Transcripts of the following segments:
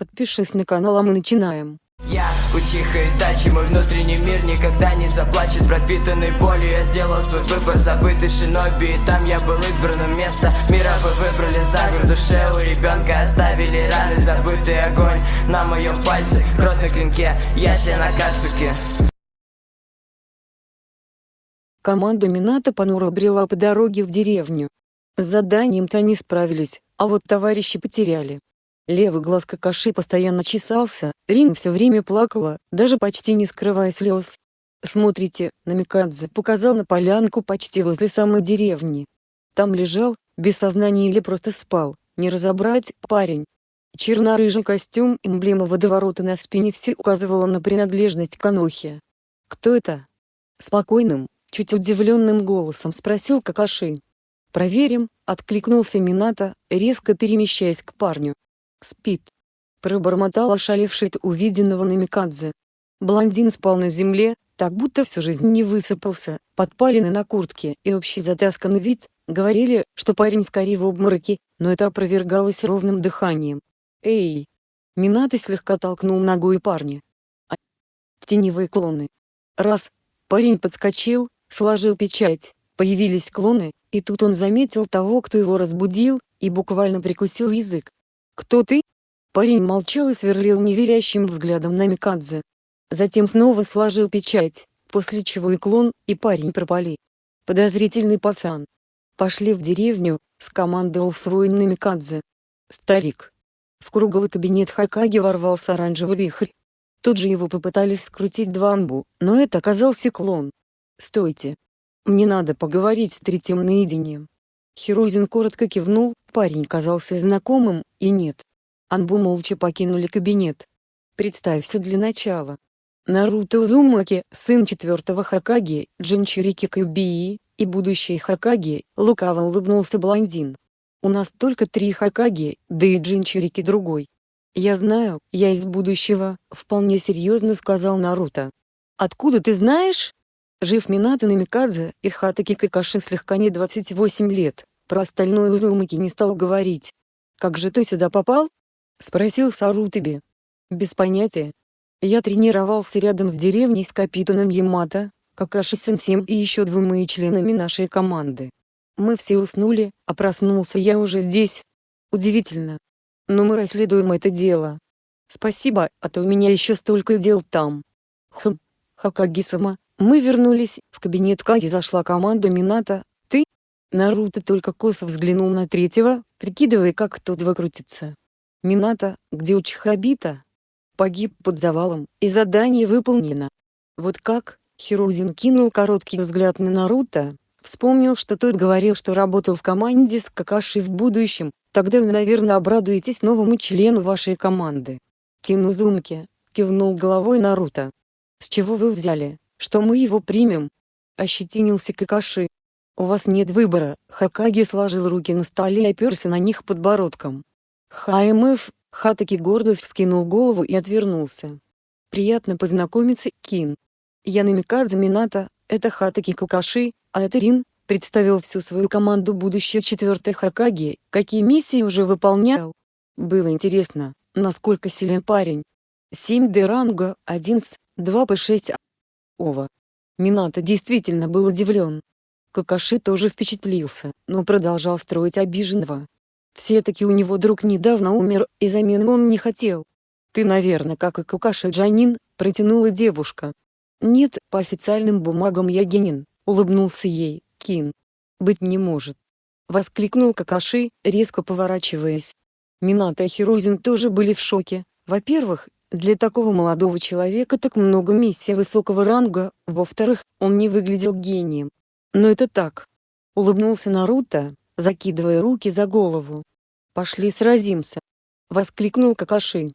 Подпишись на канал, а мы начинаем. Я Учиха Итачи, мой внутренний мир никогда не заплачет Пропитанный болью я сделал свой выбор Забытый шиноби, и там я был избранным место Мира вы выбрали за в душе у ребенка Оставили раны, забытый огонь На моем пальце, кровь на клинке Яся на кацуке Команда Минато понуро брела по дороге в деревню. С заданием-то они справились, а вот товарищи потеряли. Левый глаз Какаши постоянно чесался, Рин все время плакала, даже почти не скрывая слез. «Смотрите», — Намикадзе показал на полянку почти возле самой деревни. Там лежал, без сознания или просто спал, не разобрать, парень. Черно-рыжий костюм, эмблема водоворота на спине все указывала на принадлежность к. «Кто это?» Спокойным, чуть удивленным голосом спросил Какаши. «Проверим», — откликнулся Минато, резко перемещаясь к парню. «Спит», — пробормотал ошалевший от увиденного Намикадзе. Блондин спал на земле, так будто всю жизнь не высыпался, подпаленный на куртке и общий затасканный вид, говорили, что парень скорее в обмороке, но это опровергалось ровным дыханием. «Эй!» Минато слегка толкнул ногой парня. А... Теневые клоны. Раз. Парень подскочил, сложил печать, появились клоны, и тут он заметил того, кто его разбудил, и буквально прикусил язык. «Кто ты?» Парень молчал и сверлил неверящим взглядом на Микадзе. Затем снова сложил печать, после чего и клон, и парень пропали. Подозрительный пацан. Пошли в деревню, скомандовал свой Намикадзе. Старик. В круглый кабинет Хакаги ворвался оранжевый вихрь. Тут же его попытались скрутить два амбу, но это оказался клон. «Стойте. Мне надо поговорить с третьим наедине». Хирузин коротко кивнул, парень казался знакомым, и нет. Анбу молча покинули кабинет. Представься для начала. Наруто Узумаки, сын четвертого Хакаги, Джинчурики Кюбии, и будущий Хакаги, лукаво улыбнулся блондин. У нас только три Хакаги, да и Джинчурики другой. Я знаю, я из будущего, вполне серьезно сказал Наруто. Откуда ты знаешь? Жив Минато Намикадзе и Хатаки Какаши слегка не 28 лет, про остальное Узумаки не стал говорить. «Как же ты сюда попал?» — спросил Сарутаби. «Без понятия. Я тренировался рядом с деревней с капитаном Ямато, Какаши Сенсем и еще двумя членами нашей команды. Мы все уснули, а проснулся я уже здесь. Удивительно. Но мы расследуем это дело. Спасибо, а то у меня еще столько дел там. Хм, Хакаги-сама, мы вернулись, в кабинет Каги зашла команда Мината, ты? Наруто только косо взглянул на третьего, прикидывая как тот выкрутится. Мината, где Учхабита? Погиб под завалом, и задание выполнено. Вот как? Хирузин кинул короткий взгляд на Наруто, вспомнил, что тот говорил, что работал в команде с Какаши в будущем, тогда вы, наверное, обрадуетесь новому члену вашей команды. Кинузумки, кивнул головой Наруто. С чего вы взяли? Что мы его примем. Ощетинился Какаши. У вас нет выбора, Хакаги сложил руки на столе и оперся на них подбородком. ХМФ, Хатаки гордо вскинул голову и отвернулся. Приятно познакомиться, Кин. Я Намикадзе Минато, это Хатаки Какаши, а это Рин, представил всю свою команду будущей четвертой Хакаги, какие миссии уже выполнял. Было интересно, насколько силен парень. 7 Д ранга, 1 с, 2 по 6 Ова. Минато действительно был удивлен. Какаши тоже впечатлился, но продолжал строить обиженного. Все-таки у него друг недавно умер, и замены он не хотел. «Ты, наверное, как и Какаши Джанин», — протянула девушка. «Нет, по официальным бумагам я Генин», — улыбнулся ей, Кин. «Быть не может». Воскликнул Какаши, резко поворачиваясь. Минато и Хирузин тоже были в шоке. Во-первых, для такого молодого человека так много миссий высокого ранга, во-вторых, он не выглядел гением. Но это так. Улыбнулся Наруто, закидывая руки за голову. «Пошли сразимся!» — воскликнул Какаши.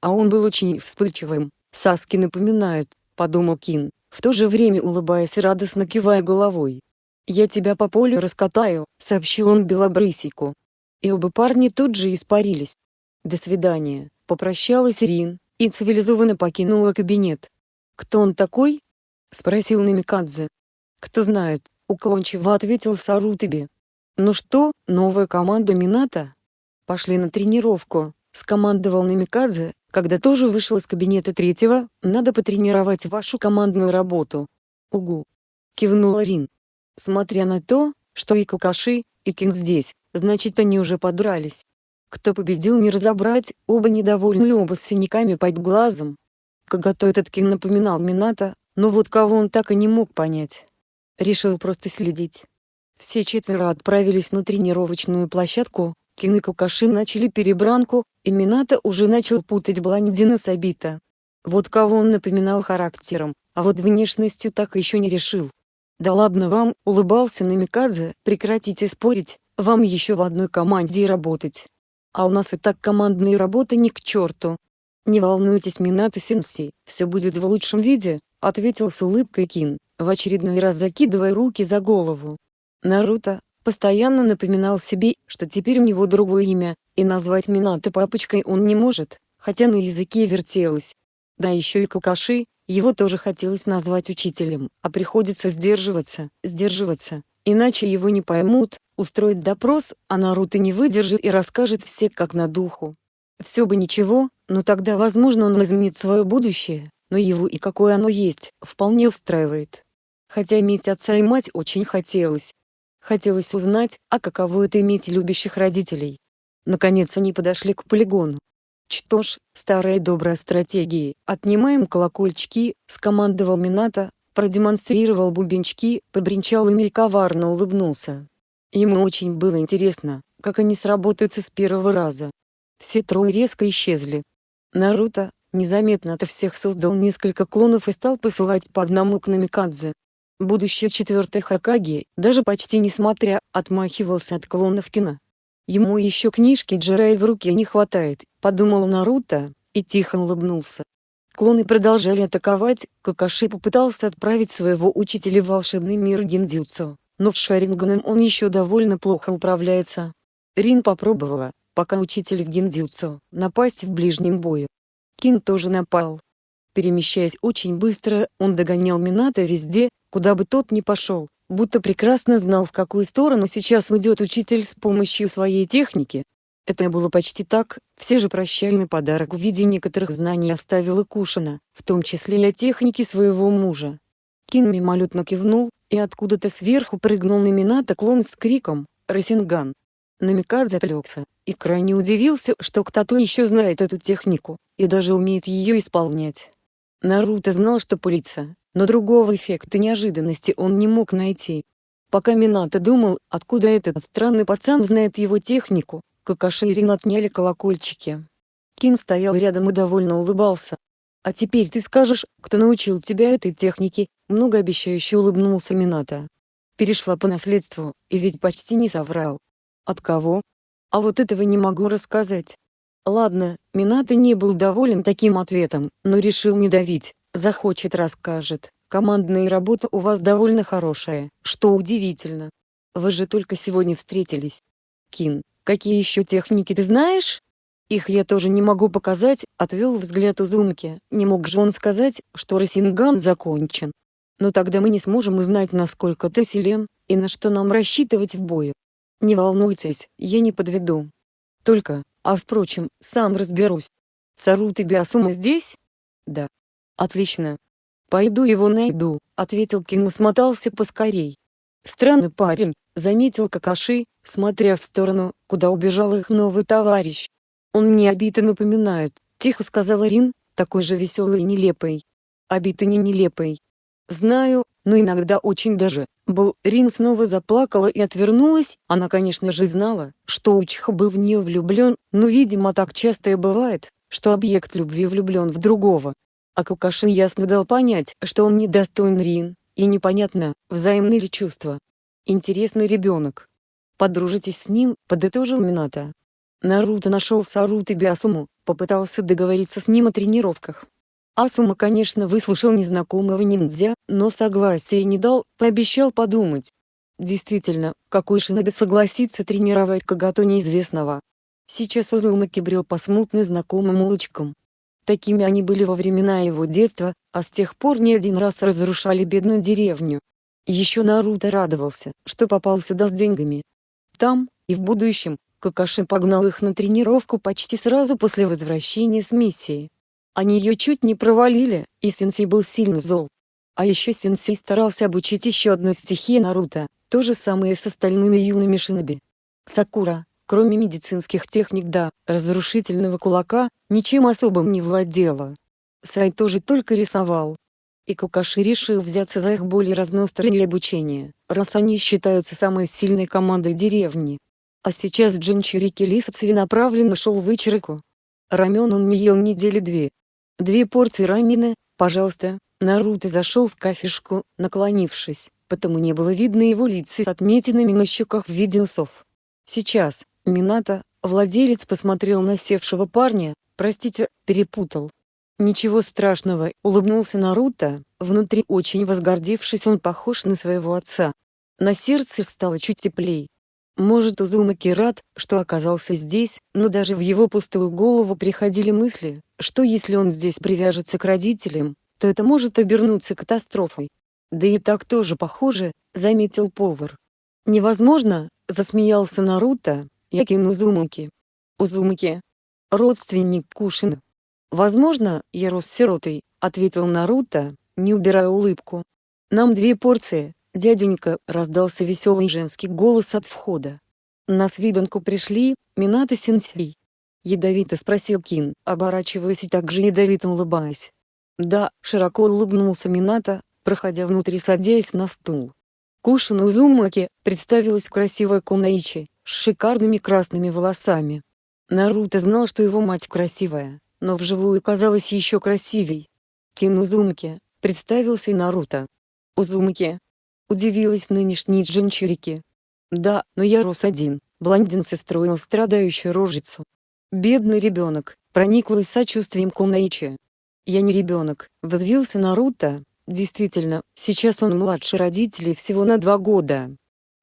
А он был очень вспыльчивым, Саски напоминает, подумал Кин, в то же время улыбаясь и радостно кивая головой. «Я тебя по полю раскатаю», — сообщил он Белобрысику. И оба парня тут же испарились. «До свидания», — попрощалась Рин, и цивилизованно покинула кабинет. «Кто он такой?» — спросил Намикадзе. «Кто знает», — уклончиво ответил Сарутаби. «Ну что, новая команда Мината?» «Пошли на тренировку», — скомандовал Намикадзе, когда тоже вышел из кабинета третьего, надо потренировать вашу командную работу. Угу. Кивнула Рин. Смотря на то, что и Какаши, и Кин здесь, значит они уже подрались. Кто победил не разобрать, оба недовольны и оба с синяками под глазом. Кагато этот Кин напоминал Мината, но вот кого он так и не мог понять. Решил просто следить. Все четверо отправились на тренировочную площадку, Кин и Какаши начали перебранку, и Мината уже начал путать Бландина с Абита. Вот кого он напоминал характером, а вот внешностью так еще не решил. «Да ладно вам», — улыбался Намикадзе, — «прекратите спорить, вам еще в одной команде работать. А у нас и так командные работы ни к черту». «Не волнуйтесь, Минато Сенси, все будет в лучшем виде», — ответил с улыбкой Кин, в очередной раз закидывая руки за голову. Наруто, постоянно напоминал себе, что теперь у него другое имя, и назвать Минато папочкой он не может, хотя на языке вертелось. Да еще и Какаши, его тоже хотелось назвать учителем, а приходится сдерживаться, сдерживаться, иначе его не поймут, устроить допрос, а Наруто не выдержит и расскажет все как на духу. Все бы ничего, но тогда возможно он изменит свое будущее, но его и какое оно есть, вполне устраивает. Хотя иметь отца и мать очень хотелось. Хотелось узнать, а каково это иметь любящих родителей. Наконец они подошли к полигону. Что ж, старая добрая стратегия, отнимаем колокольчики, скомандовал Минато, продемонстрировал бубенчики, побренчал ими и коварно улыбнулся. Ему очень было интересно, как они сработаются с первого раза. Все трое резко исчезли. Наруто, незаметно от всех создал несколько клонов и стал посылать по одному к Намикадзе. Будущий четвертый Хакаги, даже почти несмотря, отмахивался от клонов кино. Ему еще книжки Джирай в руке не хватает, подумал Наруто, и тихо улыбнулся. Клоны продолжали атаковать, Какаши попытался отправить своего учителя в волшебный мир Гиндзюцу, но в Шарингеном он еще довольно плохо управляется. Рин попробовала, пока учитель в Гиндзюцу, напасть в ближнем бою. Кин тоже напал. Перемещаясь очень быстро, он догонял Минато везде, куда бы тот ни пошел, будто прекрасно знал в какую сторону сейчас уйдет учитель с помощью своей техники. Это было почти так, все же прощальный подарок в виде некоторых знаний оставил и Кушина, в том числе и о технике своего мужа. Кин мимолетно кивнул, и откуда-то сверху прыгнул на Минато клон с криком «Росинган!». Намикадзе отвлекся, и крайне удивился, что кто-то еще знает эту технику, и даже умеет ее исполнять. Наруто знал, что пылится, но другого эффекта неожиданности он не мог найти. Пока Минато думал, откуда этот странный пацан знает его технику, Какаши и Рин отняли колокольчики. Кин стоял рядом и довольно улыбался. «А теперь ты скажешь, кто научил тебя этой технике?» Многообещающе улыбнулся Минато. Перешла по наследству, и ведь почти не соврал. От кого? А вот этого не могу рассказать. Ладно, Минато не был доволен таким ответом, но решил не давить. Захочет расскажет. Командная работа у вас довольно хорошая, что удивительно. Вы же только сегодня встретились. Кин, какие еще техники ты знаешь? Их я тоже не могу показать, отвел взгляд Узумки. Не мог же он сказать, что Росинган закончен. Но тогда мы не сможем узнать, насколько ты силен, и на что нам рассчитывать в бою. Не волнуйтесь, я не подведу. Только, а впрочем, сам разберусь. Сарут и Биасума здесь? Да. Отлично. Пойду его найду, ответил Кину смотался поскорей. Странный парень, заметил Какаши, смотря в сторону, куда убежал их новый товарищ. Он мне обиты напоминает, тихо сказала Рин, такой же веселый и нелепый. Обиты не нелепый. Знаю, но иногда очень даже. Был, Рин снова заплакала и отвернулась, она конечно же знала, что Учиха был в нее влюблен, но видимо так часто и бывает, что объект любви влюблен в другого, а Кукаши ясно дал понять, что он недостоин Рин, и непонятно, взаимны ли чувства. Интересный ребенок. Подружитесь с ним, подытожил Минато. Наруто нашел Сарут и Биасуму, попытался договориться с ним о тренировках. Асума конечно выслушал незнакомого ниндзя, но согласия не дал, пообещал подумать. Действительно, какой шиноби согласится тренировать Кагато неизвестного. Сейчас Узумаки брел по смутно знакомым улочкам, Такими они были во времена его детства, а с тех пор не один раз разрушали бедную деревню. Еще Наруто радовался, что попал сюда с деньгами. Там, и в будущем, Какаши погнал их на тренировку почти сразу после возвращения с миссии. Они ее чуть не провалили, и Сенсей был сильно зол. А еще Сенсей старался обучить еще одной стихии Наруто, то же самое с остальными юными шиноби. Сакура, кроме медицинских техник да, разрушительного кулака, ничем особым не владела. Сай тоже только рисовал. И Кукаши решил взяться за их более разностороннее обучение, раз они считаются самой сильной командой деревни. А сейчас Джинчурики Лиса целенаправленно шел в Ичирику. Рамен он не ел недели две. Две порции рамена, пожалуйста, Наруто зашел в кафешку, наклонившись, потому не было видно его лица с отметинами на щеках в виде усов. Сейчас, Минато, владелец посмотрел на севшего парня, простите, перепутал. Ничего страшного, улыбнулся Наруто, внутри очень возгордившись он похож на своего отца. На сердце стало чуть теплей. Может Узумаки рад, что оказался здесь, но даже в его пустую голову приходили мысли, что если он здесь привяжется к родителям, то это может обернуться катастрофой. Да и так тоже похоже, заметил повар. Невозможно, засмеялся Наруто, Якин Узумаки. Узумаки. Родственник Кушина. «Возможно, я рос сиротой», — ответил Наруто, не убирая улыбку. «Нам две порции, дяденька», — раздался веселый женский голос от входа. «На свиданку пришли, Минато сенсей?» Ядовито спросил Кин, оборачиваясь и также ядовито улыбаясь. «Да», — широко улыбнулся Минато, проходя внутрь садясь на стул. Кушина Узумаки, представилась красивая Кунаичи, с шикарными красными волосами. Наруто знал, что его мать красивая, но вживую казалась еще красивей. Кин Узумаки, представился и Наруто. Узумаки. Удивилась нынешней Джинчурики. Да, но я рос один, блондин состроил страдающую рожицу. Бедный ребенок, прониклась сочувствием Кунаичи. Я не ребенок, возвился Наруто, действительно, сейчас он младше родителей всего на два года.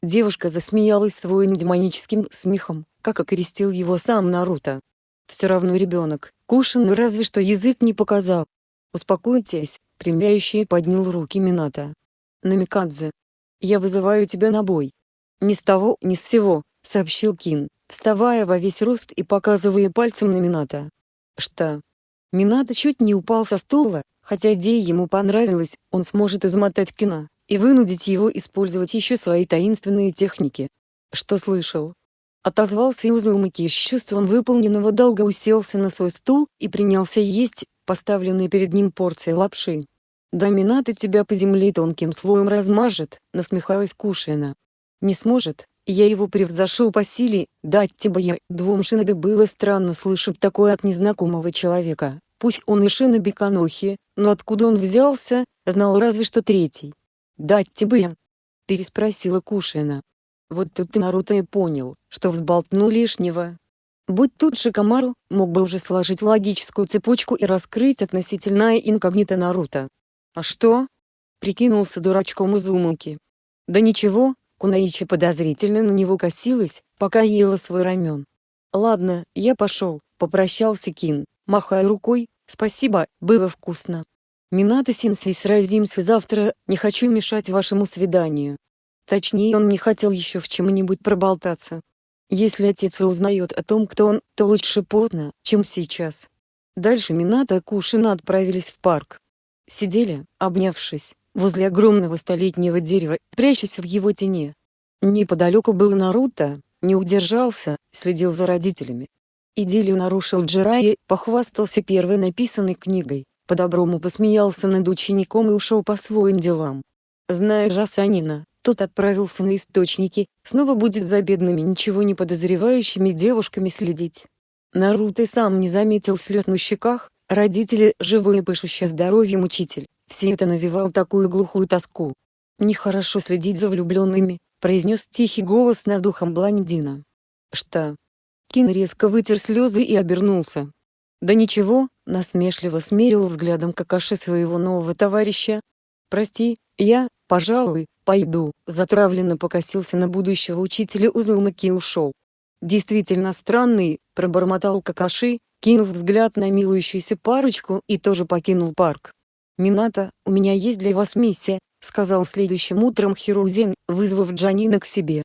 Девушка засмеялась своим демоническим смехом, как окрестил его сам Наруто. Все равно ребенок, Кушин разве что язык не показал. Успокойтесь, примляющий поднял руки Минато. Намикадзе. Я вызываю тебя на бой. Ни с того, ни с сего, сообщил Кин, вставая во весь рост и показывая пальцем на Минато. Что? Минато чуть не упал со стула, хотя идея ему понравилась, он сможет измотать Кина, и вынудить его использовать еще свои таинственные техники. Что слышал? Отозвался Иузумаки с чувством выполненного долга уселся на свой стул и принялся есть поставленные перед ним порции лапши. «Доминаты тебя по земле тонким слоем размажет», — насмехалась Кушина. «Не сможет, я его превзошел по силе, дать тебе я». Двум шиноби было странно слышать такое от незнакомого человека, пусть он и шиноби Канохи, но откуда он взялся, знал разве что третий. «Дать тебе я», — переспросила Кушина. Вот тут Наруто и понял, что взболтнул лишнего. Будь тут Шикамару, мог бы уже сложить логическую цепочку и раскрыть относительное инкогнито Наруто. «А что?» — прикинулся дурачком Узумуки. «Да ничего», — Кунаичи подозрительно на него косилась, пока ела свой рамен. «Ладно, я пошел», — попрощался Кин, махая рукой, «спасибо, было вкусно». «Минато Синсей сразимся завтра, не хочу мешать вашему свиданию». Точнее он не хотел еще в чем-нибудь проболтаться. Если отец узнает о том, кто он, то лучше поздно, чем сейчас. Дальше Минато и Кушина отправились в парк. Сидели, обнявшись, возле огромного столетнего дерева, прячась в его тени. Неподалеку был Наруто, не удержался, следил за родителями. Идиллию нарушил Джирайи, похвастался первой написанной книгой, по-доброму посмеялся над учеником и ушел по своим делам. Зная Жасанина, тот отправился на источники, снова будет за бедными ничего не подозревающими девушками следить. Наруто сам не заметил слез на щеках, родители, живой и пышущий здоровьем учитель, все это навевал такую глухую тоску. «Нехорошо следить за влюбленными», — произнес тихий голос над духом блондина. «Что?» Кин резко вытер слезы и обернулся. «Да ничего», — насмешливо смерил взглядом Какаши своего нового товарища. «Прости, я, пожалуй, пойду», затравленно покосился на будущего учителя Узумаки и ушел. «Действительно странный», — пробормотал Какаши, кинув взгляд на милующуюся парочку и тоже покинул парк. «Минато, у меня есть для вас миссия», — сказал следующим утром Хирузен, вызвав Джанина к себе.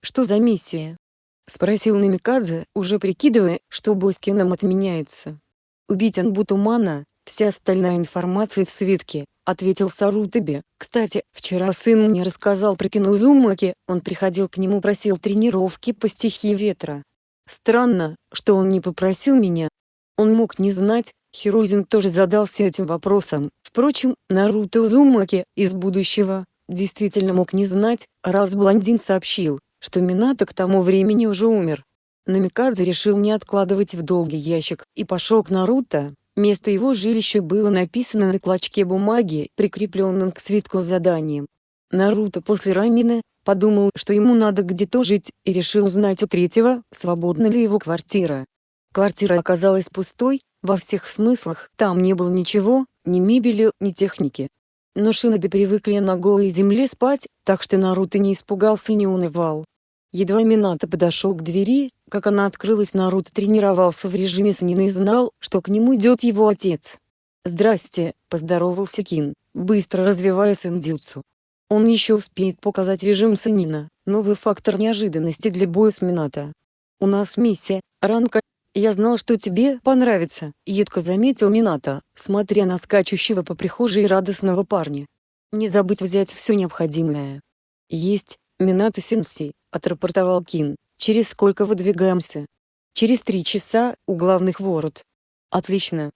«Что за миссия?» — Спросил Намикадзе, уже прикидывая, что бой с Кином отменяется. Убить Анбутумана, вся остальная информация в свитке, ответил Сарутаби. Кстати, вчера сын мне рассказал про Кинузумаки, он приходил к нему просил тренировки по стихии ветра. Странно, что он не попросил меня. Он мог не знать, Хирузин тоже задался этим вопросом. Впрочем, Наруто Узумаки, из будущего, действительно мог не знать, раз блондин сообщил, что Минато к тому времени уже умер. Намикадзе решил не откладывать в долгий ящик и пошел к Наруто. Место его жилища было написано на клочке бумаги, прикрепленном к свитку с заданием. Наруто после Рамина, подумал, что ему надо где-то жить, и решил узнать у третьего, свободна ли его квартира. Квартира оказалась пустой, во всех смыслах, там не было ничего, ни мебели, ни техники. Но шиноби привыкли на голой земле спать, так что Наруто не испугался и не унывал. Едва Минато подошел к двери, как она открылась Наруто тренировался в режиме Санина и знал, что к нему идет его отец. «Здрасте», — поздоровался Кин, быстро развивая сэндзюцу. Он еще успеет показать режим Санина, новый фактор неожиданности для боя с Минато. «У нас миссия, ранка, «Я знал, что тебе понравится», — едко заметил Минато, смотря на скачущего по прихожей радостного парня. «Не забудь взять все необходимое». «Есть, Минато Сенси», — отрапортовал Кин. «Через сколько выдвигаемся?» «Через три часа, у главных ворот». «Отлично».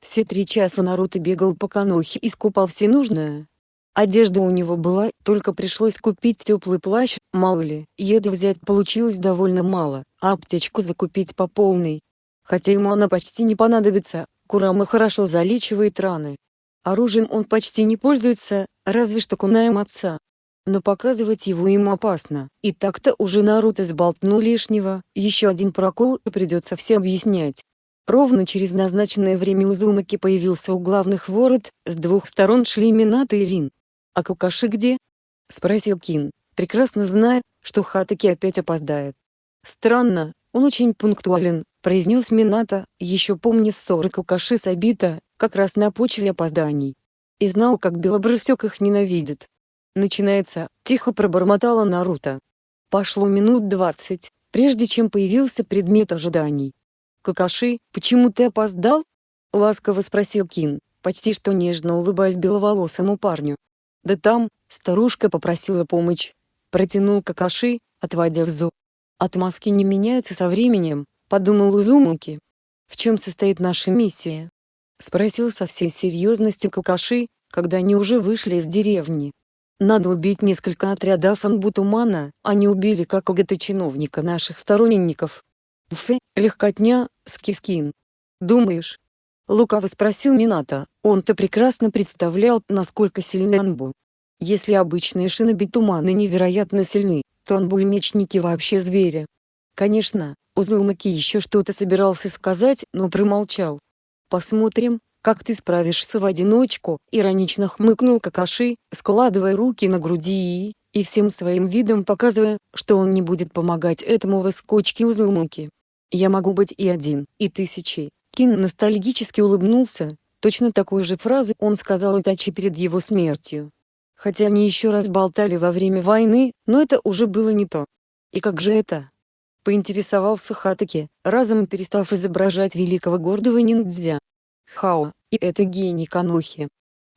Все три часа Наруто бегал по Канохе и скупал все нужное. Одежда у него была, только пришлось купить теплый плащ, мало ли, еды взять получилось довольно мало, а аптечку закупить по полной. Хотя ему она почти не понадобится, Курама хорошо залечивает раны. Оружием он почти не пользуется, разве что кунаем отца. Но показывать его ему опасно, и так-то уже Наруто сболтнул лишнего, еще один прокол и придется все объяснять. Ровно через назначенное время Узумаки появился у главных ворот, с двух сторон шли Минато и Рин. «А Кукаши где?» — спросил Кин, прекрасно зная, что Хатаки опять опоздает. «Странно, он очень пунктуален», — произнес Минато, еще помня ссоры Кукаши с Абита, как раз на почве опозданий. И знал, как Белобрысек их ненавидит. «Начинается», — тихо пробормотала Наруто. Пошло минут двадцать, прежде чем появился предмет ожиданий. «Какаши, почему ты опоздал?» — ласково спросил Кин, почти что нежно улыбаясь беловолосому парню. Да там, старушка попросила помощь. Протянул Какаши, отводя взор. Отмазки не меняются со временем, подумал Узумуки. В чем состоит наша миссия? Спросил со всей серьезностью Какаши, когда они уже вышли из деревни. Надо убить несколько отрядов Анбутумана, они убили как ОГТ-чиновника наших сторонников. Фе, легкотня, скискин. Думаешь, Лукаво спросил Минато, он-то прекрасно представлял, насколько сильны Анбу. Если обычные шиноби туманы невероятно сильны, то Анбу и мечники вообще звери. Конечно, Узумаки еще что-то собирался сказать, но промолчал. «Посмотрим, как ты справишься в одиночку», — иронично хмыкнул Какаши, складывая руки на груди и, и всем своим видом показывая, что он не будет помогать этому выскочке Узумаки. «Я могу быть и один, и тысячей, Кин ностальгически улыбнулся, точно такую же фразу он сказал Итачи перед его смертью. Хотя они еще раз болтали во время войны, но это уже было не то. И как же это? Поинтересовался Хатаки, разом перестав изображать великого гордого ниндзя. Хао, и это гений Канохи.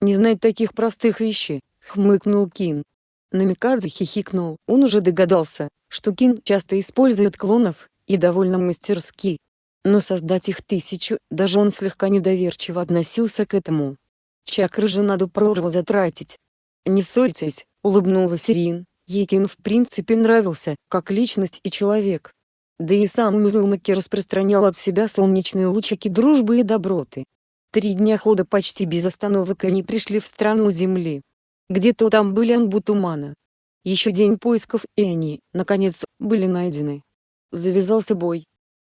Не знать таких простых вещей, хмыкнул Кин. Намикадзе хихикнул, он уже догадался, что Кин часто использует клонов, и довольно мастерски, но создать их тысячу, даже он слегка недоверчиво относился к этому. Чакры же надо прорву затратить. «Не ссорьтесь», — улыбнулась Ирин, Екин в принципе нравился, как личность и человек. Да и сам Музумаки распространял от себя солнечные лучики дружбы и доброты. Три дня хода почти без остановок они пришли в страну Земли. Где-то там были Анбутумана. Еще день поисков и они, наконец, были найдены. Завязался бой.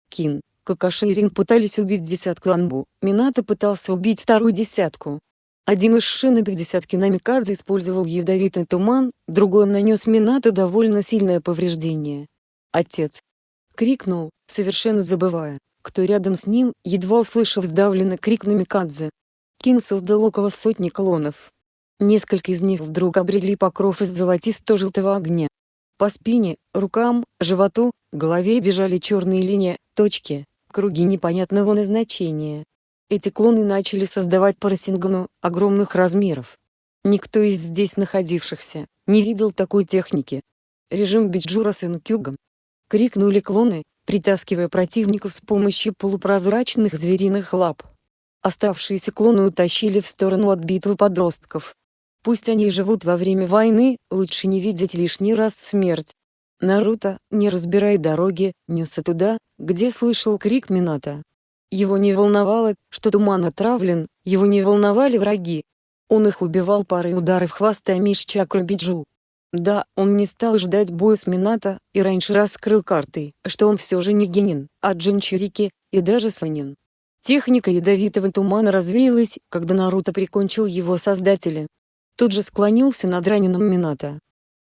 Кин, Какаши и Рин пытались убить десятку Анбу, Минато пытался убить вторую десятку. Один из шинобик десятки Намикадзе использовал ядовитый туман, другой нанес Минато довольно сильное повреждение. «Отец!» — крикнул, совершенно забывая, кто рядом с ним, едва услышав сдавленный крик Намикадзе. Кин создал около сотни клонов. Несколько из них вдруг обрели покров из золотисто-желтого огня. По спине, рукам, животу, голове бежали черные линии, точки, круги непонятного назначения. Эти клоны начали создавать по расенгану огромных размеров. Никто из здесь находившихся не видел такой техники. Режим Биджу: Расенкюган. Крикнули клоны, притаскивая противников с помощью полупрозрачных звериных лап. Оставшиеся клоны утащили в сторону от битвы подростков. Пусть они живут во время войны, лучше не видеть лишний раз смерть. Наруто, не разбирая дороги, несся туда, где слышал крик Минато. Его не волновало, что туман отравлен, его не волновали враги. Он их убивал парой ударов хвоста Миш Биджу. Да, он не стал ждать боя с Минато, и раньше раскрыл карты, что он все же не Генин, а Джинчурики, и даже Сонин. Техника ядовитого тумана развеялась, когда Наруто прикончил его создателя. Тут же склонился над раненым Минато.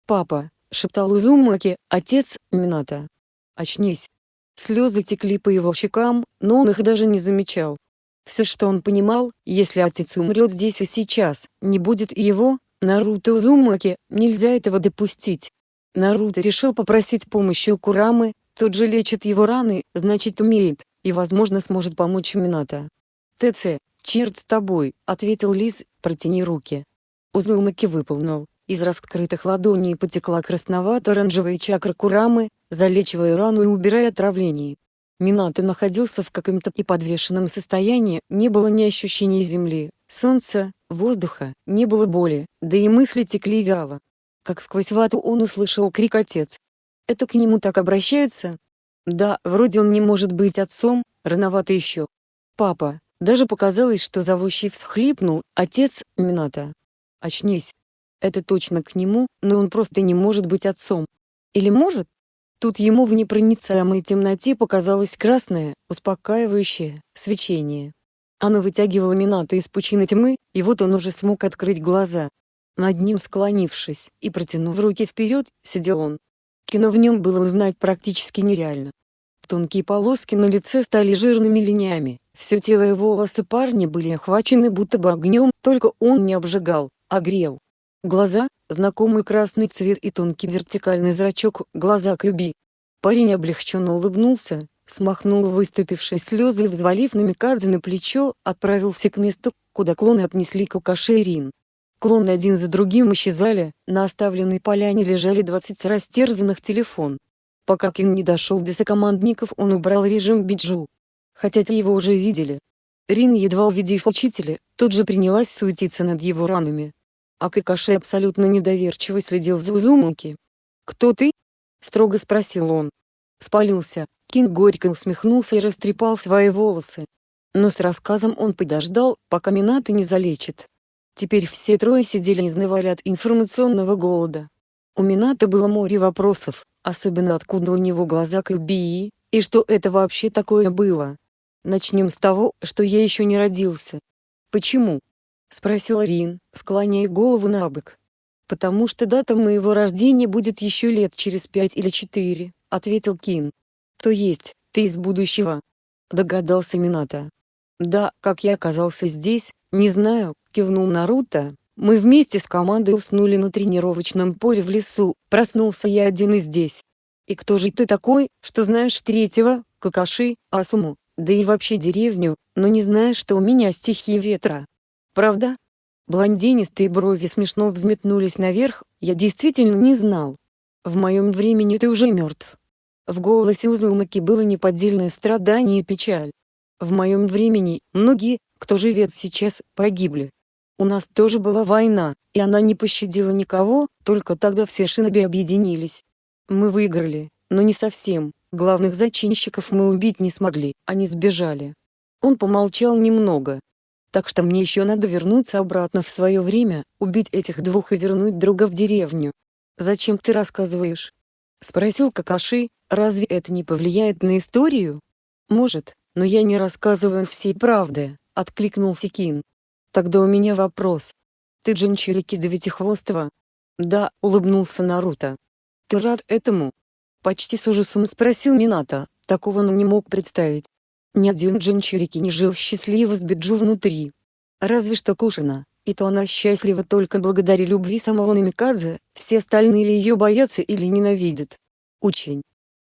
«Папа», — шептал Узумаки, отец, Минато. «Очнись». Слезы текли по его щекам, но он их даже не замечал. Все что он понимал, если отец умрет здесь и сейчас, не будет его, Наруто Узумаки, нельзя этого допустить. Наруто решил попросить помощи у Курамы, тот же лечит его раны, значит умеет, и возможно сможет помочь Минато. «ТЦ, черт с тобой», — ответил Лис, протяни руки. Узумаки выполнил. Из раскрытых ладоней потекла красновато-оранжевая чакра Курамы, залечивая рану и убирая отравление. Минато находился в каком-то неподвешенном состоянии, не было ни ощущения земли, солнца, воздуха, не было боли, да и мысли текли вяло. Как сквозь вату он услышал крик «Отец!». Это к нему так обращаются? Да, вроде он не может быть отцом, рановато еще. Папа, даже показалось, что зовущий всхлипнул, отец, Минато. Очнись, это точно к нему, но он просто не может быть отцом. Или может? Тут ему в непроницаемой темноте показалось красное, успокаивающее, свечение. Оно вытягивало Минато из пучины тьмы, и вот он уже смог открыть глаза. Над ним склонившись и протянув руки вперед, сидел он. Кино в нем было узнать практически нереально. Тонкие полоски на лице стали жирными линиями, все тело и волосы парня были охвачены будто бы огнем, только он не обжигал, а грел. Глаза, знакомый красный цвет и тонкий вертикальный зрачок, глаза Кюби. Парень облегченно улыбнулся, смахнул выступившие слезы и взвалив Намикадзе на плечо, отправился к месту, куда клоны отнесли Кокаши и Рин. Клоны один за другим исчезали, на оставленной поляне лежали 20 растерзанных телефон. Пока Кин не дошел до сокомандников он убрал режим биджу. Хотя те его уже видели. Рин едва увидев учителя, тут же принялась суетиться над его ранами а Какаши абсолютно недоверчиво следил за Узумаки. «Кто ты?» — строго спросил он. Спалился, Кинг горько усмехнулся и растрепал свои волосы. Но с рассказом он подождал, пока Минато не залечит. Теперь все трое сидели и изнывали от информационного голода. У Минато было море вопросов, особенно откуда у него глаза к Бии, и что это вообще такое было. Начнем с того, что я еще не родился. Почему? — спросил Рин, склоняя голову на бок. «Потому что дата моего рождения будет еще лет через пять или четыре», — ответил Кин. «То есть, ты из будущего?» — догадался Минато. «Да, как я оказался здесь, не знаю», — кивнул Наруто. «Мы вместе с командой уснули на тренировочном поле в лесу, проснулся я один и здесь. И кто же ты такой, что знаешь третьего, Какаши, Асуму, да и вообще деревню, но не знаешь, что у меня стихия ветра?» Правда? Блондинистые брови смешно взметнулись наверх, я действительно не знал. В моем времени ты уже мертв. В голосе Узумаки было неподдельное страдание и печаль. В моем времени, многие, кто живет сейчас, погибли. У нас тоже была война, и она не пощадила никого, только тогда все шиноби объединились. Мы выиграли, но не совсем, главных зачинщиков мы убить не смогли, они сбежали. Он помолчал немного, так что мне еще надо вернуться обратно в свое время, убить этих двух и вернуть друга в деревню. Зачем ты рассказываешь? Спросил Какаши, разве это не повлияет на историю? Может, но я не рассказываю всей правды, откликнулся Кин. Тогда у меня вопрос. Ты Джинчурики Девятихвостого? Да, улыбнулся Наруто. Ты рад этому? Почти с ужасом спросил Минато, такого он не мог представить. Ни один Джинчурики не жил счастливо с Биджу внутри. Разве что Кушина, и то она счастлива только благодаря любви самого Намикадзе, все остальные ее боятся или ненавидят. Очень.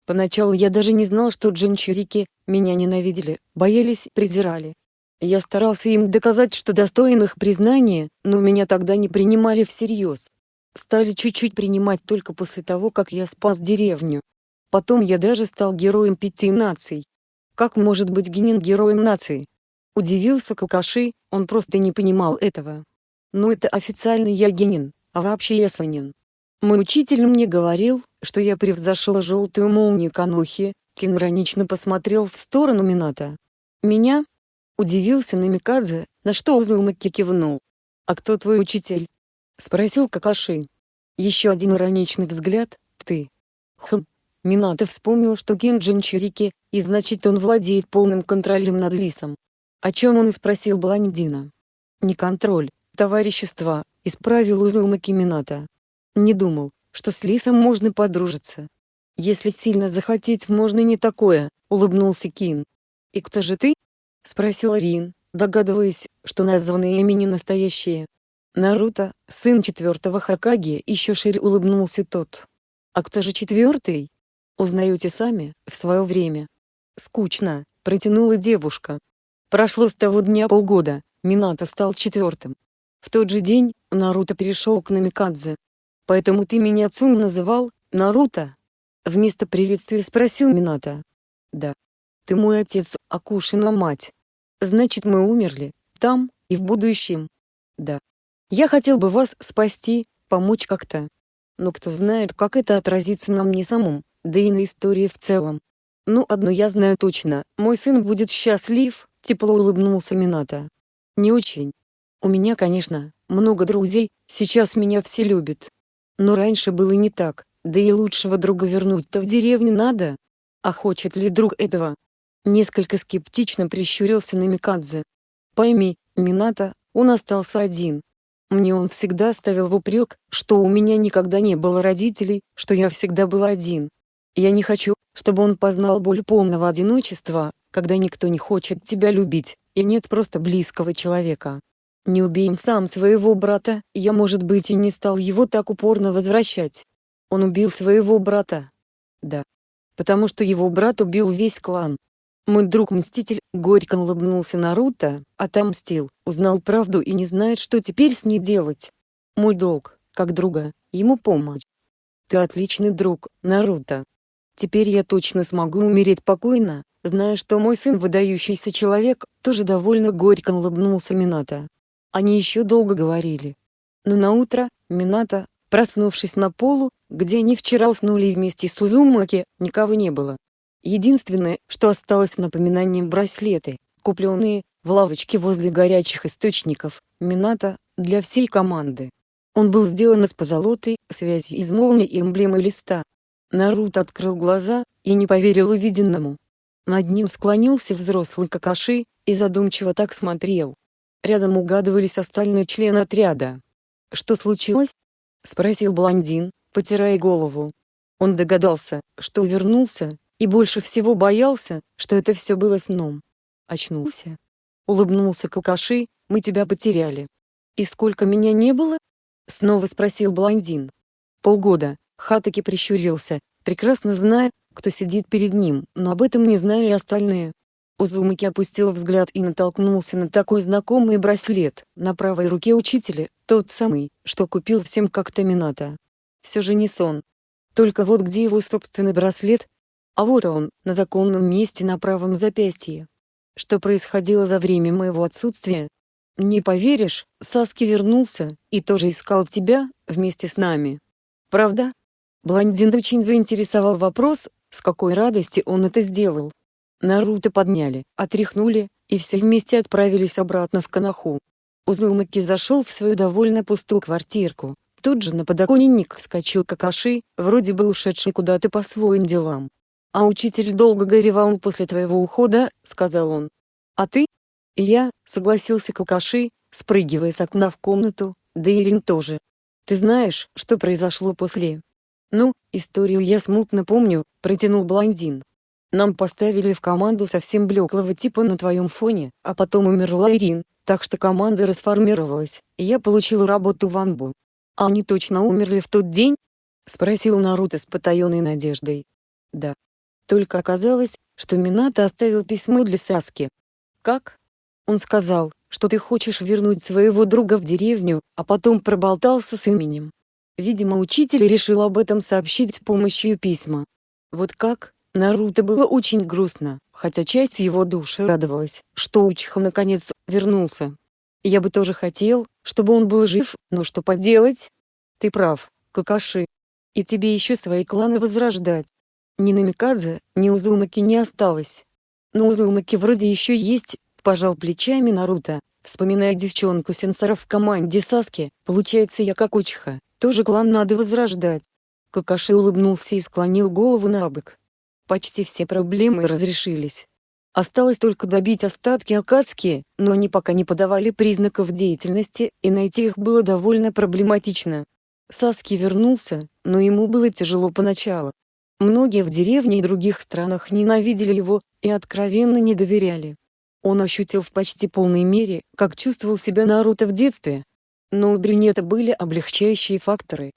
Поначалу я даже не знал, что джинчурики меня ненавидели, боялись, презирали. Я старался им доказать, что достоин их признания, но меня тогда не принимали всерьез. Стали чуть-чуть принимать только после того, как я спас деревню. Потом я даже стал героем пяти наций. Как может быть Генин героем нации? Удивился Какаши, он просто не понимал этого. Ну это официально я а вообще я. Мой учитель мне говорил, что я превзошел желтую молнию Канохи, Кин иронично посмотрел в сторону Мината. Меня? Удивился Намикадзе, на что Узумаки кивнул. «А кто твой учитель?» Спросил Какаши. Еще один ироничный взгляд, ты. Хм. Минато вспомнил, что Кенджин Чурики, и значит он владеет полным контролем над Лисом. О чем он и спросил Бландина. Не контроль, товарищество, исправил Узумаки Минато. Не думал, что с Лисом можно подружиться. Если сильно захотеть можно не такое, улыбнулся Кин. И кто же ты? Спросил Рин, догадываясь, что названные имени настоящие. Наруто, сын четвертого Хакаги, еще шире улыбнулся тот. А кто же четвертый? Узнаете сами, в свое время. Скучно, протянула девушка. Прошло с того дня полгода, Минато стал четвертым. В тот же день, Наруто перешел к Намикадзе. Поэтому ты меня Цун называл, Наруто? Вместо приветствия спросил Минато. Да. Ты мой отец, Акушина мать. Значит мы умерли, там, и в будущем. Да. Я хотел бы вас спасти, помочь как-то. Но кто знает, как это отразится на мне самом, да и на истории в целом. Ну одно я знаю точно, мой сын будет счастлив, тепло улыбнулся Минато. Не очень. У меня, конечно, много друзей, сейчас меня все любят. Но раньше было не так, да и лучшего друга вернуть-то в деревню надо. А хочет ли друг этого? Несколько скептично прищурился Намикадзе. Пойми, Минато, он остался один, мне он всегда ставил в упрек, что у меня никогда не было родителей, что я всегда был один. Я не хочу, чтобы он познал боль полного одиночества, когда никто не хочет тебя любить, и нет просто близкого человека. Не убей сам своего брата, я может быть и не стал его так упорно возвращать. Он убил своего брата. Да. Потому что его брат убил весь клан. Мой друг-мститель, горько улыбнулся Наруто, отомстил, узнал правду и не знает, что теперь с ней делать. Мой долг, как друга, ему помочь. Ты отличный друг, Наруто. Теперь я точно смогу умереть покойно, зная, что мой сын выдающийся человек, тоже довольно горько улыбнулся Минато. Они еще долго говорили. Но на утро, Минато, проснувшись на полу, где они вчера уснули вместе с Узумаки, никого не было. Единственное, что осталось напоминанием браслеты, купленные в лавочке возле горячих источников, Минато, для всей команды. Он был сделан из позолоты, связью из молнии и эмблемы листа. Наруто открыл глаза и не поверил увиденному. Над ним склонился взрослый Какаши и задумчиво так смотрел. Рядом угадывались остальные члены отряда. «Что случилось?» — спросил блондин, потирая голову. Он догадался, что вернулся, и больше всего боялся, что это все было сном. Очнулся. Улыбнулся Какаши, мы тебя потеряли. И сколько меня не было? Снова спросил блондин. Полгода. Хатаки прищурился, прекрасно зная, кто сидит перед ним, но об этом не знали остальные. Узумаки опустил взгляд и натолкнулся на такой знакомый браслет, на правой руке учителя, тот самый, что купил всем как-то Минато. Все же не сон. Только вот где его собственный браслет, а вот он, на законном месте на правом запястье. Что происходило за время моего отсутствия? Не поверишь, Саски вернулся, и тоже искал тебя, вместе с нами. Правда? Блондин очень заинтересовал вопрос, с какой радости он это сделал. Наруто подняли, отряхнули, и все вместе отправились обратно в Канаху. Узумаки зашел в свою довольно пустую квартирку. Тут же на подоконник вскочил Какаши, вроде бы ушедший куда-то по своим делам. «А учитель долго горевал после твоего ухода», — сказал он. «А ты?» «Я», — согласился Кукаши, спрыгивая с окна в комнату, да и Рин тоже. «Ты знаешь, что произошло после?» «Ну, историю я смутно помню», — протянул блондин. «Нам поставили в команду совсем блеклого типа на твоем фоне, а потом умерла Ирин, так что команда расформировалась, и я получил работу в Анбу. «А они точно умерли в тот день?» — спросил Наруто с потаенной надеждой. «Да. Только оказалось, что Минато оставил письмо для Саски. Как? Он сказал, что ты хочешь вернуть своего друга в деревню, а потом проболтался с именем. Видимо учитель решил об этом сообщить с помощью письма. Вот как? Наруто было очень грустно, хотя часть его души радовалась, что Учиха наконец вернулся. Я бы тоже хотел, чтобы он был жив, но что поделать? Ты прав, Какаши. И тебе еще свои кланы возрождать. Ни Намикадзе, ни Узумаки не осталось. Но Узумаки вроде еще есть, пожал плечами Наруто, вспоминая девчонку сенсора в команде Саски, получается я как Учиха, тоже клан надо возрождать. Какаши улыбнулся и склонил голову на бок. Почти все проблемы разрешились. Осталось только добить остатки Акацки, но они пока не подавали признаков деятельности, и найти их было довольно проблематично. Саски вернулся, но ему было тяжело поначалу. Многие в деревне и других странах ненавидели его, и откровенно не доверяли. Он ощутил в почти полной мере, как чувствовал себя Наруто в детстве. Но у брюнета были облегчающие факторы.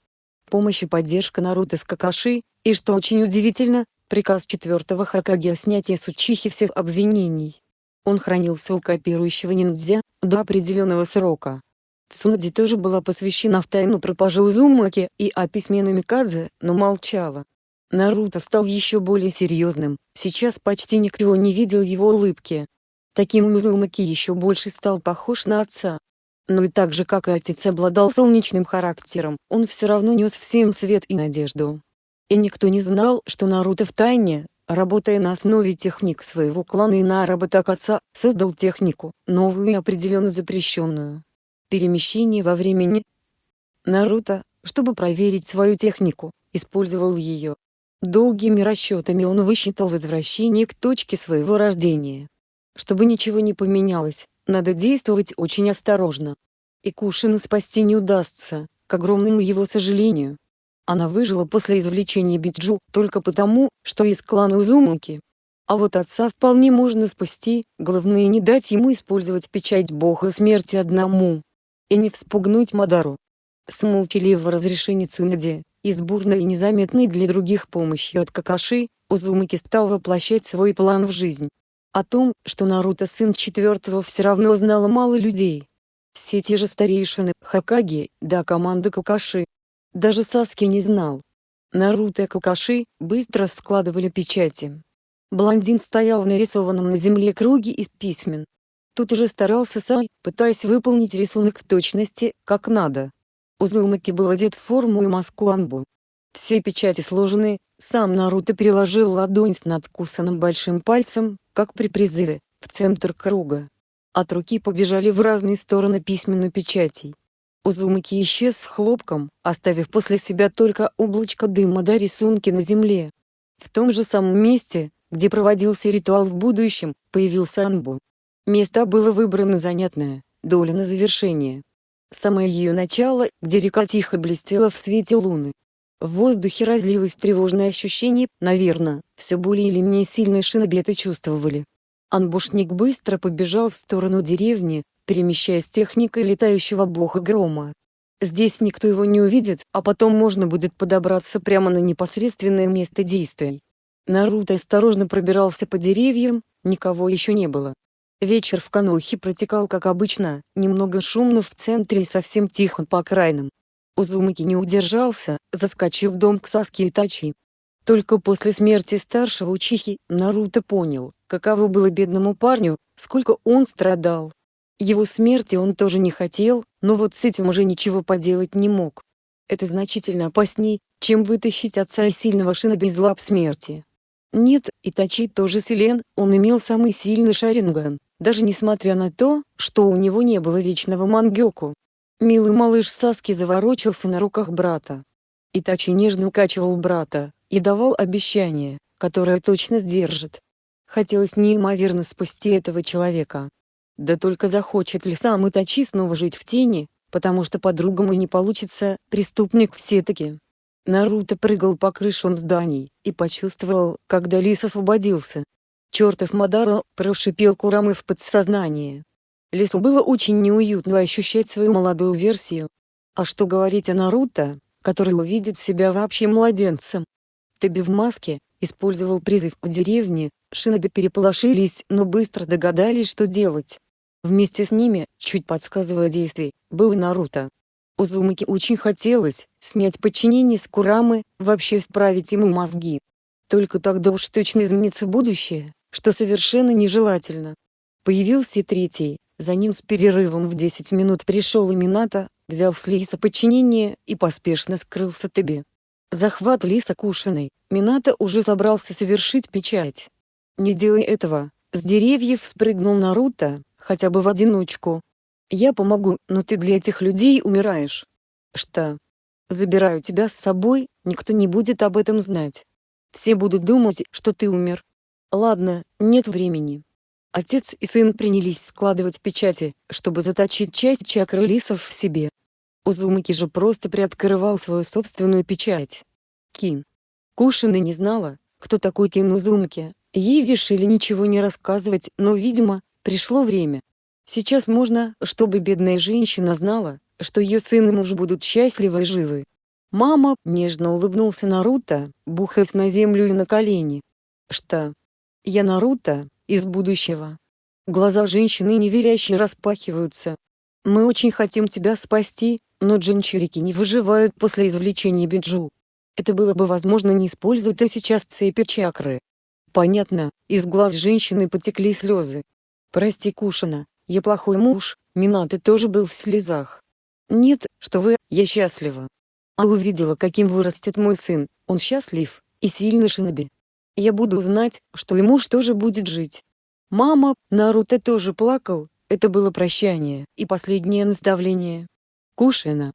Помощь и поддержка Наруто с Какаши, и что очень удивительно, приказ четвертого Хакаги о снятии с Учихи всех обвинений. Он хранился у копирующего ниндзя, до определенного срока. Цунади тоже была посвящена в тайну пропажи Узумаки и о письме Намикадзе, но молчала. Наруто стал еще более серьезным, сейчас почти никто не видел его улыбки. Таким Узумаки еще больше стал похож на отца. Но и так же как и отец обладал солнечным характером, он все равно нес всем свет и надежду. И никто не знал, что Наруто в тайне, работая на основе техник своего клана и наработок отца, создал технику, новую и определенно запрещенную. Перемещение во времени. Наруто, чтобы проверить свою технику, использовал ее. Долгими расчетами он высчитал возвращение к точке своего рождения. Чтобы ничего не поменялось, надо действовать очень осторожно. И Кушину спасти не удастся, к огромному его сожалению. Она выжила после извлечения Биджу только потому, что из клана Узумаки. А вот отца вполне можно спасти, главное не дать ему использовать печать бога смерти одному. И не вспугнуть Мадару. С молчаливого разрешения Цунади, и с бурной и незаметной для других помощью от Какаши, Узумаки стал воплощать свой план в жизнь. О том, что Наруто сын четвертого все равно знало мало людей. Все те же старейшины, Хакаги, да команда Какаши, даже Саски не знал. Наруто и Какаши быстро складывали печати. Блондин стоял в нарисованном на земле круге из письмен. Тут уже старался сам, пытаясь выполнить рисунок в точности, как надо. Узумаки был одет в форму и маску Анбу. Все печати сложены, сам Наруто переложил ладонь с надкусанным большим пальцем, как при призыве, в центр круга. От руки побежали в разные стороны письменную печатей. Узумаки исчез с хлопком, оставив после себя только облачко дыма до рисунки на земле. В том же самом месте, где проводился ритуал в будущем, появился Анбу. Место было выбрано занятное, доля на завершение. Самое ее начало, где река тихо блестела в свете луны. В воздухе разлилось тревожное ощущение, наверное, все более или менее сильные шинобеты чувствовали. Анбушник быстро побежал в сторону деревни, перемещаясь техникой летающего бога грома. Здесь никто его не увидит, а потом можно будет подобраться прямо на непосредственное место действий. Наруто осторожно пробирался по деревьям, никого еще не было. Вечер в Канохе протекал как обычно, немного шумно в центре и совсем тихо по окраинам. Узумаки не удержался, заскочив в дом к Саске Итачи. Только после смерти старшего Учихи, Наруто понял, каково было бедному парню, сколько он страдал. Его смерти он тоже не хотел, но вот с этим уже ничего поделать не мог. Это значительно опасней, чем вытащить отца из сильного шина без лап смерти. Нет, Итачи тоже силен, он имел самый сильный шаринган, даже несмотря на то, что у него не было вечного мангёку. Милый малыш Саски заворочился на руках брата. Итачи нежно укачивал брата, и давал обещание, которое точно сдержит. Хотелось неимоверно спасти этого человека, да только захочет ли сам Итачи снова жить в тени, потому что по-другому не получится, преступник все-таки. Наруто прыгал по крышам зданий, и почувствовал, когда лис освободился. Чертов Мадара, прошипел Курамы в подсознание. Лису было очень неуютно ощущать свою молодую версию. А что говорить о Наруто, который увидит себя вообще младенцем? Тебе в маске, использовал призыв в деревне, шиноби переполошились, но быстро догадались, что делать. Вместе с ними, чуть подсказывая действий, был и Наруто. Узумаки очень хотелось снять подчинение с Курамы, вообще вправить ему мозги. Только тогда уж точно изменится будущее, что совершенно нежелательно. Появился и третий, за ним с перерывом в 10 минут пришел и Минато, взял с Лиса подчинение и поспешно скрылся Тебе. Захват Лиса Кушиной, Минато уже собрался совершить печать. Не делай этого, с деревьев спрыгнул Наруто, хотя бы в одиночку. Я помогу, но ты для этих людей умираешь. Что? Забираю тебя с собой, никто не будет об этом знать. Все будут думать, что ты умер. Ладно, нет времени. Отец и сын принялись складывать печати, чтобы заточить часть чакры лисов в себе. Узумаки же просто приоткрывал свою собственную печать. Кин. Кушина не знала, кто такой Кин Узумаки, ей решили ничего не рассказывать, но видимо, пришло время. Сейчас можно, чтобы бедная женщина знала, что ее сын и муж будут счастливы и живы. Мама нежно улыбнулся Наруто, бухаясь на землю и на колени. Что? Я Наруто, из будущего. Глаза женщины неверяще распахиваются. Мы очень хотим тебя спасти, но джинчурики не выживают после извлечения биджу. Это было бы возможно не используя ты сейчас цепи чакры. Понятно, из глаз женщины потекли слезы. Прости Кушина, я плохой муж, Минаты тоже был в слезах. Нет, что вы, я счастлива. А увидела каким вырастет мой сын, он счастлив, и сильный шиноби. Я буду знать, что и муж тоже будет жить. Мама, Наруто тоже плакал, это было прощание и последнее наставление. Кушина.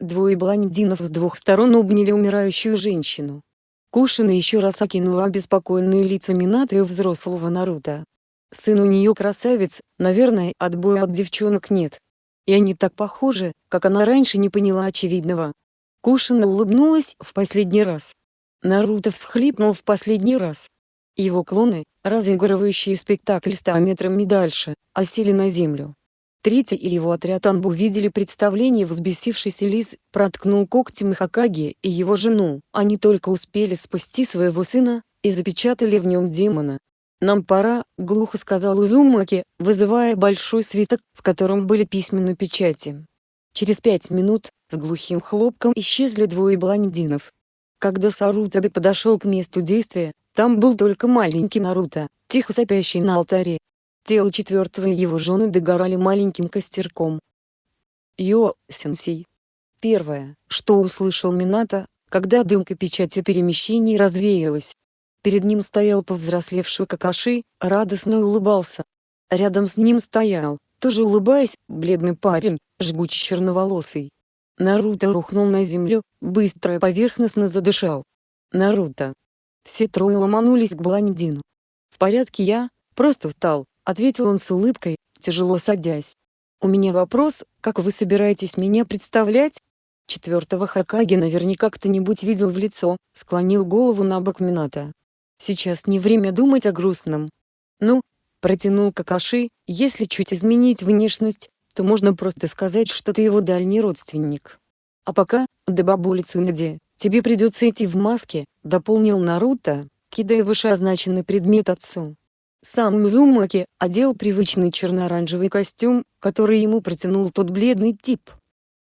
Двое блондинов с двух сторон обняли умирающую женщину. Кушина еще раз окинула обеспокоенные лица Минато и взрослого Наруто. Сын у нее красавец, наверное, отбоя от девчонок нет. И они так похожи, как она раньше не поняла очевидного. Кушина улыбнулась в последний раз. Наруто всхлипнул в последний раз. Его клоны, разыгрывающие спектакль ста метрами дальше, осели на землю. Третий и его отряд Анбу видели представление взбесившийся лис, проткнул когтем Хакаги и его жену, они только успели спасти своего сына, и запечатали в нем демона. «Нам пора», — глухо сказал Узумаки, вызывая большой свиток, в котором были письменные печати. Через пять минут, с глухим хлопком исчезли двое блондинов, когда Сарутаби подошел к месту действия, там был только маленький Наруто, тихо сопящий на алтаре. Тело четвертого и его жены догорали маленьким костерком. Йо, сенсей. Первое, что услышал Минато, когда дымка печати перемещений развеялась. Перед ним стоял повзрослевший Какаши, радостно улыбался. Рядом с ним стоял, тоже улыбаясь, бледный парень, жгучий черноволосый. Наруто рухнул на землю, быстро и поверхностно задышал. Наруто. Все трое ломанулись к блондину. «В порядке я, просто устал», — ответил он с улыбкой, тяжело садясь. «У меня вопрос, как вы собираетесь меня представлять?» Четвертого Хакаги наверняка кто-нибудь видел в лицо, склонил голову на бок Минато. «Сейчас не время думать о грустном». «Ну», — протянул Какаши, — «если чуть изменить внешность, то можно просто сказать, что ты его дальний родственник. А пока, до бабули Цунади, тебе придется идти в маске, дополнил Наруто, кидая вышеозначенный предмет отцу. Сам Мизумаки одел привычный черно-оранжевый костюм, который ему протянул тот бледный тип.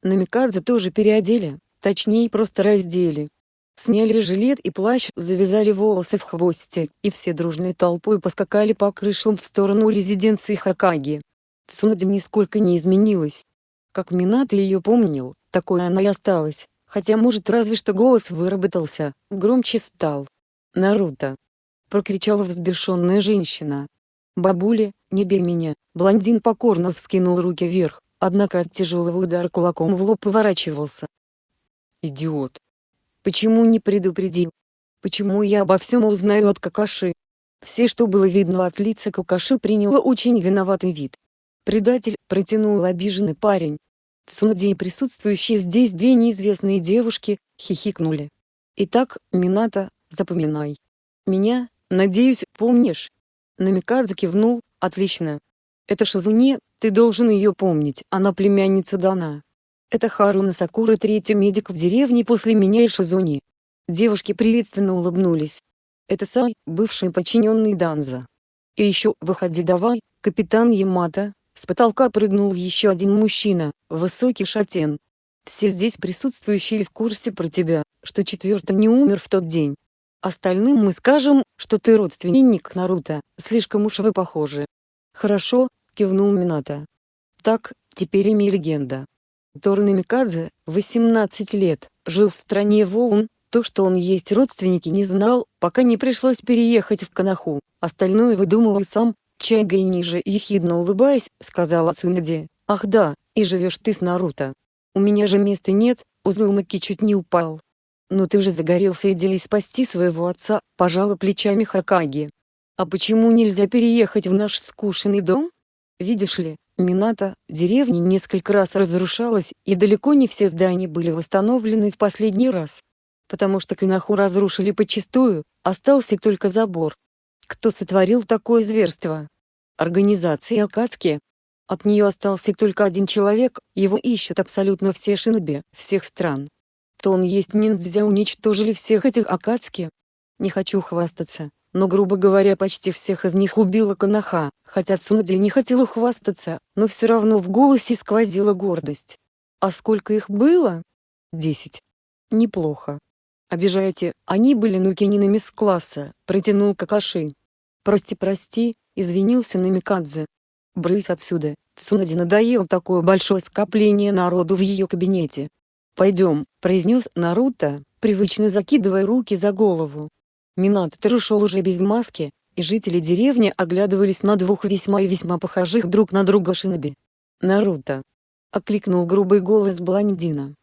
Намикадзе тоже переодели, точнее просто раздели. Сняли жилет и плащ, завязали волосы в хвосте, и все дружной толпой поскакали по крышам в сторону резиденции Хакаги. Цунади нисколько не изменилась. Как Минато ее помнил, такой она и осталась, хотя может разве что голос выработался, громче стал. «Наруто!» — прокричала взбешенная женщина. «Бабуля, не бей меня!» Блондин покорно вскинул руки вверх, однако от тяжелого удара кулаком в лоб поворачивался. «Идиот! Почему не предупредил? Почему я обо всем узнаю от Какаши?» Все, что было видно от лица Какаши приняло очень виноватый вид. «Предатель», — протянул обиженный парень. Цунади и присутствующие здесь две неизвестные девушки, хихикнули. «Итак, Мината, запоминай. Меня, надеюсь, помнишь?» Намикадзе кивнул, «Отлично. Это Шизуне, ты должен ее помнить, она племянница Дана. Это Харуна Сакура, третий медик в деревне после меня и Шизуни. Девушки приветственно улыбнулись. Это Сай, бывший подчиненный Данза. И еще, выходи давай, капитан Ямато, с потолка прыгнул еще один мужчина, высокий шатен. Все здесь присутствующие в курсе про тебя, что четвертый не умер в тот день. Остальным мы скажем, что ты родственник Наруто, слишком уж вы похожи. Хорошо, кивнул Минато. Так, теперь имя легенда. Тор Намикадзе, 18 лет, жил в стране волн, то, что он есть родственники не знал, пока не пришлось переехать в Канаху, остальное выдумывал сам, Чайгой ниже ехидно улыбаясь, сказала Цунади, «Ах да, и живешь ты с Наруто. У меня же места нет», Узумаки чуть не упал. «Но ты же загорелся идеей спасти своего отца», пожала плечами Хакаги. «А почему нельзя переехать в наш скучный дом? Видишь ли, Мината, деревня несколько раз разрушалась, и далеко не все здания были восстановлены в последний раз потому что Кинаху разрушили почистую, остался только забор. Кто сотворил такое зверство? Организация Акацки. От нее остался только один человек, его ищут абсолютно все шиноби, всех стран. То он есть ниндзя уничтожили всех этих Акацки. Не хочу хвастаться, но грубо говоря почти всех из них убила Канаха, хотя Цунади не хотела хвастаться, но все равно в голосе сквозила гордость. А сколько их было? Десять. Неплохо. Обижаете, они были нукининами с класса, протянул Какаши. Прости, прости, извинился Намикадзе. Брысь отсюда, Цунади надоел такое большое скопление народу в ее кабинете. Пойдем, произнес Наруто, привычно закидывая руки за голову. Минато ушел уже без маски, и жители деревни оглядывались на двух весьма и весьма похожих друг на друга шиноби. «Наруто!» — окликнул грубый голос блондина.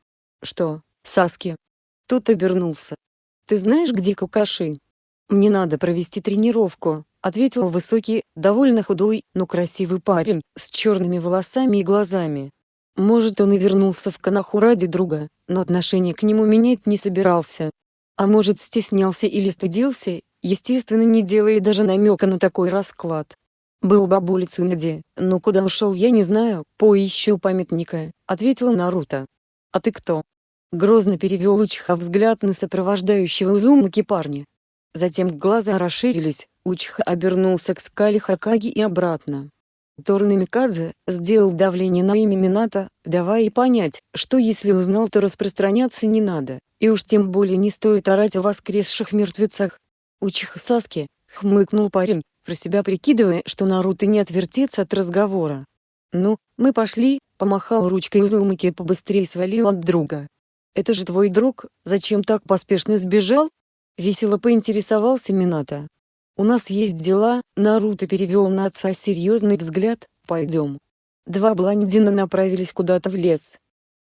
«Что, Саски, тот обернулся. «Ты знаешь, где Кукаши?» «Мне надо провести тренировку», — ответил высокий, довольно худой, но красивый парень, с черными волосами и глазами. Может он и вернулся в Канаху ради друга, но отношение к нему менять не собирался. А может стеснялся или стыдился, естественно не делая даже намека на такой расклад. «Был бабуля Цунади, но куда ушел я не знаю, поищу памятника», — ответила Наруто. «А ты кто?» Грозно перевел Учха взгляд на сопровождающего Узумаки парня. Затем глаза расширились, Учха обернулся к скале Хакаги и обратно. Торн Микадзе сделал давление на имя Мината, давая понять, что если узнал, то распространяться не надо, и уж тем более не стоит орать о воскресших мертвецах. Учиха Саски, хмыкнул парень, про себя прикидывая, что Наруто не отвертится от разговора. «Ну, мы пошли», — помахал ручкой Узумаки и побыстрее свалил от друга. «Это же твой друг, зачем так поспешно сбежал?» Весело поинтересовался Минато. «У нас есть дела», Наруто перевел на отца серьезный взгляд, «пойдем». Два блондина направились куда-то в лес.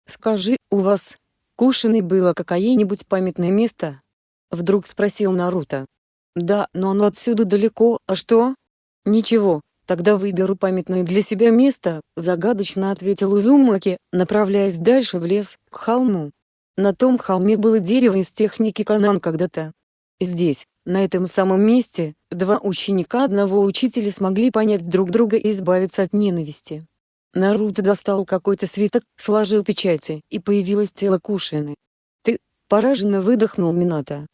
«Скажи, у вас, кушаной было какое-нибудь памятное место?» Вдруг спросил Наруто. «Да, но оно отсюда далеко, а что?» «Ничего, тогда выберу памятное для себя место», загадочно ответил Узумаки, направляясь дальше в лес, к холму. На том холме было дерево из техники Канан когда-то. Здесь, на этом самом месте, два ученика одного учителя смогли понять друг друга и избавиться от ненависти. Наруто достал какой-то свиток, сложил печати, и появилось тело Кушины. «Ты...» — пораженно выдохнул Минато.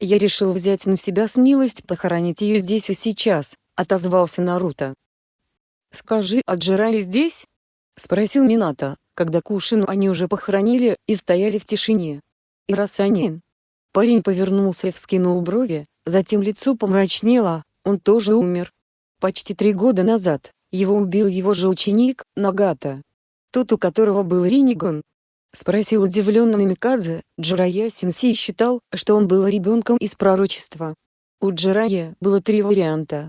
«Я решил взять на себя смелость похоронить ее здесь и сейчас», — отозвался Наруто. «Скажи, а здесь?» — спросил Минато когда Кушину они уже похоронили и стояли в тишине. И раз они... Парень повернулся и вскинул брови, затем лицо помрачнело, он тоже умер. Почти три года назад, его убил его же ученик, Нагата. Тот, у которого был Риниган. Спросил удивленно Намикадзе, Джирая Сенсей считал, что он был ребенком из пророчества. У Джирая было три варианта.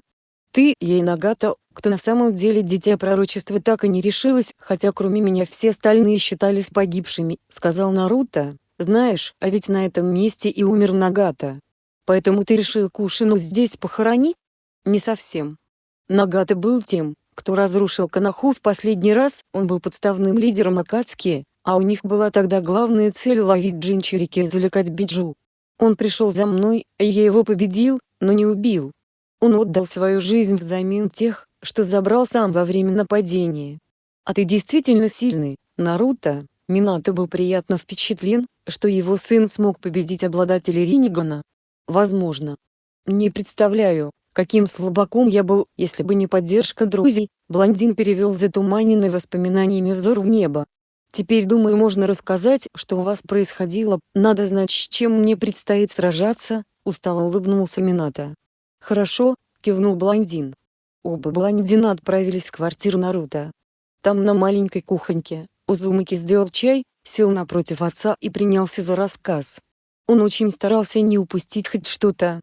Ты, ей Нагата, кто на самом деле дитя пророчества так и не решилась, хотя кроме меня все остальные считались погибшими, сказал Наруто. Знаешь, а ведь на этом месте и умер Нагата. Поэтому ты решил Кушину здесь похоронить? Не совсем. Нагата был тем, кто разрушил Канаху в последний раз, он был подставным лидером Акацки, а у них была тогда главная цель ловить Джинчурики и завлекать Биджу. Он пришел за мной, и я его победил, но не убил. Он отдал свою жизнь взамен тех, что забрал сам во время нападения. А ты действительно сильный, Наруто. Минато был приятно впечатлен, что его сын смог победить обладателя Ринигана. Возможно. Не представляю, каким слабаком я был, если бы не поддержка друзей, блондин перевел затуманенный воспоминаниями взор в небо. Теперь думаю можно рассказать, что у вас происходило, надо знать с чем мне предстоит сражаться, устало улыбнулся Минато. Хорошо, кивнул блондин. Оба блондина отправились в квартиру Наруто. Там на маленькой кухоньке, Узумаки сделал чай, сел напротив отца и принялся за рассказ. Он очень старался не упустить хоть что-то.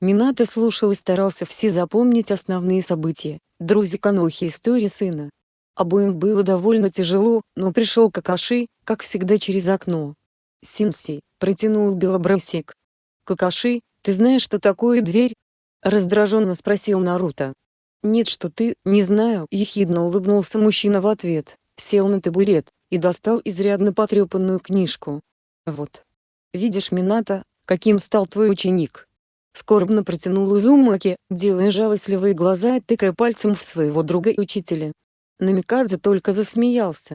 Минато слушал и старался все запомнить основные события, друзья Канохи истории сына. Обоим было довольно тяжело, но пришел Какаши, как всегда через окно. Синси, протянул Белобрысик. Какаши, ты знаешь, что такое дверь? Раздраженно спросил Наруто. Нет, что ты, не знаю, ехидно улыбнулся мужчина в ответ, сел на табурет, и достал изрядно потрепанную книжку. Вот. Видишь, Минато, каким стал твой ученик? Скорбно протянул Узумаки, делая жалостливые глаза и тыкая пальцем в своего друга и учителя. Намикадзе только засмеялся.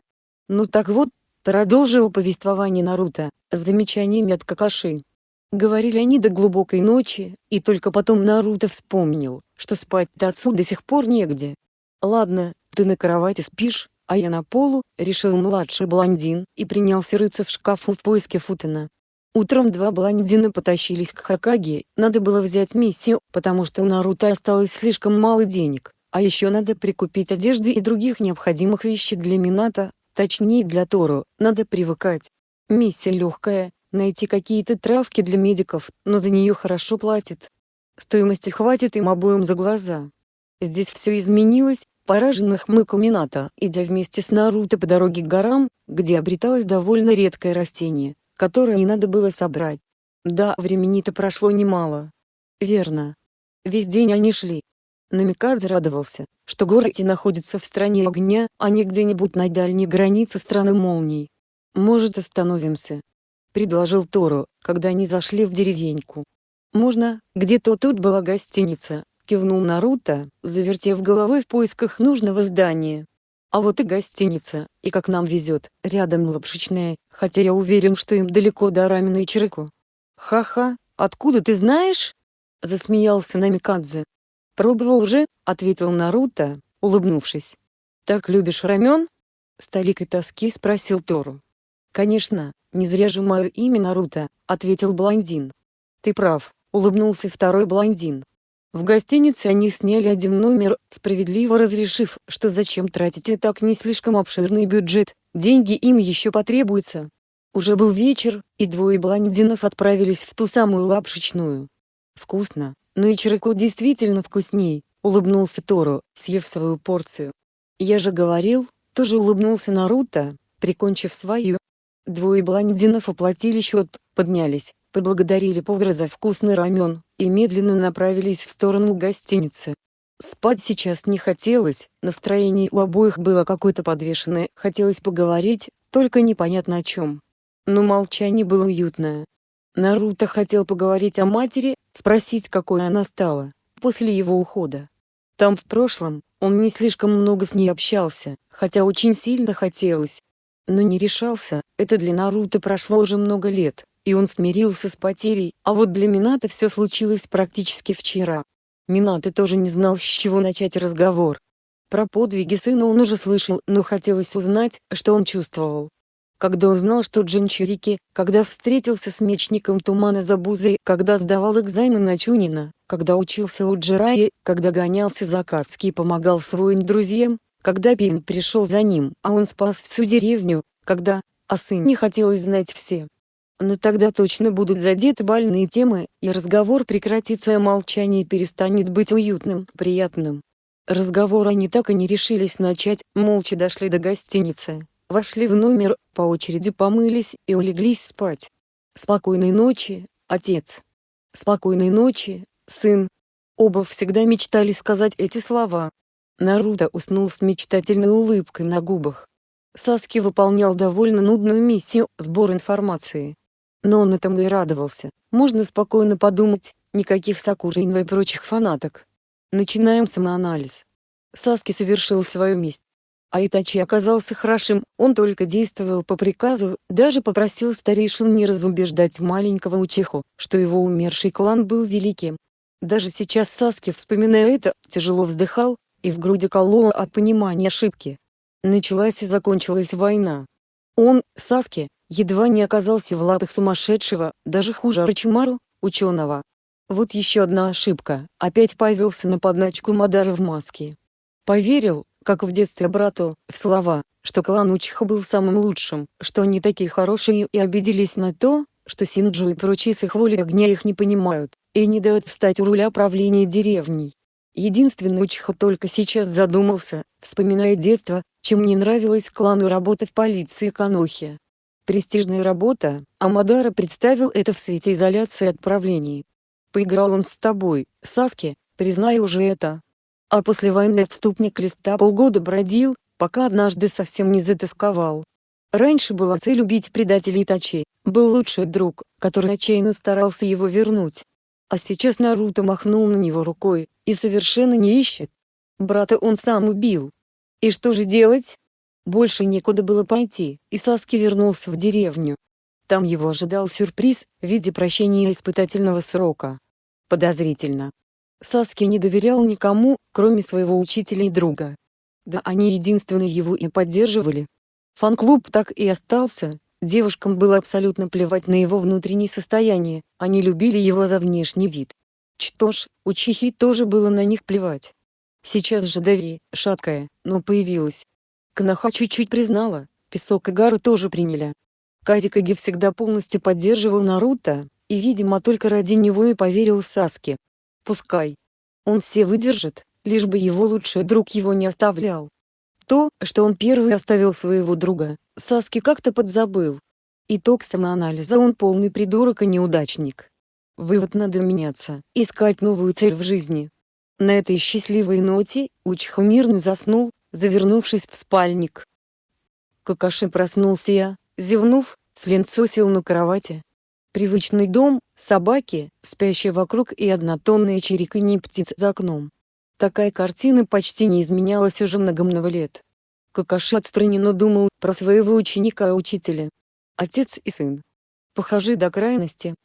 Ну так вот, продолжил повествование Наруто, с замечаниями от Какаши. Говорили они до глубокой ночи, и только потом Наруто вспомнил, что спать-то отцу до сих пор негде. Ладно, ты на кровати спишь, а я на полу, решил младший блондин, и принялся рыться в шкафу в поиске Футена. Утром два блондина потащились к Хакаге, надо было взять миссию, потому что у Наруто осталось слишком мало денег. А еще надо прикупить одежды и других необходимых вещей для Мината, точнее для Тору, надо привыкать. Миссия легкая, найти какие-то травки для медиков, но за нее хорошо платят. Стоимости хватит им обоим за глаза. Здесь все изменилось, пораженно хмыкал Минато, идя вместе с Наруто по дороге к горам, где обреталось довольно редкое растение, которое не надо было собрать. Да, времени-то прошло немало. Верно. Весь день они шли, Намикадзе радовался, что горы эти находятся в стране огня, а не где-нибудь на дальней границе страны молний. «Может остановимся?» — предложил Тору, когда они зашли в деревеньку. «Можно, где-то тут была гостиница», — кивнул Наруто, завертев головой в поисках нужного здания. «А вот и гостиница, и как нам везет, рядом лапшичная, хотя я уверен, что им далеко до Рамина и Чирику». «Ха-ха, откуда ты знаешь?» — засмеялся Намикадзе. «Пробовал уже», — ответил Наруто, улыбнувшись. «Так любишь рамен?» — с толикой тоски спросил Тору. «Конечно, не зря же мое имя Наруто», — ответил блондин. «Ты прав», — улыбнулся второй блондин. В гостинице они сняли один номер, справедливо разрешив, что зачем тратить и так не слишком обширный бюджет, деньги им еще потребуются. Уже был вечер, и двое блондинов отправились в ту самую лапшичную. Вкусно, но и Чироко действительно вкусней, улыбнулся Тору, съев свою порцию. Я же говорил, тоже улыбнулся Наруто, прикончив свою. Двое блондинов оплатили счет, поднялись, поблагодарили повара за вкусный рамен, и медленно направились в сторону гостиницы. Спать сейчас не хотелось, настроение у обоих было какое-то подвешенное, хотелось поговорить, только непонятно о чем. Но молчание было уютное. Наруто хотел поговорить о матери, спросить какой она стала, после его ухода. Там в прошлом, он не слишком много с ней общался, хотя очень сильно хотелось. Но не решался, это для Наруто прошло уже много лет, и он смирился с потерей, а вот для Минато все случилось практически вчера. Минато тоже не знал, с чего начать разговор. Про подвиги сына он уже слышал, но хотелось узнать, что он чувствовал когда узнал, что Джинчурики, когда встретился с мечником Тумана Забузой, когда сдавал экзамен на Чунина, когда учился у Джираи, когда гонялся за Кацки и помогал своим друзьям, когда Пим пришел за ним, а он спас всю деревню, когда, о сыне хотелось знать все. Но тогда точно будут задеты больные темы, и разговор прекратится, а молчание перестанет быть уютным, приятным. Разговор они так и не решились начать, молча дошли до гостиницы. Вошли в номер, по очереди помылись и улеглись спать. Спокойной ночи, отец. Спокойной ночи, сын. Оба всегда мечтали сказать эти слова. Наруто уснул с мечтательной улыбкой на губах. Саски выполнял довольно нудную миссию – сбор информации. Но он этому и радовался. Можно спокойно подумать, никаких Сакуринва и прочих фанаток. Начинаем самоанализ. Саски совершил свою месть. А Итачи оказался хорошим, он только действовал по приказу, даже попросил старейшин не разубеждать маленького Учиху, что его умерший клан был великим. Даже сейчас Саски, вспоминая это, тяжело вздыхал, и в груди кололо от понимания ошибки. Началась и закончилась война. Он, Саски, едва не оказался в лапах сумасшедшего, даже хуже Арчимару, ученого. Вот еще одна ошибка, опять повелся на подначку Мадара в маске. Поверил, как в детстве брату, в слова, что клан Учиха был самым лучшим, что они такие хорошие и обиделись на то, что Синджу и прочие с их волей огня их не понимают, и не дают встать у руля правления деревней. Единственный Учиха только сейчас задумался, вспоминая детство, чем не нравилось клану работа в полиции Канохи. Престижная работа, а Мадара представил это в свете изоляции от правлений. Поиграл он с тобой, Саски, признай уже это. А после войны отступник листа полгода бродил, пока однажды совсем не затасковал. Раньше была цель убить предателей Тачи, был лучший друг, который отчаянно старался его вернуть. А сейчас Наруто махнул на него рукой, и совершенно не ищет. Брата он сам убил. И что же делать? Больше некуда было пойти, и Саски вернулся в деревню. Там его ожидал сюрприз, в виде прощения испытательного срока подозрительно. Саски не доверял никому, кроме своего учителя и друга. Да они единственные его и поддерживали. Фан-клуб так и остался, девушкам было абсолютно плевать на его внутреннее состояние, они любили его за внешний вид. Что ж, у Чихи тоже было на них плевать. Сейчас же Дави, шаткая, но появилась. Кнаха чуть-чуть признала, Песок и Гару тоже приняли. Казикаги всегда полностью поддерживал Наруто, и видимо только ради него и поверил Саске. Пускай. Он все выдержит, лишь бы его лучший друг его не оставлял. То, что он первый оставил своего друга, Саски как-то подзабыл. Итог самоанализа он полный придурок и неудачник. Вывод надо меняться, искать новую цель в жизни. На этой счастливой ноте, Учха мирно заснул, завернувшись в спальник. Какаши проснулся я, зевнув, с ленцо сел на кровати, Привычный дом, собаки, спящие вокруг и однотонные чириканье птиц за окном. Такая картина почти не изменялась уже много-много лет. Какаши отстраненно думал про своего ученика-учителя. Отец и сын. Похожи до крайности.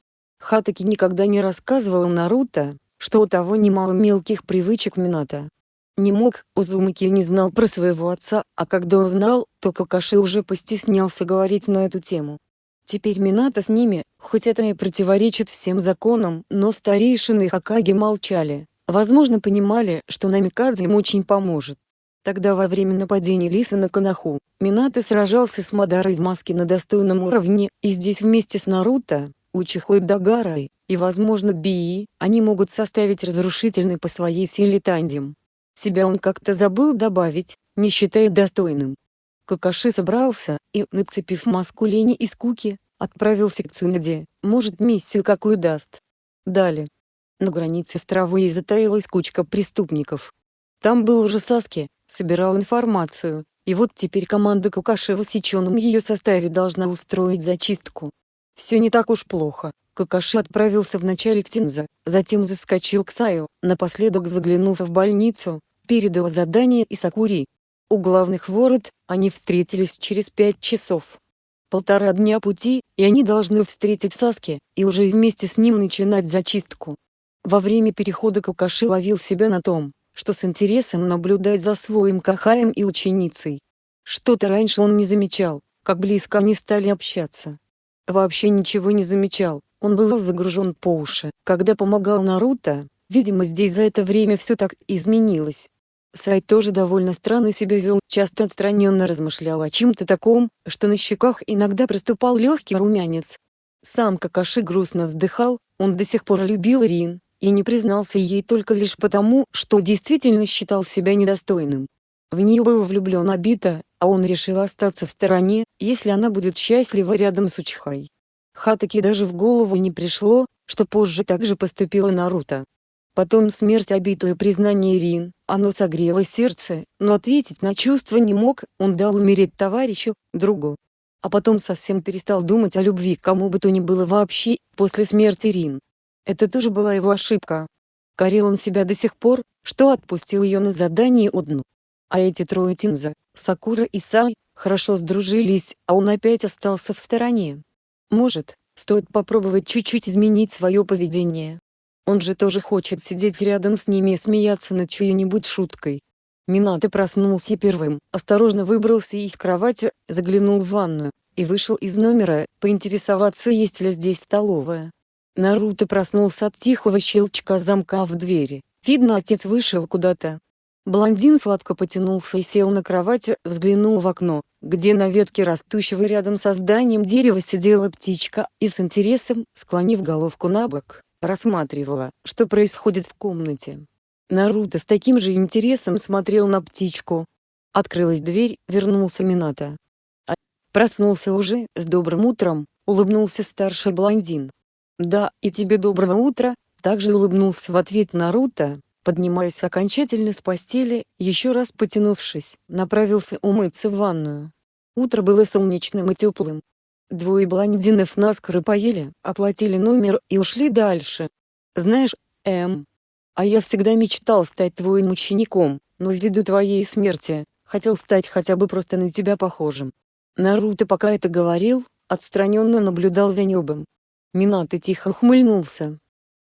Хатаки никогда не рассказывал Наруто, что у того немало мелких привычек Минато. Не мог, Узумаки не знал про своего отца, а когда он знал, то Какаши уже постеснялся говорить на эту тему. Теперь Минато с ними, хоть это и противоречит всем законам, но старейшины Хакаги молчали. Возможно понимали, что Намикадзе им очень поможет. Тогда во время нападения Лиса на Канаху, Минато сражался с Мадарой в маске на достойном уровне, и здесь вместе с Наруто, Учихой Дагарой, и возможно Бии, они могут составить разрушительный по своей силе тандем. Себя он как-то забыл добавить, не считая достойным. Какаши собрался, и, нацепив маску лени и скуки, отправился к Цунаде, может миссию какую даст. Далее. На границе с травой затаилась кучка преступников. Там был уже Саски, собирал информацию, и вот теперь команда Какаши в усеченном ее составе должна устроить зачистку. Все не так уж плохо. Какаши отправился вначале к Тинза, затем заскочил к Саю, напоследок заглянув в больницу, передал задание и Сакури, у главных ворот, они встретились через пять часов. Полтора дня пути, и они должны встретить Саски, и уже вместе с ним начинать зачистку. Во время перехода Кукаши ловил себя на том, что с интересом наблюдать за своим Кахаем и ученицей. Что-то раньше он не замечал, как близко они стали общаться. Вообще ничего не замечал, он был загружен по уши, когда помогал Наруто, видимо здесь за это время все так изменилось. Сайт тоже довольно странно себя вел, часто отстраненно размышлял о чем-то таком, что на щеках иногда проступал легкий румянец. Сам Какаши грустно вздыхал, он до сих пор любил Рин, и не признался ей только лишь потому, что действительно считал себя недостойным. В нее был влюблен Абита, а он решил остаться в стороне, если она будет счастлива рядом с Учихой. Хатаки даже в голову не пришло, что позже так же поступила Наруто. Потом смерть обитую признание Рин, оно согрело сердце, но ответить на чувства не мог, он дал умереть товарищу, другу. А потом совсем перестал думать о любви кому бы то ни было вообще, после смерти Рин. Это тоже была его ошибка. Корил он себя до сих пор, что отпустил ее на задание одну. А эти трое Тинза, Сакура и Сай, хорошо сдружились, а он опять остался в стороне. Может, стоит попробовать чуть-чуть изменить свое поведение. Он же тоже хочет сидеть рядом с ними и смеяться над чьей-нибудь шуткой. Минато проснулся первым, осторожно выбрался из кровати, заглянул в ванную, и вышел из номера, поинтересоваться есть ли здесь столовая. Наруто проснулся от тихого щелчка замка в двери. Видно отец вышел куда-то. Блондин сладко потянулся и сел на кровати, взглянул в окно, где на ветке растущего рядом со зданием дерева сидела птичка и с интересом, склонив головку на бок, рассматривала, что происходит в комнате. Наруто с таким же интересом смотрел на птичку. Открылась дверь, вернулся Минато. А, проснулся уже, с добрым утром, улыбнулся старший блондин. Да, и тебе доброго утра, также улыбнулся в ответ Наруто, поднимаясь окончательно с постели, еще раз потянувшись, направился умыться в ванную. Утро было солнечным и теплым. Двое блондинов наскоро поели, оплатили номер и ушли дальше. Знаешь, Эм, а я всегда мечтал стать твоим учеником, но ввиду твоей смерти, хотел стать хотя бы просто на тебя похожим. Наруто пока это говорил, отстраненно наблюдал за небом. Минато тихо ухмыльнулся.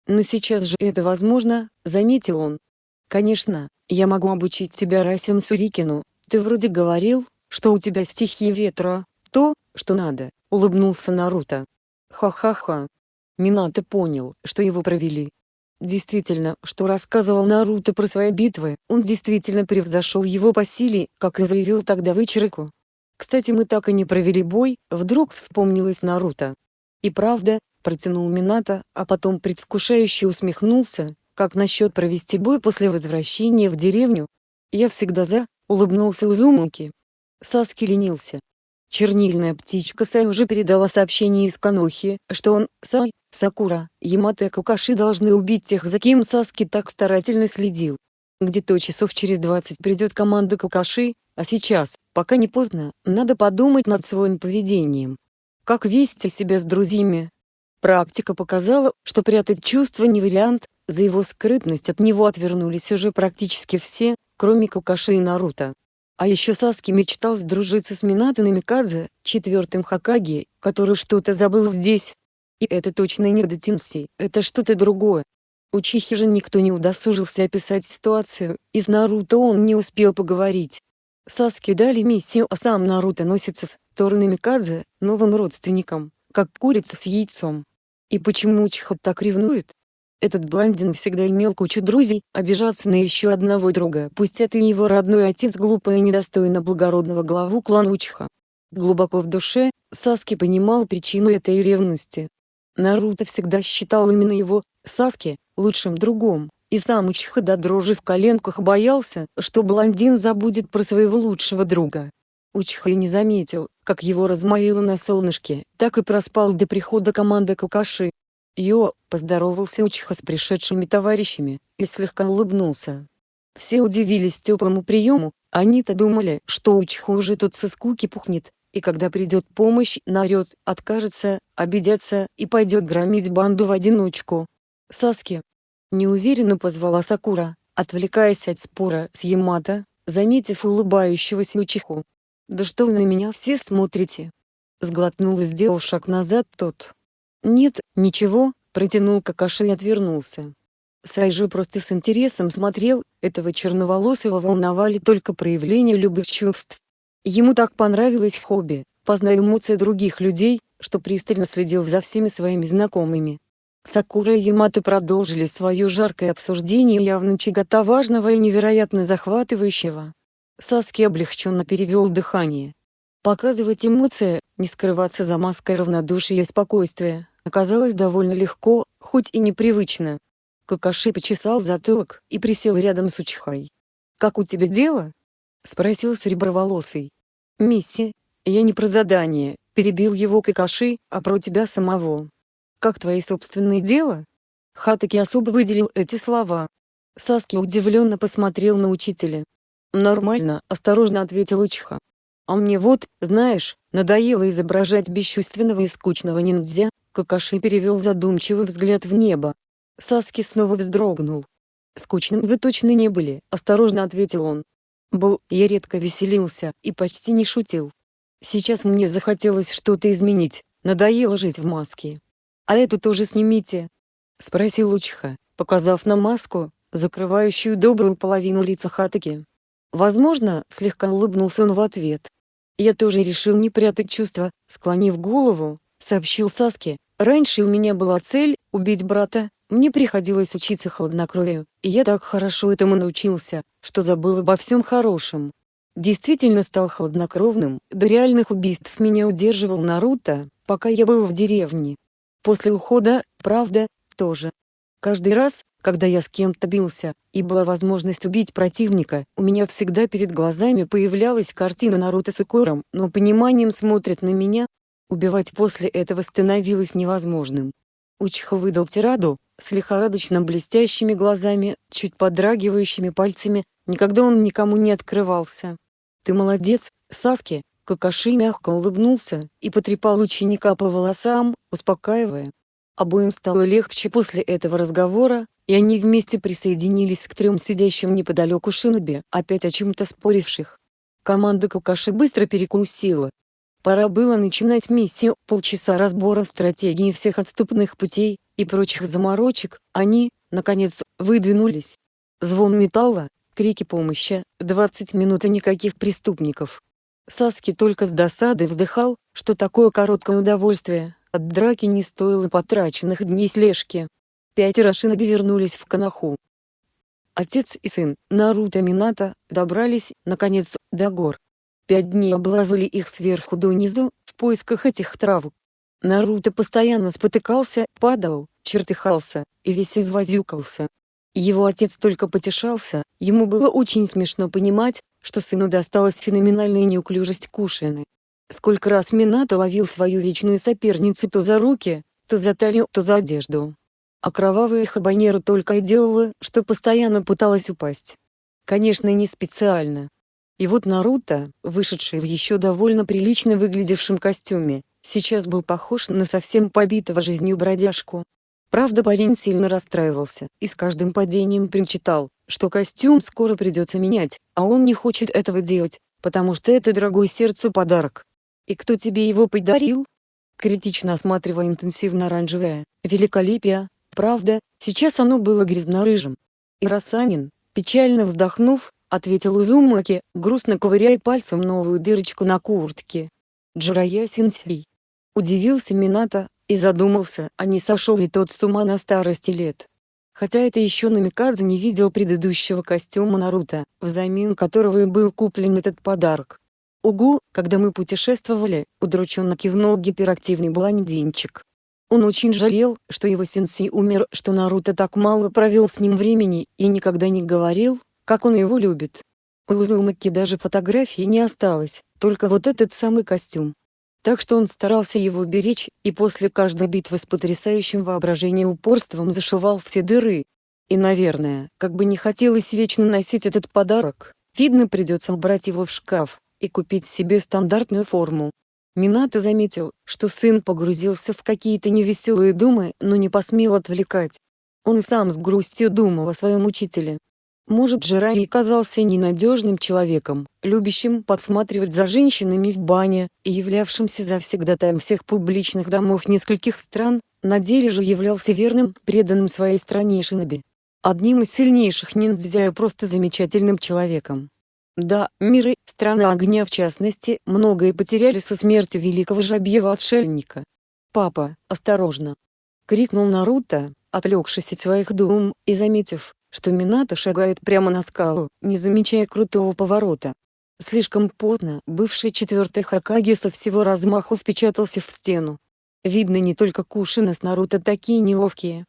«Но сейчас же это возможно», — заметил он. «Конечно, я могу обучить тебя Расин Сурикину, ты вроде говорил, что у тебя стихия ветра, то, что надо», — улыбнулся Наруто. «Ха-ха-ха». Минато понял, что его провели. Действительно, что рассказывал Наруто про свои битвы, он действительно превзошел его по силе, как и заявил тогда Вычерику. Кстати мы так и не провели бой, вдруг вспомнилось Наруто. И правда, протянул Минато, а потом предвкушающе усмехнулся, как насчет провести бой после возвращения в деревню? Я всегда за, улыбнулся Узумуки. Саски ленился. Чернильная птичка Сай уже передала сообщение из Канохи, что он, Сай, Сакура, Ямато и Кукаши должны убить тех, за кем Саски так старательно следил. Где-то часов через 20 придет команда Кукаши, а сейчас, пока не поздно, надо подумать над своим поведением. Как вести себя с друзьями, Практика показала, что прятать чувства не вариант, за его скрытность от него отвернулись уже практически все, кроме Кукаши и Наруто. А еще Саски мечтал сдружиться с Минато Намикадзе, четвертым Хокаги, который что-то забыл здесь. И это точно не Датинси, это что-то другое. У Чихи же никто не удосужился описать ситуацию, и с Наруто он не успел поговорить. Саски дали миссию, а сам Наруто носится с Тору Намикадзе, новым родственником, как курица с яйцом. И почему Учиха так ревнует? Этот блондин всегда имел кучу друзей, обижаться на еще одного друга, пусть это и его родной отец глупо и недостойно благородного главу клана Учиха. Глубоко в душе, Саски понимал причину этой ревности. Наруто всегда считал именно его, Саски, лучшим другом, и сам Учиха до дрожи в коленках боялся, что блондин забудет про своего лучшего друга. Учиха и не заметил, как его разморило на солнышке, так и проспал до прихода команды Кукаши. Йо, поздоровался Учиха с пришедшими товарищами, и слегка улыбнулся. Все удивились теплому приему, они-то думали, что Учиха уже тут со скуки пухнет, и когда придет помощь, наорет, откажется, обидятся и пойдет громить банду в одиночку. Саски. Неуверенно позвала Сакура, отвлекаясь от спора с Ямато, заметив улыбающегося Учиху. «Да что вы на меня все смотрите?» Сглотнул и сделал шаг назад тот. «Нет, ничего», протянул Какаши и отвернулся. Сай же просто с интересом смотрел, этого черноволосого волновали только проявления любых чувств. Ему так понравилось хобби, познай эмоции других людей, что пристально следил за всеми своими знакомыми. Сакура и Ямато продолжили свое жаркое обсуждение явно чего-то важного и невероятно захватывающего. Саски облегченно перевел дыхание. Показывать эмоции, не скрываться за маской равнодушия и спокойствия, оказалось довольно легко, хоть и непривычно. Какаши почесал затылок и присел рядом с Учихай. «Как у тебя дело?» — спросил Сереброволосый. «Мисси, я не про задание», — перебил его Какаши, — «а про тебя самого». «Как твои собственные дела?» Хатаки особо выделил эти слова. Саски удивленно посмотрел на учителя. «Нормально», — осторожно ответил Учиха. «А мне вот, знаешь, надоело изображать бесчувственного и скучного ниндзя», Какаши перевел задумчивый взгляд в небо. Саски снова вздрогнул. Скучным вы точно не были, осторожно ответил он. Был, я редко веселился и почти не шутил. Сейчас мне захотелось что-то изменить, надоело жить в маске. А эту тоже снимите? Спросил Лучха, показав на маску, закрывающую добрую половину лица Хатаки. Возможно, слегка улыбнулся он в ответ. Я тоже решил не прятать чувства, склонив голову, сообщил Саске. Раньше у меня была цель – убить брата, мне приходилось учиться хладнокровию, и я так хорошо этому научился, что забыл обо всем хорошем. Действительно стал хладнокровным, до реальных убийств меня удерживал Наруто, пока я был в деревне. После ухода, правда, тоже. Каждый раз, когда я с кем-то бился, и была возможность убить противника, у меня всегда перед глазами появлялась картина Наруто с укором, но пониманием смотрит на меня. Убивать после этого становилось невозможным. Учхо выдал тираду, с лихорадочно блестящими глазами, чуть подрагивающими пальцами, никогда он никому не открывался. «Ты молодец, Саски!» Какаши мягко улыбнулся и потрепал ученика по волосам, успокаивая. Обоим стало легче после этого разговора, и они вместе присоединились к трем сидящим неподалеку шиноби, опять о чем-то споривших. Команда Какаши быстро перекусила. Пора было начинать миссию, полчаса разбора стратегии всех отступных путей и прочих заморочек, они, наконец, выдвинулись. Звон металла, крики помощи, 20 минут и никаких преступников. Саски только с досадой вздыхал, что такое короткое удовольствие, от драки не стоило потраченных дней слежки. Пятеро шиноби вернулись в Канаху. Отец и сын, Наруто Минато, добрались, наконец, до гор. Пять дней облазали их сверху донизу, в поисках этих травок. Наруто постоянно спотыкался, падал, чертыхался, и весь извозюкался. Его отец только потешался, ему было очень смешно понимать, что сыну досталась феноменальная неуклюжесть Кушины. Сколько раз Минато ловил свою вечную соперницу то за руки, то за талию, то за одежду. А кровавая хабанера только и делала, что постоянно пыталась упасть. Конечно, не специально. И вот Наруто, вышедший в еще довольно прилично выглядевшем костюме, сейчас был похож на совсем побитого жизнью бродяжку. Правда парень сильно расстраивался, и с каждым падением причитал, что костюм скоро придется менять, а он не хочет этого делать, потому что это дорогой сердцу подарок. «И кто тебе его подарил?» Критично осматривая интенсивно-оранжевое, великолепие, правда, сейчас оно было грязно-рыжим. И Расанин, печально вздохнув, ответил Узумаки, грустно ковыряя пальцем новую дырочку на куртке. Джирая Синсей. Удивился Минато, и задумался, а не сошел ли тот с ума на старости лет. Хотя это еще Намикадзе не видел предыдущего костюма Наруто, взамен которого и был куплен этот подарок. «Угу, когда мы путешествовали», — удрученно кивнул гиперактивный блондинчик. Он очень жалел, что его сенсей умер, что Наруто так мало провел с ним времени и никогда не говорил, как он его любит. У Узумаки даже фотографии не осталось, только вот этот самый костюм так что он старался его беречь, и после каждой битвы с потрясающим воображением упорством зашивал все дыры. И наверное, как бы не хотелось вечно носить этот подарок, видно придется убрать его в шкаф, и купить себе стандартную форму. Минато заметил, что сын погрузился в какие-то невеселые думы, но не посмел отвлекать. Он сам с грустью думал о своем учителе, может Джирай казался ненадежным человеком, любящим подсматривать за женщинами в бане, и являвшимся завсегдатаем всех публичных домов нескольких стран, на деле же являлся верным, преданным своей стране Шиноби. Одним из сильнейших ниндзя и просто замечательным человеком. Да, миры, страна огня в частности, многое потеряли со смертью великого жабьего-отшельника. «Папа, осторожно!» — крикнул Наруто, отвлекшись от своих дум, и заметив, что Минато шагает прямо на скалу, не замечая крутого поворота. Слишком поздно, бывший четвертый Хакаги со всего размаху впечатался в стену. Видно не только Кушина с Наруто такие неловкие.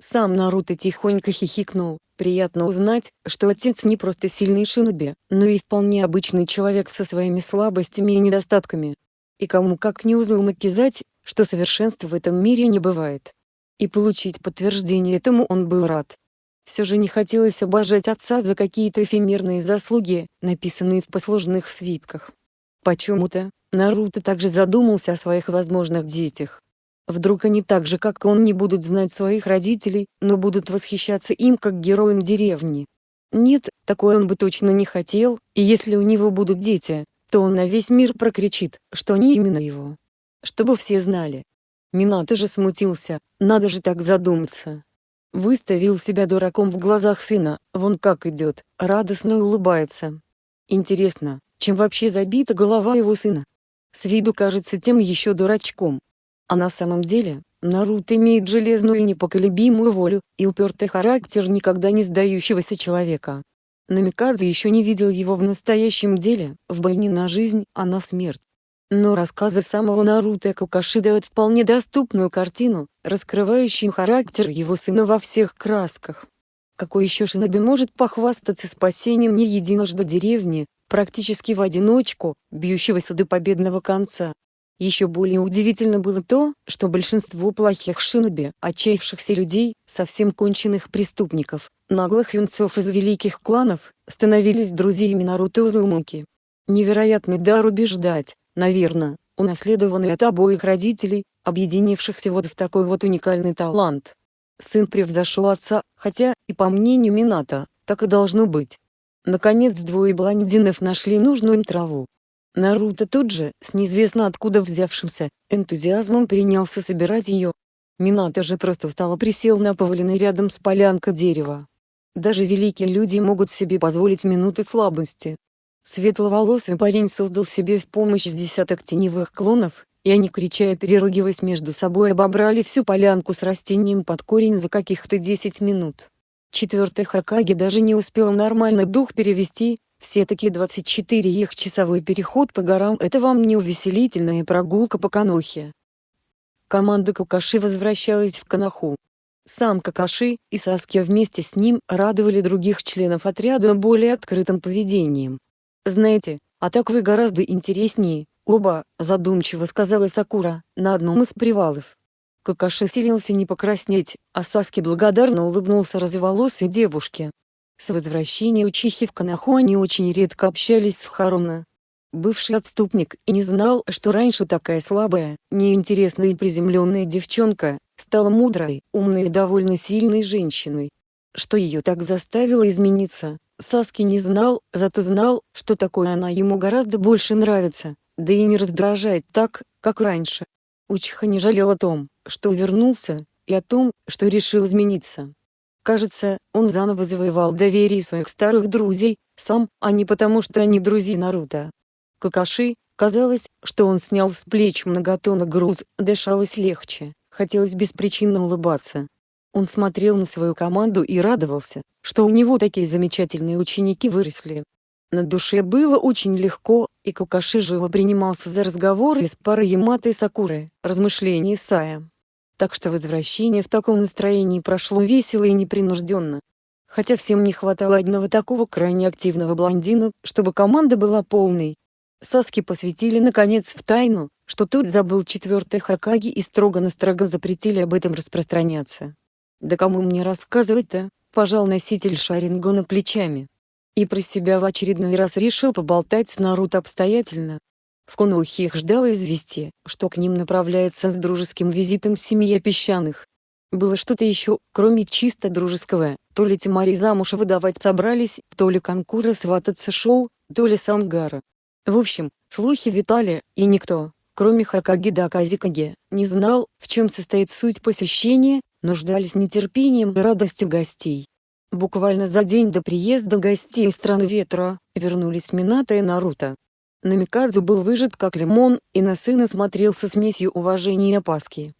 Сам Наруто тихонько хихикнул, приятно узнать, что отец не просто сильный шиноби, но и вполне обычный человек со своими слабостями и недостатками. И кому как не узумакизать, что совершенства в этом мире не бывает. И получить подтверждение этому он был рад. Все же не хотелось обожать отца за какие-то эфемерные заслуги, написанные в послужных свитках. Почему-то, Наруто также задумался о своих возможных детях. Вдруг они так же как и он не будут знать своих родителей, но будут восхищаться им как героем деревни. Нет, такое он бы точно не хотел, и если у него будут дети, то он на весь мир прокричит, что они именно его. Чтобы все знали. Минато же смутился, надо же так задуматься. Выставил себя дураком в глазах сына, вон как идет, радостно улыбается. Интересно, чем вообще забита голова его сына? С виду кажется тем еще дурачком. А на самом деле, Наруто имеет железную и непоколебимую волю, и упертый характер никогда не сдающегося человека. Намикадзе еще не видел его в настоящем деле, в бой не на жизнь, а на смерть. Но рассказы самого Наруто Какаши дают вполне доступную картину, раскрывающую характер его сына во всех красках. Какой еще шиноби может похвастаться спасением не единожды деревни, практически в одиночку, бьющегося до победного конца? Еще более удивительно было то, что большинство плохих шиноби, отчаявшихся людей, совсем конченных преступников, наглых юнцов из великих кланов, становились друзьями Наруто Узумаки. Невероятный дар убеждать, наверное, унаследованный от обоих родителей, объединившихся вот в такой вот уникальный талант. Сын превзошел отца, хотя, и по мнению Минато, так и должно быть. Наконец двое блондинов нашли нужную им траву. Наруто тут же, с неизвестно откуда взявшимся, энтузиазмом принялся собирать ее. Минато же просто устало присел на поваленный рядом с полянкой дерева. Даже великие люди могут себе позволить минуты слабости. Светловолосый парень создал себе в помощь с десяток теневых клонов, и они крича и переругиваясь между собой обобрали всю полянку с растением под корень за каких-то 10 минут. Четвертый Хакаги даже не успел нормально дух перевести, все-таки 24 их часовой переход по горам это вам не увеселительная прогулка по Канохе. Команда Какаши возвращалась в Канаху. Сам Какаши и Саски вместе с ним радовали других членов отряда более открытым поведением. «Знаете, а так вы гораздо интереснее, оба», — задумчиво сказала Сакура, на одном из привалов. Какаши силился не покраснеть, а Саски благодарно улыбнулся разволосой девушке. С возвращения учихи в Канаху они очень редко общались с Харуна. Бывший отступник и не знал, что раньше такая слабая, неинтересная и приземленная девчонка, стала мудрой, умной и довольно сильной женщиной. Что ее так заставило измениться, Саски не знал, зато знал, что такое она ему гораздо больше нравится, да и не раздражает так, как раньше. Учиха не жалел о том, что вернулся, и о том, что решил измениться. Кажется, он заново завоевал доверие своих старых друзей, сам, а не потому что они друзья Наруто. Какаши, казалось, что он снял с плеч многотонный груз, дышалось легче, хотелось беспричинно улыбаться. Он смотрел на свою команду и радовался, что у него такие замечательные ученики выросли. На душе было очень легко, и Кукаши живо принимался за разговоры с парой Ямато и Сакуры, размышления Исая. Так что возвращение в таком настроении прошло весело и непринужденно. Хотя всем не хватало одного такого крайне активного блондина, чтобы команда была полной. Саски посвятили наконец в тайну, что тот забыл четвертый Хакаги и строго-настрого запретили об этом распространяться. Да кому мне рассказывать-то, пожал носитель Шарингона плечами. И про себя в очередной раз решил поболтать с Наруто обстоятельно. В Конухе их ждало известие, что к ним направляется с дружеским визитом семья песчаных. Было что-то еще, кроме чисто дружеского, то ли Тимари замуж выдавать собрались, то ли Конкура свататься шел, то ли Сангара. В общем, слухи витали, и никто, кроме Хакаги да Казикаги, не знал, в чем состоит суть посещения, но ждали с нетерпением и радостью гостей. Буквально за день до приезда гостей из страны ветра, вернулись Минато и Наруто. Намикадзе был выжат как лимон, и на сына смотрел со смесью уважения и опаски.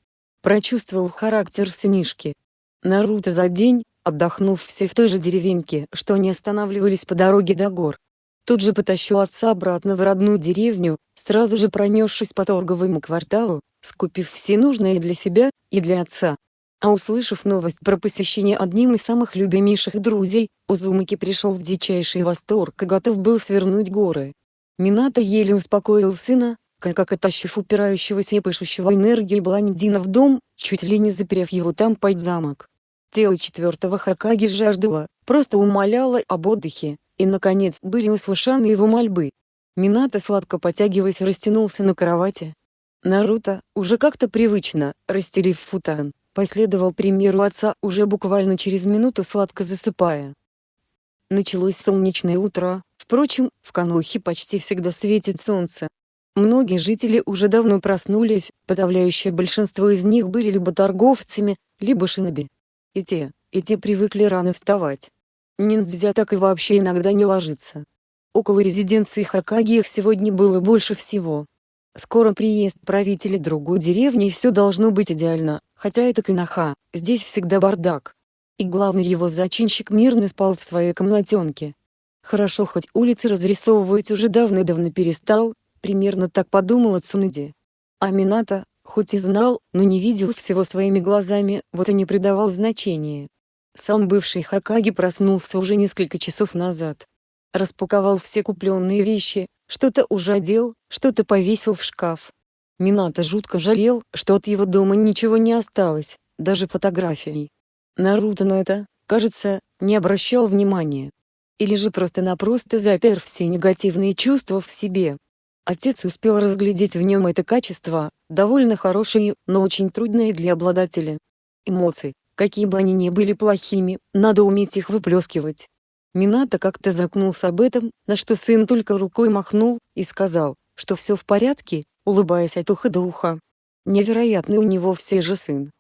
Прочувствовал характер сынишки. Наруто за день, отдохнув все в той же деревеньке, что они останавливались по дороге до гор. Тут же потащил отца обратно в родную деревню, сразу же пронесшись по торговому кварталу, скупив все нужное для себя и для отца. А услышав новость про посещение одним из самых любимейших друзей, Узумаки пришел в дичайший восторг и готов был свернуть горы. Минато еле успокоил сына, как оттащив упирающегося и пышущего энергией блондина в дом, чуть ли не заперев его там под замок. Тело четвертого Хакаги жаждало, просто умоляло об отдыхе, и наконец были услышаны его мольбы. Минато сладко потягиваясь растянулся на кровати. Наруто, уже как-то привычно, расстелив футан, последовал примеру отца уже буквально через минуту сладко засыпая. Началось солнечное утро, впрочем, в Канохе почти всегда светит солнце. Многие жители уже давно проснулись, подавляющее большинство из них были либо торговцами, либо шиноби. И те, и те привыкли рано вставать. Ниндзя так и вообще иногда не ложится. Около резиденции Хакаги их сегодня было больше всего. Скоро приезд правителя другой деревни и все должно быть идеально, хотя это Канаха, здесь всегда бардак. И главный его зачинщик мирно спал в своей комнатенке. Хорошо хоть улицы разрисовывать уже давно-давно перестал, примерно так подумала Цунэди. А хоть и знал, но не видел всего своими глазами, вот и не придавал значения. Сам бывший Хакаги проснулся уже несколько часов назад. Распаковал все купленные вещи, что-то уже одел, что-то повесил в шкаф. Минато жутко жалел, что от его дома ничего не осталось, даже фотографий. Наруто на это, кажется, не обращал внимания. Или же просто-напросто запер все негативные чувства в себе. Отец успел разглядеть в нем это качество, довольно хорошее, но очень трудное для обладателя. Эмоций, Какие бы они ни были плохими, надо уметь их выплескивать. Минато как-то закнулся об этом, на что сын только рукой махнул, и сказал, что все в порядке, улыбаясь от уха до уха. Невероятный у него все же сын.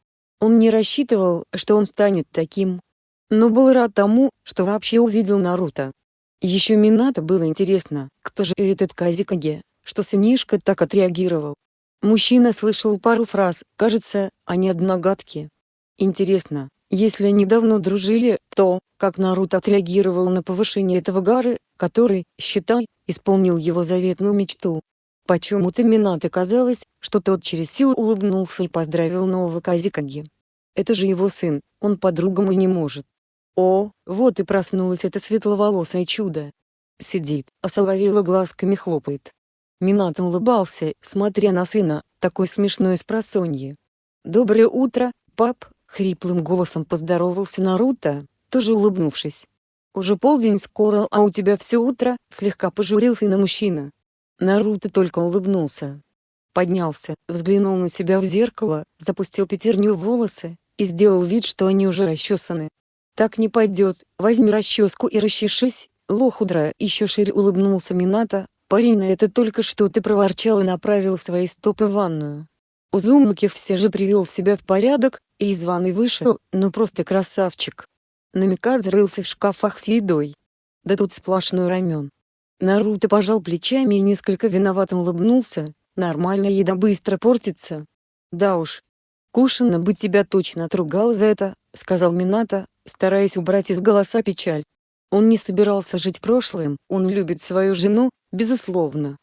Он не рассчитывал, что он станет таким. Но был рад тому, что вообще увидел Наруто. Еще Минато было интересно, кто же этот Казикаге, что сынишка так отреагировал. Мужчина слышал пару фраз, кажется, они одногадки. Интересно, если они давно дружили, то, как Наруто отреагировал на повышение этого Гары, который, считай, исполнил его заветную мечту. Почему-то Минато казалось, что тот через силу улыбнулся и поздравил нового Казикаги. Это же его сын, он по-другому не может. О, вот и проснулось это светловолосое чудо. Сидит, а соловела глазками хлопает. Минато улыбался, смотря на сына, такой смешной с просонья. «Доброе утро, пап», Хриплым голосом поздоровался Наруто, тоже улыбнувшись. «Уже полдень скоро, а у тебя все утро?» — слегка пожурился на мужчина. Наруто только улыбнулся. Поднялся, взглянул на себя в зеркало, запустил пятерню в волосы, и сделал вид, что они уже расчесаны. «Так не пойдет, возьми расческу и расчешись, лохудра!» Еще шире улыбнулся Минато, парень на это только что ты проворчал и направил свои стопы в ванную. Узумаки все же привел себя в порядок, и из ванны вышел, ну просто красавчик. Намикадзе рылся в шкафах с едой. Да тут сплошной рамен. Наруто пожал плечами и несколько виновато улыбнулся, нормальная еда быстро портится. Да уж. Кушина бы тебя точно отругал за это, сказал Минато, стараясь убрать из голоса печаль. Он не собирался жить прошлым, он любит свою жену, безусловно.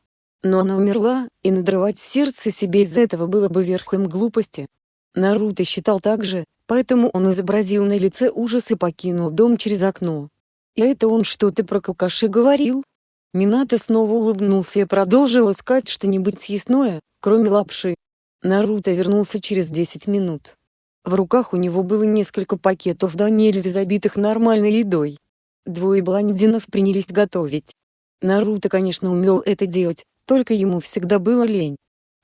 Но она умерла, и надрывать сердце себе из-за этого было бы верхом глупости. Наруто считал так же, поэтому он изобразил на лице ужас и покинул дом через окно. «И это он что-то про Какаши говорил?» Минато снова улыбнулся и продолжил искать что-нибудь съестное, кроме лапши. Наруто вернулся через 10 минут. В руках у него было несколько пакетов до нельзя забитых нормальной едой. Двое блондинов принялись готовить. Наруто конечно умел это делать, только ему всегда было лень.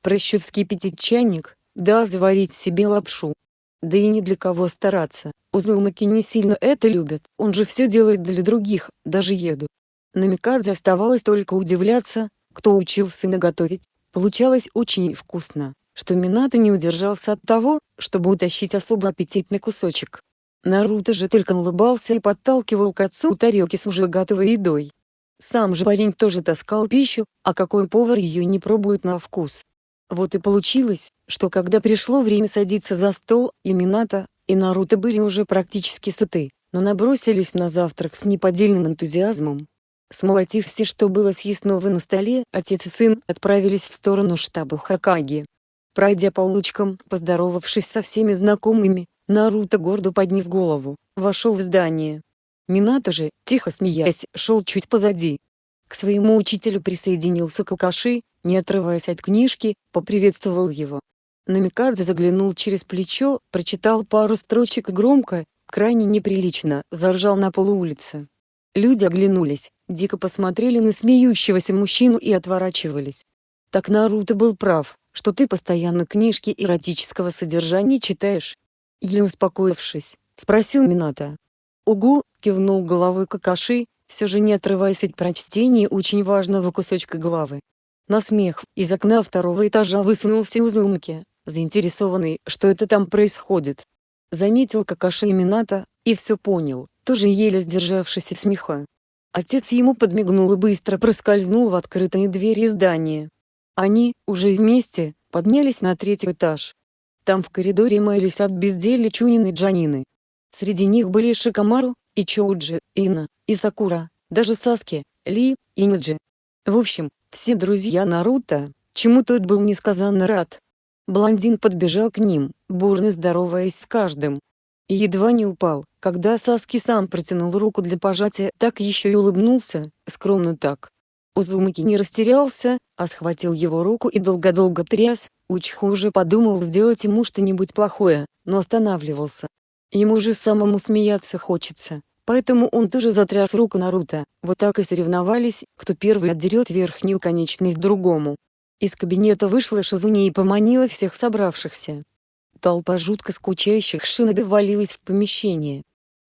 Проще вскипятить чайник, да заварить себе лапшу. Да и ни для кого стараться, Узумаки не сильно это любят, он же все делает для других, даже еду. Намикадзе оставалось только удивляться, кто учил сына готовить, получалось очень вкусно, что Минато не удержался от того, чтобы утащить особо аппетитный кусочек. Наруто же только улыбался и подталкивал к отцу тарелки с уже готовой едой. Сам же парень тоже таскал пищу, а какой повар ее не пробует на вкус. Вот и получилось, что когда пришло время садиться за стол, и Минато, и Наруто были уже практически сыты, но набросились на завтрак с неподдельным энтузиазмом. Смолотив все, что было съестного на столе, отец и сын отправились в сторону штаба Хакаги. Пройдя по улочкам, поздоровавшись со всеми знакомыми, Наруто гордо подняв голову, вошел в здание. Минато же, тихо смеясь, шел чуть позади. К своему учителю присоединился Какаши, не отрываясь от книжки, поприветствовал его. Намикадзе заглянул через плечо, прочитал пару строчек громко, крайне неприлично, заржал на полу улицы. Люди оглянулись, дико посмотрели на смеющегося мужчину и отворачивались. Так Наруто был прав, что ты постоянно книжки эротического содержания читаешь?» Еле успокоившись, спросил Минато. «Угу», — кивнул головой Какаши, все же не отрываясь от прочтения очень важного кусочка главы. На смех из окна второго этажа высунулся Узумки, заинтересованный, что это там происходит. Заметил Какаши и Минато, и все понял, тоже еле сдержавшись от смеха. Отец ему подмигнул и быстро проскользнул в открытые двери здания. Они, уже вместе, поднялись на третий этаж. Там в коридоре маялись от безделья Чунин и Джанины. Среди них были Шикамару, и Чоуджи, Ина, и Сакура, даже Саски, Ли, и Ниджи. В общем, все друзья Наруто, чему тот был несказанно рад. Блондин подбежал к ним, бурно здороваясь с каждым. И едва не упал, когда Саски сам протянул руку для пожатия, так еще и улыбнулся, скромно так. Узумаки не растерялся, а схватил его руку и долго-долго тряс, Учху уже подумал сделать ему что-нибудь плохое, но останавливался. Ему же самому смеяться хочется, поэтому он тоже затряс руку Наруто, вот так и соревновались, кто первый отдерет верхнюю конечность другому. Из кабинета вышла Шизуни и поманила всех собравшихся. Толпа жутко скучающих шиноби валилась в помещение.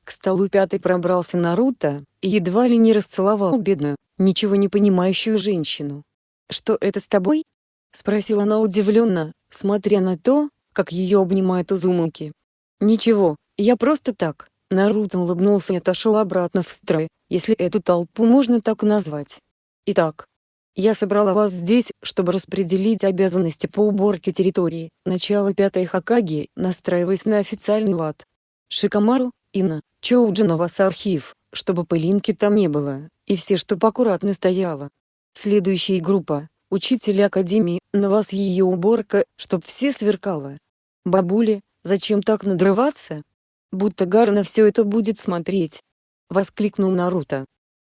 К столу пятый пробрался Наруто, и едва ли не расцеловал бедную, ничего не понимающую женщину. «Что это с тобой?» — спросила она удивленно, смотря на то, как ее обнимает Узумаки. «Ничего, я просто так». Наруто улыбнулся и отошел обратно в строй, если эту толпу можно так назвать. «Итак, я собрала вас здесь, чтобы распределить обязанности по уборке территории. Начало пятой Хакаги, настраиваясь на официальный лад. Шикамару, Ино, Чоуджи на вас архив, чтобы пылинки там не было, и все, чтоб аккуратно стояло. Следующая группа, учитель академии, на вас ее уборка, чтоб все сверкало. Бабули, зачем так надрываться? Будто Гаара на все это будет смотреть. Воскликнул Наруто.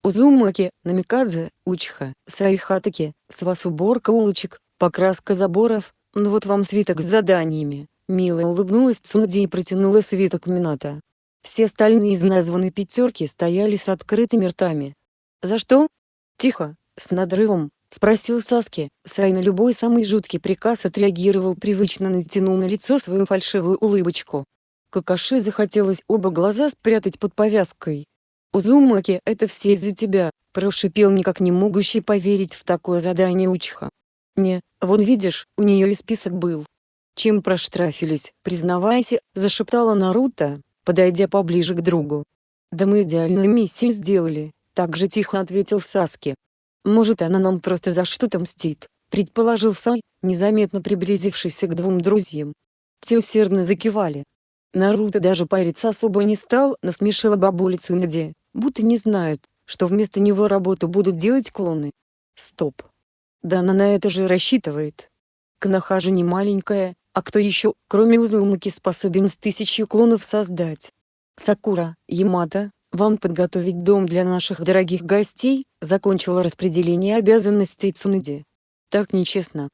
Узумаки, Намикадзе, Учиха, Сай, Хатаке, с вас уборка улочек, покраска заборов, ну вот вам свиток с заданиями. Мило улыбнулась Цунаде и протянула свиток Минато. Все остальные из названной пятерки стояли с открытыми ртами. «За что?» «Тихо, с надрывом», — спросил Саски. Сай на любой самый жуткий приказ отреагировал привычно натянул на лицо свою фальшивую улыбочку. Какаши захотелось оба глаза спрятать под повязкой. «Узумаки, это все из-за тебя», — прошипел никак не могущий поверить в такое задание Учиха. «Не, вон видишь, у нее и список был». «Чем проштрафились, признавайся», — зашептала Наруто, подойдя поближе к другу. «Да мы идеальную миссию сделали», — так же тихо ответил Саски. «Может она нам просто за что-то мстит», — предположил Сай, незаметно приблизившийся к двум друзьям. Те усердно закивали. Наруто даже париться особо не стал, насмешила бабулицу Наде, будто не знают, что вместо него работу будут делать клоны. Стоп. Да она на это же рассчитывает. Кноха же не маленькая, а кто еще, кроме Узумаки, способен с тысячью клонов создать? Сакура, Ямато, вам подготовить дом для наших дорогих гостей, закончила распределение обязанностей Цунади. Так нечестно.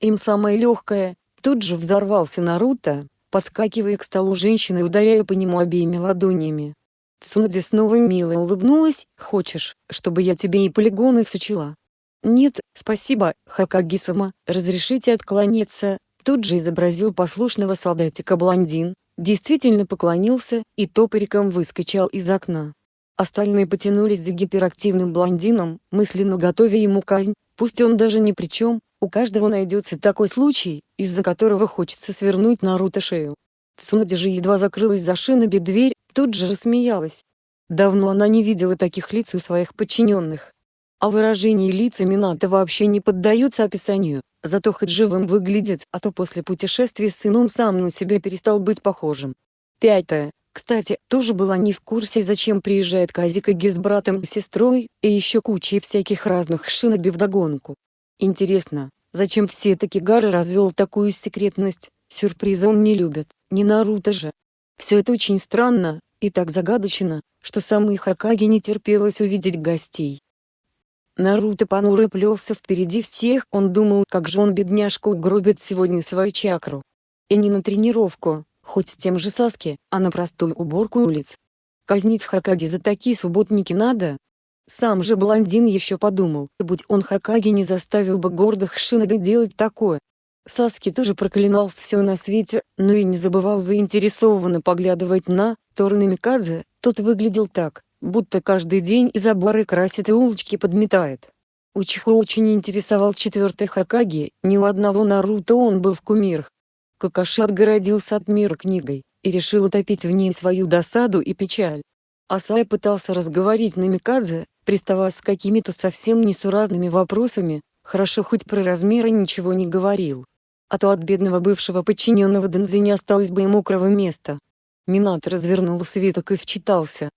Им самое легкое, тут же взорвался Наруто, подскакивая к столу женщины и ударяя по нему обеими ладонями. Цунади снова мило улыбнулась, «Хочешь, чтобы я тебе и полигоны всучила?» «Нет, спасибо, Хакаги-сама, разрешите откланяться, Тут же изобразил послушного солдатика блондин, действительно поклонился и топориком выскочил из окна. Остальные потянулись за гиперактивным блондином, мысленно готовя ему казнь, пусть он даже ни при чем, у каждого найдется такой случай, из-за которого хочется свернуть Наруто шею. Цунади же едва закрылась за шиноби дверь, тут же рассмеялась. Давно она не видела таких лиц у своих подчиненных. А выражение лица Минато вообще не поддается описанию, зато хоть живым выглядит, а то после путешествия с сыном сам на себя перестал быть похожим. Пятое. Кстати, тоже была не в курсе зачем приезжает Казикаги с братом и сестрой, и еще кучей всяких разных шиноби вдогонку. Интересно, зачем все таки Гары развел такую секретность, сюрпризы он не любит, не Наруто же. Все это очень странно, и так загадочно, что самой Хакаги не терпелось увидеть гостей. Наруто понуро плелся впереди всех, он думал, как же он бедняжка угробит сегодня свою чакру. И не на тренировку, хоть с тем же Саски, а на простую уборку улиц. Казнить Хакаги за такие субботники надо? Сам же блондин еще подумал, будь он Хакаги не заставил бы гордых шиноби делать такое. Саски тоже проклинал все на свете, но и не забывал заинтересованно поглядывать на Тору Намикадзе, тот выглядел так, будто каждый день и заборы красит и улочки подметает. Учихо очень интересовал четвертый Хакаги, ни у одного Наруто он был в кумирах. Какаши отгородился от мира книгой, и решил утопить в ней свою досаду и печаль. Асай пытался разговорить Намикадзе, приставая с какими-то совсем несуразными вопросами, хорошо хоть про размеры ничего не говорил а то от бедного бывшего подчиненного Дэнзи не осталось бы и мокрого места. Минат развернул свиток и вчитался.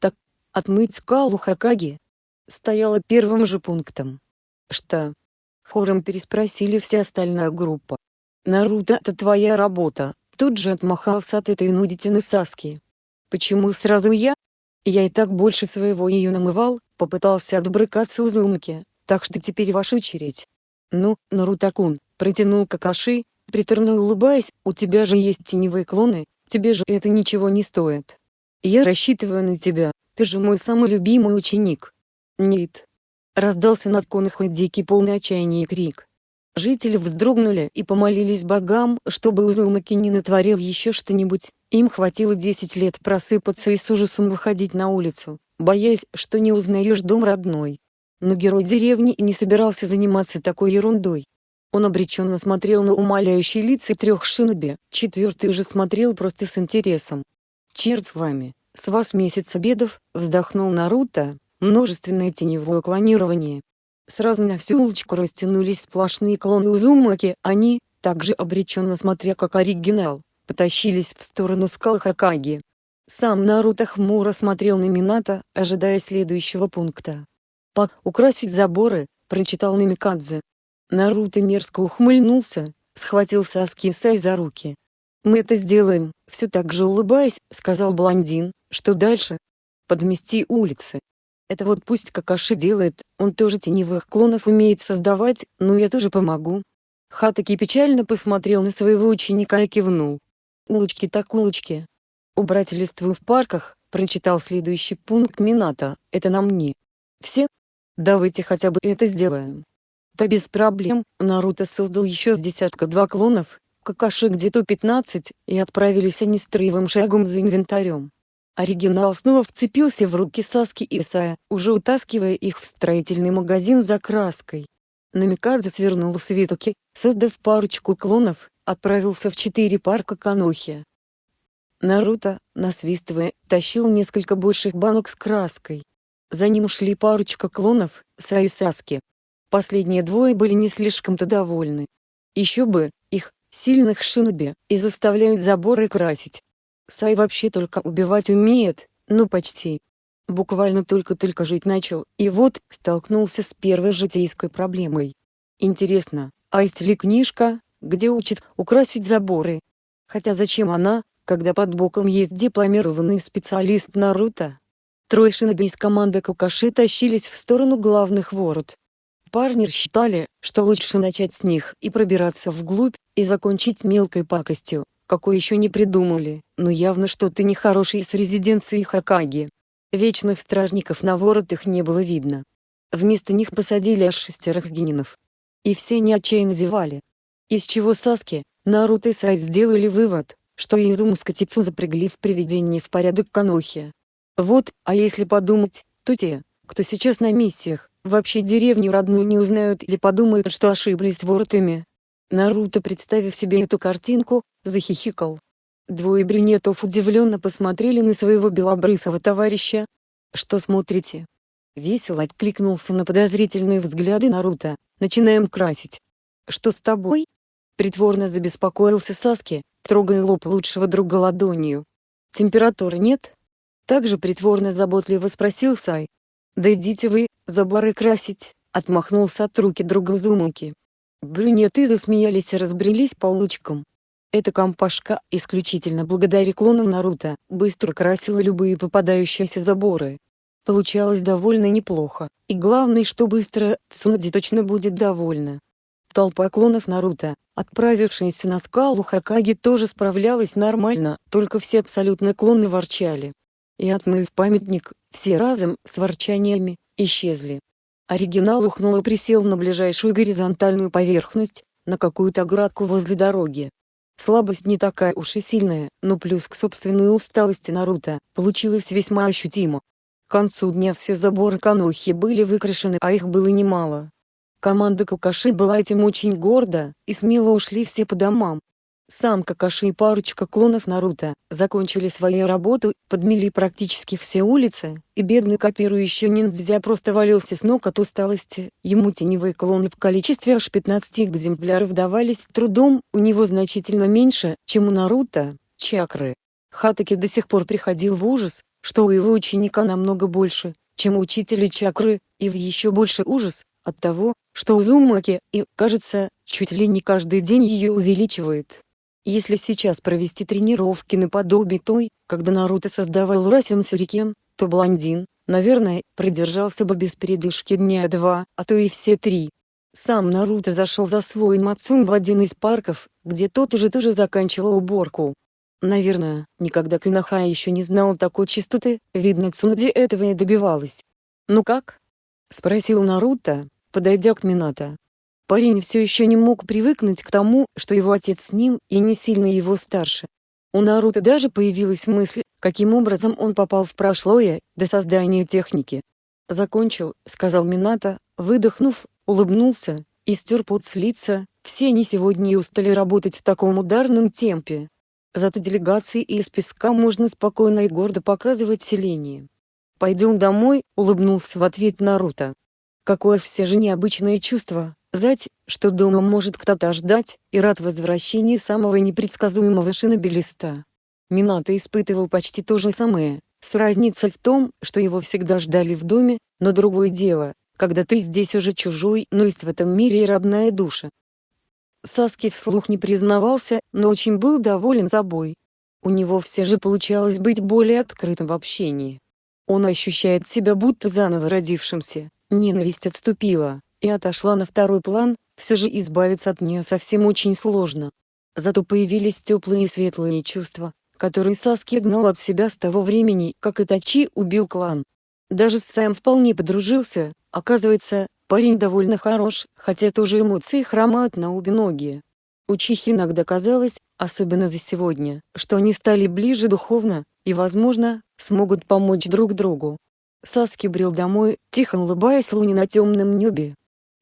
Так, отмыть скалу Хакаги стояла первым же пунктом. Что? Хором переспросили вся остальная группа. Наруто, это твоя работа, тут же отмахался от этой нудитины Саски. Почему сразу я? Я и так больше своего ее намывал, попытался отбрыкаться Узумаки, так что теперь ваша очередь. Ну, Наруто-кун, Протянул Какаши, приторно улыбаясь, у тебя же есть теневые клоны, тебе же это ничего не стоит. Я рассчитываю на тебя, ты же мой самый любимый ученик. Нет. Раздался над конухой дикий полный отчаяния крик. Жители вздрогнули и помолились богам, чтобы Узумаки не натворил еще что-нибудь, им хватило 10 лет просыпаться и с ужасом выходить на улицу, боясь, что не узнаешь дом родной. Но герой деревни не собирался заниматься такой ерундой. Он обреченно смотрел на умоляющие лица трех шиноби, четвертый уже смотрел просто с интересом. «Черт с вами, с вас месяц обедов», — вздохнул Наруто, множественное теневое клонирование. Сразу на всю улочку растянулись сплошные клоны Узумаки, они, также обреченно смотря как оригинал, потащились в сторону скал Хакаги. Сам Наруто хмуро смотрел на Минато, ожидая следующего пункта. «Пак, украсить заборы», — прочитал Намикадзе, Наруто мерзко ухмыльнулся, схватил Саски Сай за руки. «Мы это сделаем», — все так же улыбаясь, сказал блондин, «что дальше?» «Подмести улицы». Это вот пусть Какаши делает, он тоже теневых клонов умеет создавать, но я тоже помогу. Хатаки печально посмотрел на своего ученика и кивнул. Улочки так улочки. Убрать листву в парках, прочитал следующий пункт Минато, это на мне. Все? Давайте хотя бы это сделаем. Да без проблем, Наруто создал еще с десятка два клонов, Какаши где-то 15, и отправились они строевым шагом за инвентарем. Оригинал снова вцепился в руки Саски и Исая, уже утаскивая их в строительный магазин за краской. Намикадзе свернул свитоки, создав парочку клонов, отправился в четыре парка Канохи. Наруто, насвистывая, тащил несколько больших банок с краской. За ним шли парочка клонов, Саю Саски, Последние двое были не слишком-то довольны. Еще бы, их, сильных шиноби, и заставляют заборы красить. Сай вообще только убивать умеет, ну почти. Буквально только-только жить начал, и вот, столкнулся с первой житейской проблемой. Интересно, а есть ли книжка, где учат украсить заборы? Хотя зачем она, когда под боком есть дипломированный специалист Наруто? Трое шиноби из команды Кукаши тащились в сторону главных ворот. Парни считали, что лучше начать с них и пробираться вглубь, и закончить мелкой пакостью, какой еще не придумали, но явно что-то нехорошее с резиденцией Хакаги. Вечных стражников на воротах не было видно. Вместо них посадили аж шестерых генинов. И все не отчаянно зевали. Из чего Саски, Наруто и Сай сделали вывод, что Изуму с запрягли в приведении в порядок Канохи. Вот, а если подумать, то те, кто сейчас на миссиях, Вообще деревню родную не узнают или подумают, что ошиблись воротами. Наруто, представив себе эту картинку, захихикал. Двое брюнетов удивленно посмотрели на своего белобрысого товарища. «Что смотрите?» Весело откликнулся на подозрительные взгляды Наруто. «Начинаем красить». «Что с тобой?» Притворно забеспокоился Саски, трогая лоб лучшего друга ладонью. «Температуры нет?» Также притворно заботливо спросил Сай. «Да идите вы, заборы красить», — отмахнулся от руки друга Зумуки. Брюнеты засмеялись и разбрелись по улочкам. Эта компашка, исключительно благодаря клонам Наруто, быстро красила любые попадающиеся заборы. Получалось довольно неплохо, и главное, что быстро, Цунади точно будет довольна. Толпа клонов Наруто, отправившаяся на скалу Хакаги тоже справлялась нормально, только все абсолютно клоны ворчали. И отмыв памятник, все разом, с ворчаниями, исчезли. Оригинал ухнул и присел на ближайшую горизонтальную поверхность, на какую-то оградку возле дороги. Слабость не такая уж и сильная, но плюс к собственной усталости Наруто, получилось весьма ощутимо. К концу дня все заборы Канохи были выкрашены, а их было немало. Команда Какаши была этим очень горда, и смело ушли все по домам. Сам Какаши и парочка клонов Наруто закончили свою работу, подмели практически все улицы, и бедный копирующий ниндзя просто валился с ног от усталости. Ему теневые клоны в количестве аж 15 экземпляров давались трудом, у него значительно меньше, чем у Наруто, чакры. Хатаки до сих пор приходил в ужас, что у его ученика намного больше, чем у учителя чакры, и в еще больше ужас, от того, что у Зумаки, и, кажется, чуть ли не каждый день ее увеличивает. Если сейчас провести тренировки наподобие той, когда Наруто создавал Расин Сюрикен, то блондин, наверное, продержался бы без передышки дня два, а то и все три. Сам Наруто зашел за свой Мацун в один из парков, где тот уже тоже заканчивал уборку. Наверное, никогда Кинаха еще не знал такой чистоты, видно Цунади этого и добивалась. «Ну как?» — спросил Наруто, подойдя к Минато. Парень все еще не мог привыкнуть к тому, что его отец с ним и не сильно его старше. У Наруто даже появилась мысль, каким образом он попал в прошлое, до создания техники. «Закончил», — сказал Минато, выдохнув, улыбнулся, и стер пот с лица, все они сегодня и устали работать в таком ударном темпе. Зато делегации из песка можно спокойно и гордо показывать селение. «Пойдем домой», — улыбнулся в ответ Наруто. Какое все же необычное чувство, Зать, что дома может кто-то ждать, и рад возвращению самого непредсказуемого шинобелиста. Минато испытывал почти то же самое, с разницей в том, что его всегда ждали в доме, но другое дело, когда ты здесь уже чужой, но есть в этом мире и родная душа. Саски вслух не признавался, но очень был доволен собой. У него все же получалось быть более открытым в общении. Он ощущает себя будто заново родившимся, ненависть отступила, и отошла на второй план, все же избавиться от нее совсем очень сложно. Зато появились теплые и светлые чувства, которые Саски гнал от себя с того времени, как Итачи убил клан. Даже с Сэм вполне подружился, оказывается, парень довольно хорош, хотя тоже эмоции хромают на обе ноги. У Чихи иногда казалось, особенно за сегодня, что они стали ближе духовно, и, возможно, смогут помочь друг другу. Саски брел домой, тихо улыбаясь луне на темном небе,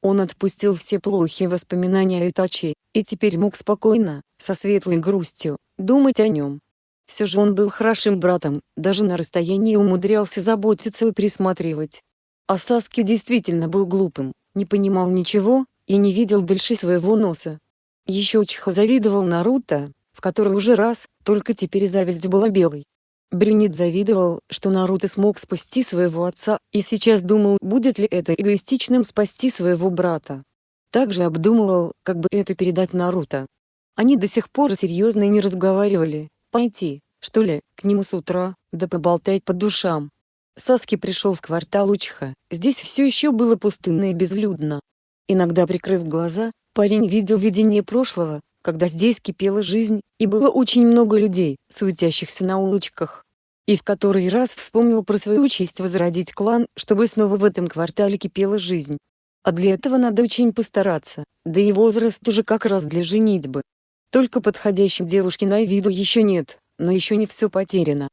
он отпустил все плохие воспоминания о Итачи, и теперь мог спокойно, со светлой грустью, думать о нем. Все же он был хорошим братом, даже на расстоянии умудрялся заботиться и присматривать. А Саски действительно был глупым, не понимал ничего, и не видел дальше своего носа. Еще Чихо завидовал Наруто, в который уже раз, только теперь зависть была белой. Брюнет завидовал, что Наруто смог спасти своего отца, и сейчас думал, будет ли это эгоистичным спасти своего брата. Также обдумывал, как бы это передать Наруто. Они до сих пор серьезно не разговаривали, пойти, что ли, к нему с утра, да поболтать по душам. Саски пришел в квартал Учха, здесь все еще было пустынно и безлюдно. Иногда прикрыв глаза, парень видел видение прошлого, когда здесь кипела жизнь, и было очень много людей, суетящихся на улочках. И в который раз вспомнил про свою честь возродить клан, чтобы снова в этом квартале кипела жизнь. А для этого надо очень постараться, да и возраст уже как раз для женитьбы. Только подходящей девушки на виду еще нет, но еще не все потеряно.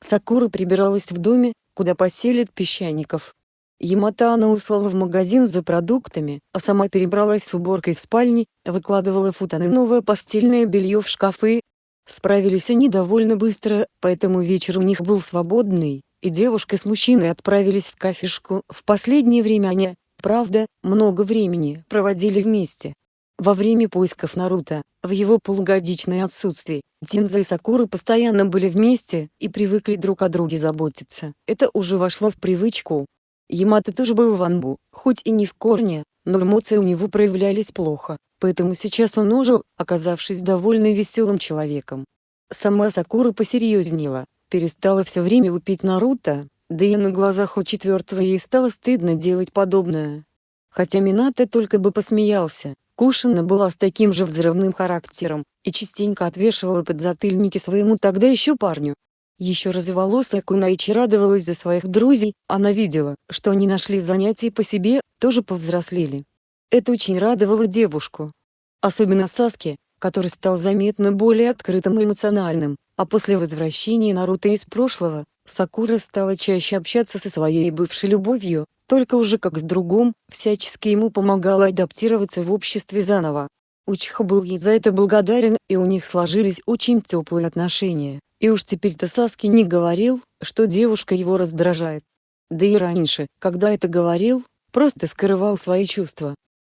Сакура прибиралась в доме, куда поселит песчаников, Ямато она услала в магазин за продуктами, а сама перебралась с уборкой в спальне, выкладывала футаны новое постельное белье в шкафы. Справились они довольно быстро, поэтому вечер у них был свободный, и девушка с мужчиной отправились в кафешку. В последнее время они, правда, много времени проводили вместе. Во время поисков Наруто, в его полугодичное отсутствие, Тинза и Сакура постоянно были вместе и привыкли друг о друге заботиться. Это уже вошло в привычку, Ямато тоже был в Анбу, хоть и не в корне, но эмоции у него проявлялись плохо, поэтому сейчас он ожил, оказавшись довольно веселым человеком. Сама Сакура посерьезнела, перестала все время лупить Наруто, да и на глазах у четвертого ей стало стыдно делать подобное. Хотя Минато только бы посмеялся, Кушина была с таким же взрывным характером, и частенько отвешивала подзатыльники своему тогда еще парню, еще разволосая Кунайчи радовалась за своих друзей, она видела, что они нашли занятия по себе, тоже повзрослели. Это очень радовало девушку. Особенно Саске, который стал заметно более открытым и эмоциональным, а после возвращения Наруто из прошлого, Сакура стала чаще общаться со своей бывшей любовью, только уже как с другом, всячески ему помогала адаптироваться в обществе заново. Учиха был ей за это благодарен, и у них сложились очень теплые отношения. И уж теперь-то Саски не говорил, что девушка его раздражает. Да и раньше, когда это говорил, просто скрывал свои чувства.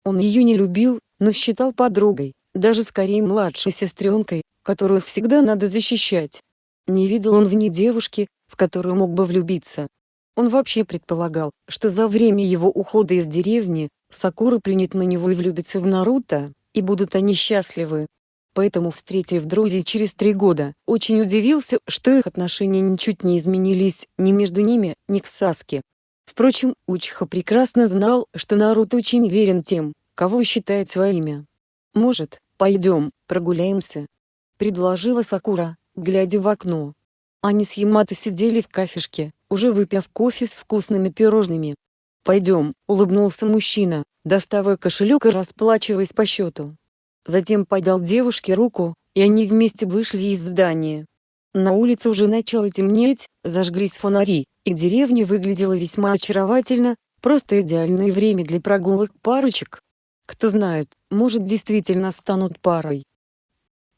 Он ее не любил, но считал подругой, даже скорее младшей сестренкой, которую всегда надо защищать. Не видел он в ней девушки, в которую мог бы влюбиться. Он вообще предполагал, что за время его ухода из деревни, Сакура принят на него и влюбится в Наруто, и будут они счастливы. Поэтому, встретив друзей через три года, очень удивился, что их отношения ничуть не изменились ни между ними, ни к Саске. Впрочем, Учиха прекрасно знал, что Наруто очень верен тем, кого считает своими. «Может, пойдем, прогуляемся?» — предложила Сакура, глядя в окно. Они с Ямато сидели в кафешке, уже выпив кофе с вкусными пирожными. «Пойдем», — улыбнулся мужчина, доставая кошелек и расплачиваясь по счету. Затем подал девушке руку, и они вместе вышли из здания. На улице уже начало темнеть, зажглись фонари, и деревня выглядела весьма очаровательно, просто идеальное время для прогулок парочек. Кто знает, может действительно станут парой.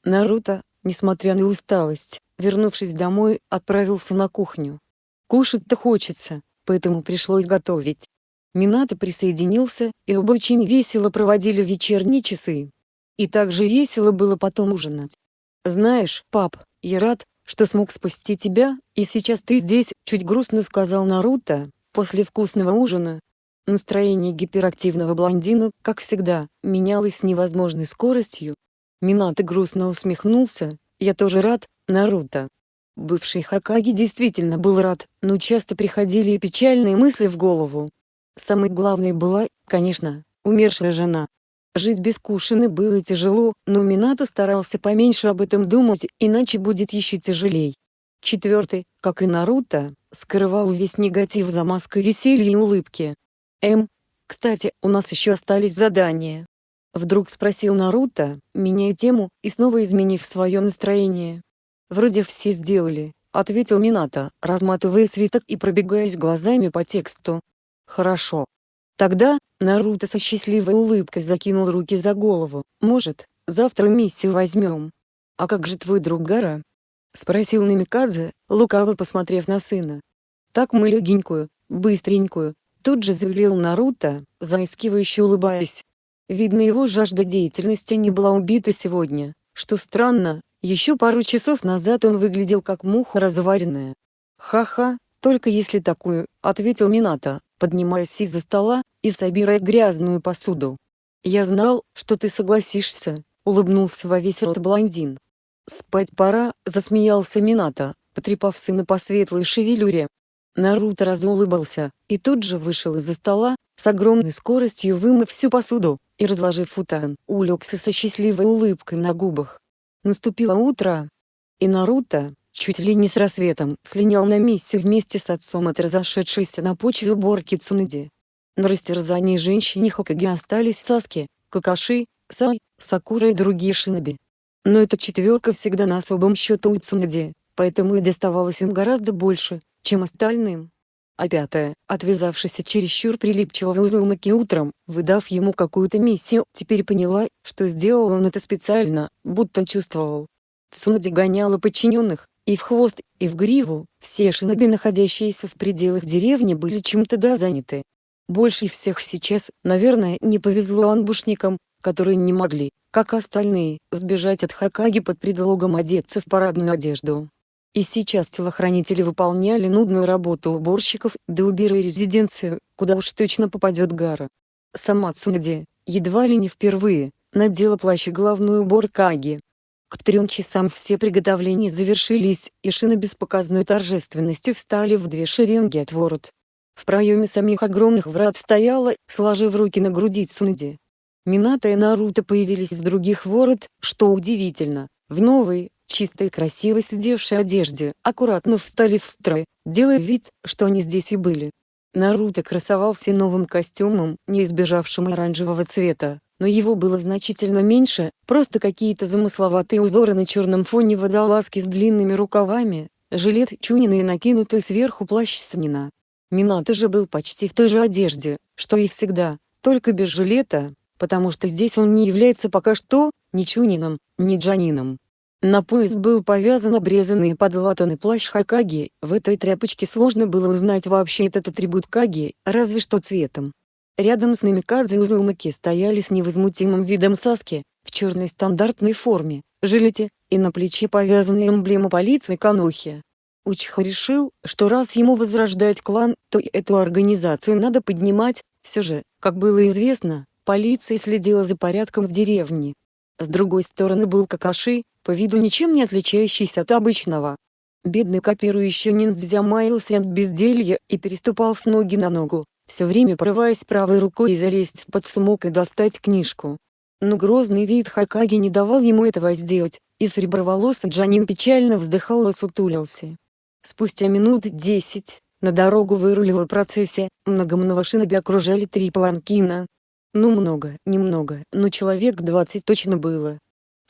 Наруто, несмотря на усталость, вернувшись домой, отправился на кухню. Кушать-то хочется, поэтому пришлось готовить. Минато присоединился, и оба очень весело проводили вечерние часы. И также весело было потом ужинать. «Знаешь, пап, я рад, что смог спасти тебя, и сейчас ты здесь», — чуть грустно сказал Наруто, после вкусного ужина. Настроение гиперактивного блондина, как всегда, менялось с невозможной скоростью. Минато грустно усмехнулся, «Я тоже рад, Наруто». Бывший Хакаги действительно был рад, но часто приходили и печальные мысли в голову. Самой главной была, конечно, умершая жена. Жить без Кушины было тяжело, но Минато старался поменьше об этом думать, иначе будет еще тяжелей. Четвертый, как и Наруто, скрывал весь негатив за маской веселья и улыбки. «Эм, кстати, у нас еще остались задания». Вдруг спросил Наруто, меняя тему и снова изменив свое настроение. «Вроде все сделали», — ответил Минато, разматывая свиток и пробегаясь глазами по тексту. «Хорошо. Тогда, Наруто со счастливой улыбкой закинул руки за голову. «Может, завтра миссию возьмем?» «А как же твой друг Гара?» — спросил Намикадзе, лукаво посмотрев на сына. «Так мы легенькую, быстренькую», — тут же заявил Наруто, заискивающе улыбаясь. Видно его жажда деятельности не была убита сегодня, что странно, еще пару часов назад он выглядел как муха разваренная. «Ха-ха, только если такую», — ответил Минато, поднимаясь из-за стола и собирая грязную посуду. «Я знал, что ты согласишься», — улыбнулся во весь рот блондин. «Спать пора», — засмеялся Минато, потрепав сына по светлой шевелюре. Наруто разулыбался, и тут же вышел из-за стола, с огромной скоростью вымыв всю посуду, и разложив футан, улегся со счастливой улыбкой на губах. Наступило утро, и Наруто, чуть ли не с рассветом, слинял на миссию вместе с отцом от разошедшейся на почве уборки Цунэди. На растерзании женщине Хокаги остались Саски, Какаши, Сай, Сакура и другие шиноби. Но эта четверка всегда на особом счету у Цунэди, поэтому и доставалось им гораздо больше, чем остальным. А пятая, отвязавшись от чересчур прилипчивого Узумаки утром, выдав ему какую-то миссию, теперь поняла, что сделал он это специально, будто чувствовал. Цунади гоняла подчиненных, и в хвост, и в гриву, все шиноби, находящиеся в пределах деревни, были чем-то да заняты. Больше всех сейчас, наверное, не повезло анбушникам, которые не могли, как остальные, сбежать от Хакаги под предлогом одеться в парадную одежду. И сейчас телохранители выполняли нудную работу уборщиков, да убирая резиденцию, куда уж точно попадет Гара. Сама Цунади, едва ли не впервые, надела плащ главную убор Каги, к трем часам все приготовления завершились, и шины без показной торжественности встали в две шеренги от ворот. В проеме самих огромных врат стояла, сложив руки на груди Цунади. Минато и Наруто появились из других ворот, что удивительно, в новой, чистой и красивой сидевшей одежде, аккуратно встали в строй, делая вид, что они здесь и были. Наруто красовался новым костюмом, не избежавшим оранжевого цвета, но его было значительно меньше, просто какие-то замысловатые узоры на черном фоне водолазки с длинными рукавами, жилет Чунина и накинутый сверху плащ Санина. Минато же был почти в той же одежде, что и всегда, только без жилета, потому что здесь он не является пока что ни Чунином, ни Джанином. На пояс был повязан обрезанный и подлатанный плащ Хакаги, в этой тряпочке сложно было узнать вообще этот атрибут Каги, разве что цветом. Рядом с Намикадзе Узумаки стояли с невозмутимым видом Саски, в черной стандартной форме, жилете, и на плече повязана эмблема полиции Канохи. Учха решил, что раз ему возрождать клан, то и эту организацию надо поднимать, все же, как было известно, полиция следила за порядком в деревне. С другой стороны был Какаши, по виду ничем не отличающийся от обычного. Бедный копирующий ниндзя маялся от безделья и переступал с ноги на ногу, все время порываясь правой рукой залезть в подсумок и достать книжку. Но грозный вид Хакаги не давал ему этого сделать, и среброволосый Джанин печально вздыхал и сутулился. Спустя минут десять, на дорогу вырулила процессия, многомного шиноби окружали три паланкина. Ну много, немного, но человек двадцать точно было,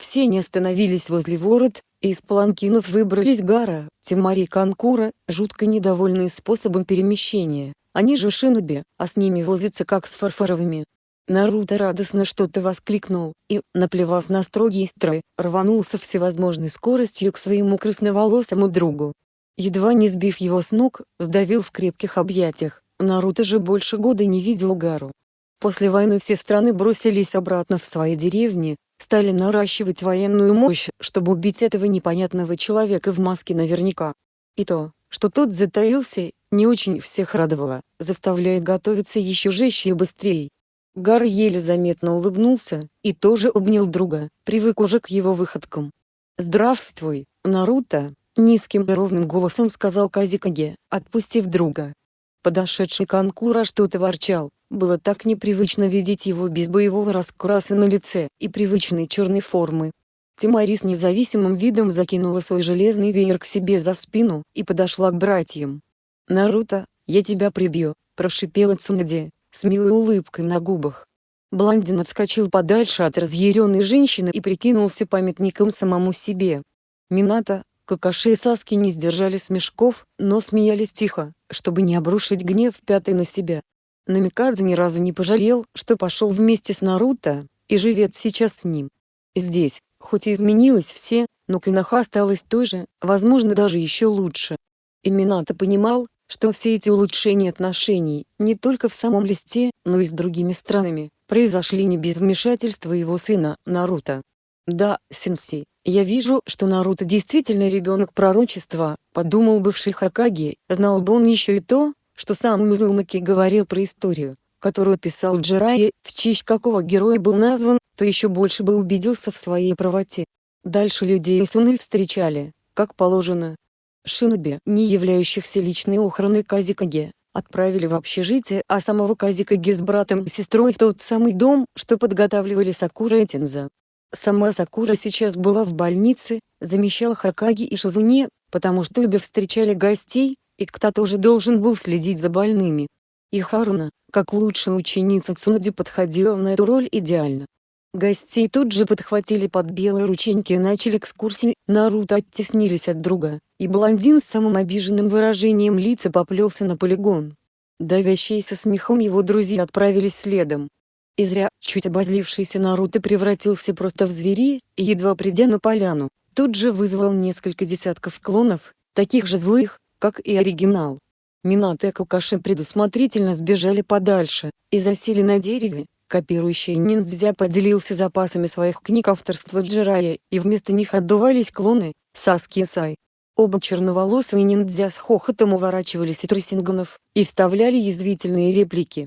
все не остановились возле ворот, и из паланкинов выбрались Гара, Тимари Канкура, жутко недовольные способом перемещения. Они же шиноби, а с ними возятся как с фарфоровыми. Наруто радостно что-то воскликнул, и, наплевав на строгий строй, рванулся всевозможной скоростью к своему красноволосому другу. Едва не сбив его с ног, сдавил в крепких объятиях, Наруто же больше года не видел Гару. После войны все страны бросились обратно в свои деревни, стали наращивать военную мощь, чтобы убить этого непонятного человека в маске наверняка. И то, что тот затаился, не очень всех радовало, заставляя готовиться еще жестче и быстрее. Гар еле заметно улыбнулся, и тоже обнял друга, привык уже к его выходкам. «Здравствуй, Наруто!» — низким и ровным голосом сказал Казикаге, отпустив друга. Подошедший Канкура что-то ворчал, было так непривычно видеть его без боевого раскраса на лице и привычной черной формы. Тимари с независимым видом закинула свой железный веер к себе за спину и подошла к братьям. «Наруто, я тебя прибью», – прошипела Цунади, с милой улыбкой на губах. Блондин отскочил подальше от разъяренной женщины и прикинулся памятником самому себе. Минато, Какаши и Саски не сдержали смешков, но смеялись тихо, чтобы не обрушить гнев пятой на себя. Намикадзе ни разу не пожалел, что пошел вместе с Наруто, и живет сейчас с ним. Здесь, хоть и изменилось все, но Киноха осталась той же, возможно даже еще лучше. И Минато понимал, что все эти улучшения отношений, не только в самом листе, но и с другими странами, произошли не без вмешательства его сына, Наруто. Да, сенсей, я вижу, что Наруто действительно ребенок пророчества, подумал бывший Хакаги, знал бы он еще и то, что сам Мизумаки говорил про историю, которую писал Джирайи, в честь какого героя был назван, то еще больше бы убедился в своей правоте. Дальше людей Суны встречали, как положено. Шиноби, не являющихся личной охраной Казикаги, отправили в общежитие, а самого Казикаги с братом и сестрой в тот самый дом, что подготавливали Сакура и Тинза. Сама Сакура сейчас была в больнице, замещал Хакаги и Шизуне, потому что обе встречали гостей, и кто-то уже должен был следить за больными. И Харуна, как лучшая ученица Цунади подходила на эту роль идеально. Гостей тут же подхватили под белые рученьки и начали экскурсии, Наруто оттеснились от друга, и блондин с самым обиженным выражением лица поплелся на полигон. Давящиеся смехом его друзья отправились следом, и зря, чуть обозлившийся Наруто превратился просто в звери, и едва придя на поляну, тут же вызвал несколько десятков клонов, таких же злых, как и оригинал. Минато и Кукаши предусмотрительно сбежали подальше, и засели на дереве, копирующий ниндзя поделился запасами своих книг авторства Джирая, и вместо них отдувались клоны, Саски и Сай. Оба черноволосые ниндзя с хохотом уворачивались от Русинганов, и вставляли язвительные реплики,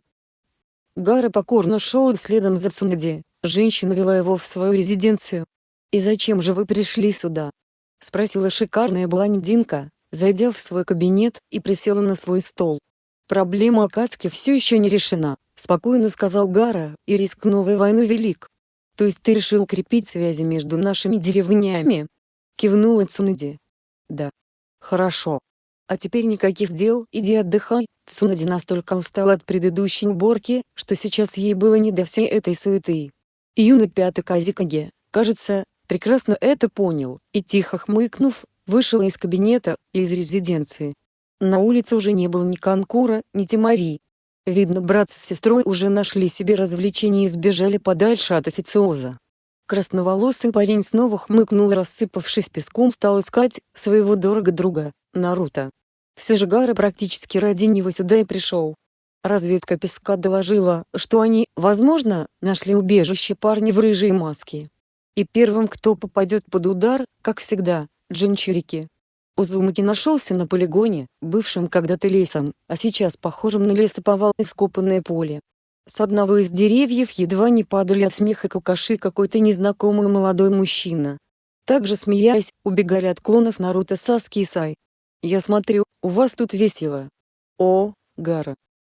Гара покорно шел следом за Цунади, женщина вела его в свою резиденцию. «И зачем же вы пришли сюда?» — спросила шикарная блондинка, зайдя в свой кабинет и присела на свой стол. «Проблема Акацки все еще не решена», — спокойно сказал Гара, «и риск новой войны велик. То есть ты решил крепить связи между нашими деревнями?» — кивнула Цунади. «Да. Хорошо. А теперь никаких дел, иди отдыхай. Цунади настолько устала от предыдущей уборки, что сейчас ей было не до всей этой суеты. Юный пятый Казикаге, кажется, прекрасно это понял, и тихо хмыкнув, вышел из кабинета, из резиденции. На улице уже не было ни Конкура, ни Тимари. Видно брат с сестрой уже нашли себе развлечения и сбежали подальше от официоза. Красноволосый парень снова хмыкнул рассыпавшись песком стал искать своего дорого друга, Наруто. Все же Гара практически ради него сюда и пришел. Разведка песка доложила, что они, возможно, нашли убежище парня в рыжей маске. И первым, кто попадет под удар, как всегда, Джинчурики. Узумаки нашелся на полигоне, бывшем когда-то лесом, а сейчас похожим на лесоповал и вскопанное поле. С одного из деревьев едва не падали от смеха кукаши какой-то незнакомый молодой мужчина. Также смеясь, убегали от клонов Наруто Саски и Сай. «Я смотрю, у вас тут весело». «О, Гара».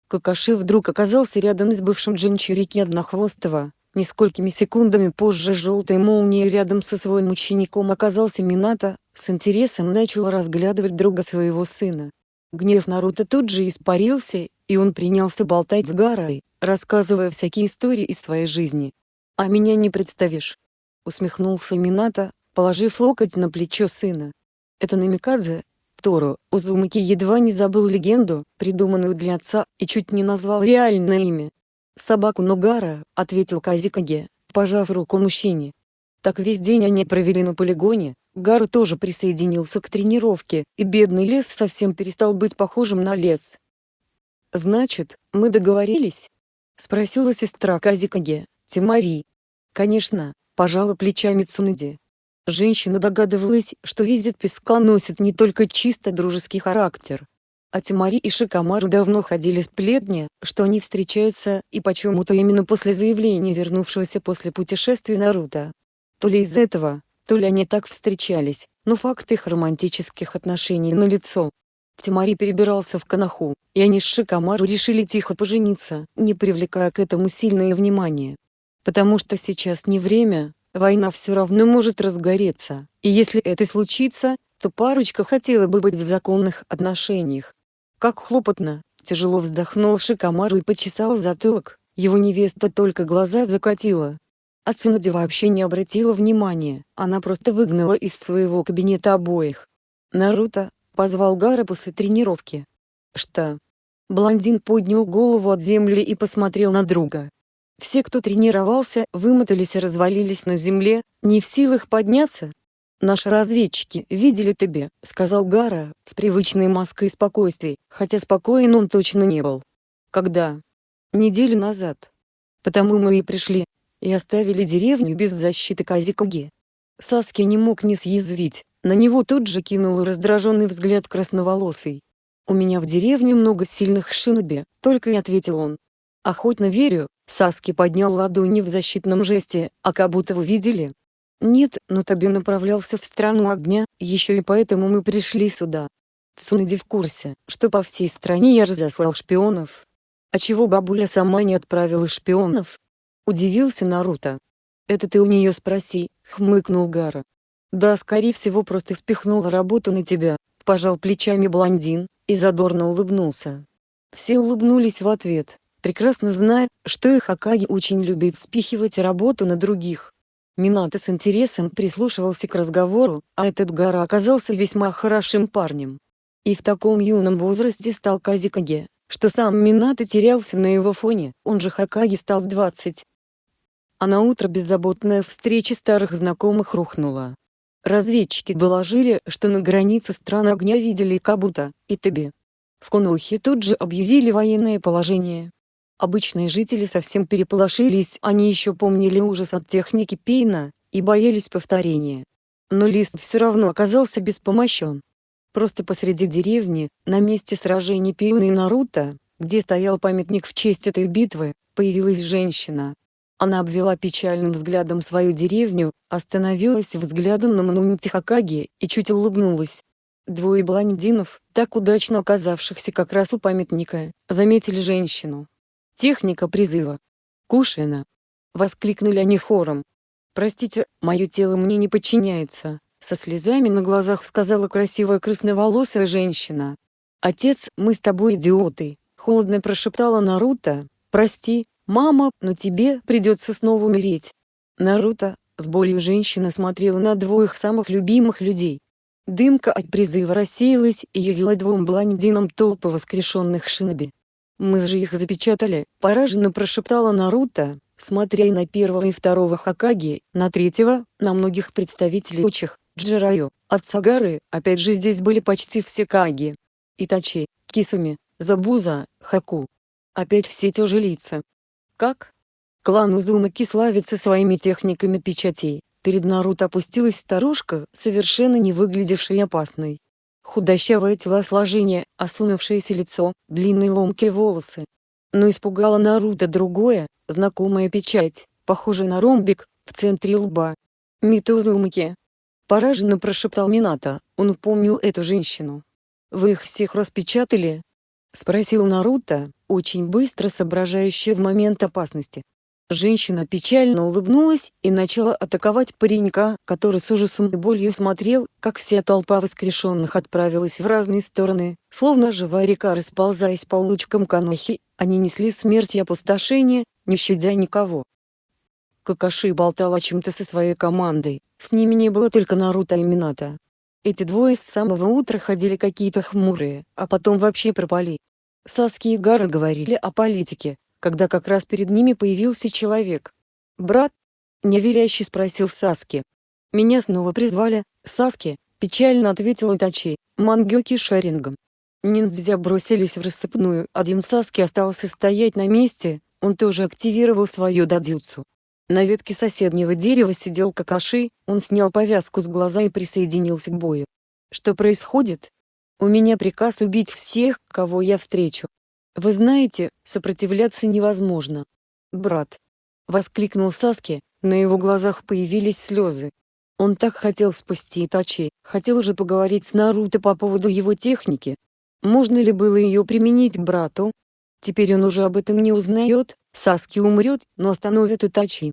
Какаши вдруг оказался рядом с бывшим Джинчурики Однохвостого. Несколькими секундами позже желтой молнией рядом со своим учеником оказался Минато, с интересом начал разглядывать друга своего сына. Гнев Наруто тут же испарился, и он принялся болтать с Гарой, рассказывая всякие истории из своей жизни. «А меня не представишь?» — усмехнулся Минато, положив локоть на плечо сына. «Это Намикадзе?» Торо, Узумаки едва не забыл легенду, придуманную для отца, и чуть не назвал реальное имя. «Собаку Ногара», — ответил Казикаге, пожав руку мужчине. Так весь день они провели на полигоне, Гару тоже присоединился к тренировке, и бедный лес совсем перестал быть похожим на лес. «Значит, мы договорились?» — спросила сестра Казикаге, Тимари. «Конечно», — пожала плечами Цунади. Женщина догадывалась, что визит песка носит не только чисто дружеский характер. А Тимари и Шикамару давно ходили сплетни, что они встречаются, и почему-то именно после заявления вернувшегося после путешествия Наруто. То ли из этого, то ли они так встречались, но факт их романтических отношений налицо. Тимари перебирался в Канаху, и они с Шикамару решили тихо пожениться, не привлекая к этому сильное внимание. Потому что сейчас не время, война все равно может разгореться, и если это случится, то парочка хотела бы быть в законных отношениях. Как хлопотно, тяжело вздохнул Шикамару и почесал затылок, его невеста только глаза закатила, а Цунади вообще не обратила внимания, она просто выгнала из своего кабинета обоих. Наруто, позвал Гара после тренировки. Что? Блондин поднял голову от земли и посмотрел на друга. Все, кто тренировался, вымотались и развалились на земле, не в силах подняться. «Наши разведчики видели тебя», — сказал Гара, с привычной маской спокойствия, хотя спокоен он точно не был. «Когда?» «Неделю назад. Потому мы и пришли, и оставили деревню без защиты Казикуги. Саски не мог не съязвить, на него тут же кинул раздраженный взгляд красноволосый. «У меня в деревне много сильных шиноби», — только и ответил он. «Охотно верю», — Саски поднял ладони в защитном жесте, «а как будто вы видели?» «Нет, но Таби направлялся в страну огня, еще и поэтому мы пришли сюда». Цунади в курсе, что по всей стране я разослал шпионов. А чего бабуля сама не отправила шпионов? Удивился Наруто. «Это ты у нее спроси», — хмыкнул Гара. «Да, скорее всего просто спихнула работу на тебя», — пожал плечами блондин, и задорно улыбнулся. Все улыбнулись в ответ, прекрасно зная, что их Акаги очень любит спихивать работу на других. Минато с интересом прислушивался к разговору, а этот Гара оказался весьма хорошим парнем. И в таком юном возрасте стал Казикаге, что сам Минато терялся на его фоне, он же Хакаги стал в 20, а на утро беззаботная встреча старых знакомых рухнула. Разведчики доложили, что на границе стран огня видели Кабута и Теби. В Конухе тут же объявили военное положение. Обычные жители совсем переполошились, они еще помнили ужас от техники Пейна, и боялись повторения. Но Лист все равно оказался беспомощен. Просто посреди деревни, на месте сражений Пейна и Наруто, где стоял памятник в честь этой битвы, появилась женщина, она обвела печальным взглядом свою деревню, остановилась взглядом на монументе Хакаги и чуть улыбнулась. Двое блондинов, так удачно оказавшихся как раз у памятника, заметили женщину. Техника призыва. «Кушина!» — воскликнули они хором. «Простите, мое тело мне не подчиняется», — со слезами на глазах сказала красивая красноволосая женщина. «Отец, мы с тобой идиоты», — холодно прошептала Наруто. «Прости, «Мама, но тебе придется снова умереть». Наруто, с болью женщина смотрела на двоих самых любимых людей. Дымка от призыва рассеялась и явила двум блондинам толпы воскрешенных шиноби. «Мы же их запечатали», — пораженно прошептала Наруто, смотря на первого и второго Хакаги, на третьего, на многих представителей учих, Джираю, от Сагары, опять же здесь были почти все Каги. Итачи, Кисуми, Забуза, Хаку. Опять все те же лица. Как? Клан Узумаки славится своими техниками печатей. Перед Наруто опустилась старушка, совершенно не выглядевшая опасной. Худощавое телосложение, осунувшееся лицо, длинные ломкие волосы. Но испугало Наруто другое, знакомая печать, похожая на ромбик, в центре лба. Мито Узумаки. Пораженно прошептал Минато, он помнил эту женщину. «Вы их всех распечатали?» Спросил Наруто, очень быстро соображающий в момент опасности. Женщина печально улыбнулась и начала атаковать паренька, который с ужасом и болью смотрел, как вся толпа воскрешенных отправилась в разные стороны, словно живая река расползаясь по улочкам Канохи, они несли смерть и опустошение, не щадя никого. Какаши болтал о чем-то со своей командой, с ними не было только Наруто и Минато. Эти двое с самого утра ходили какие-то хмурые, а потом вообще пропали. Саски и Гара говорили о политике, когда как раз перед ними появился человек. «Брат?» — неверящий спросил Саски. «Меня снова призвали, Саски», — печально ответил Итачи, Мангёки Шарингом. Ниндзя бросились в рассыпную, один Саски остался стоять на месте, он тоже активировал свою дадзюцу. На ветке соседнего дерева сидел Какаши, он снял повязку с глаза и присоединился к бою. «Что происходит?» «У меня приказ убить всех, кого я встречу. Вы знаете, сопротивляться невозможно. Брат. Воскликнул Саски, на его глазах появились слезы. Он так хотел спасти Итачи, хотел уже поговорить с Наруто по поводу его техники. Можно ли было ее применить брату? Теперь он уже об этом не узнает, Саски умрет, но остановит Итачи.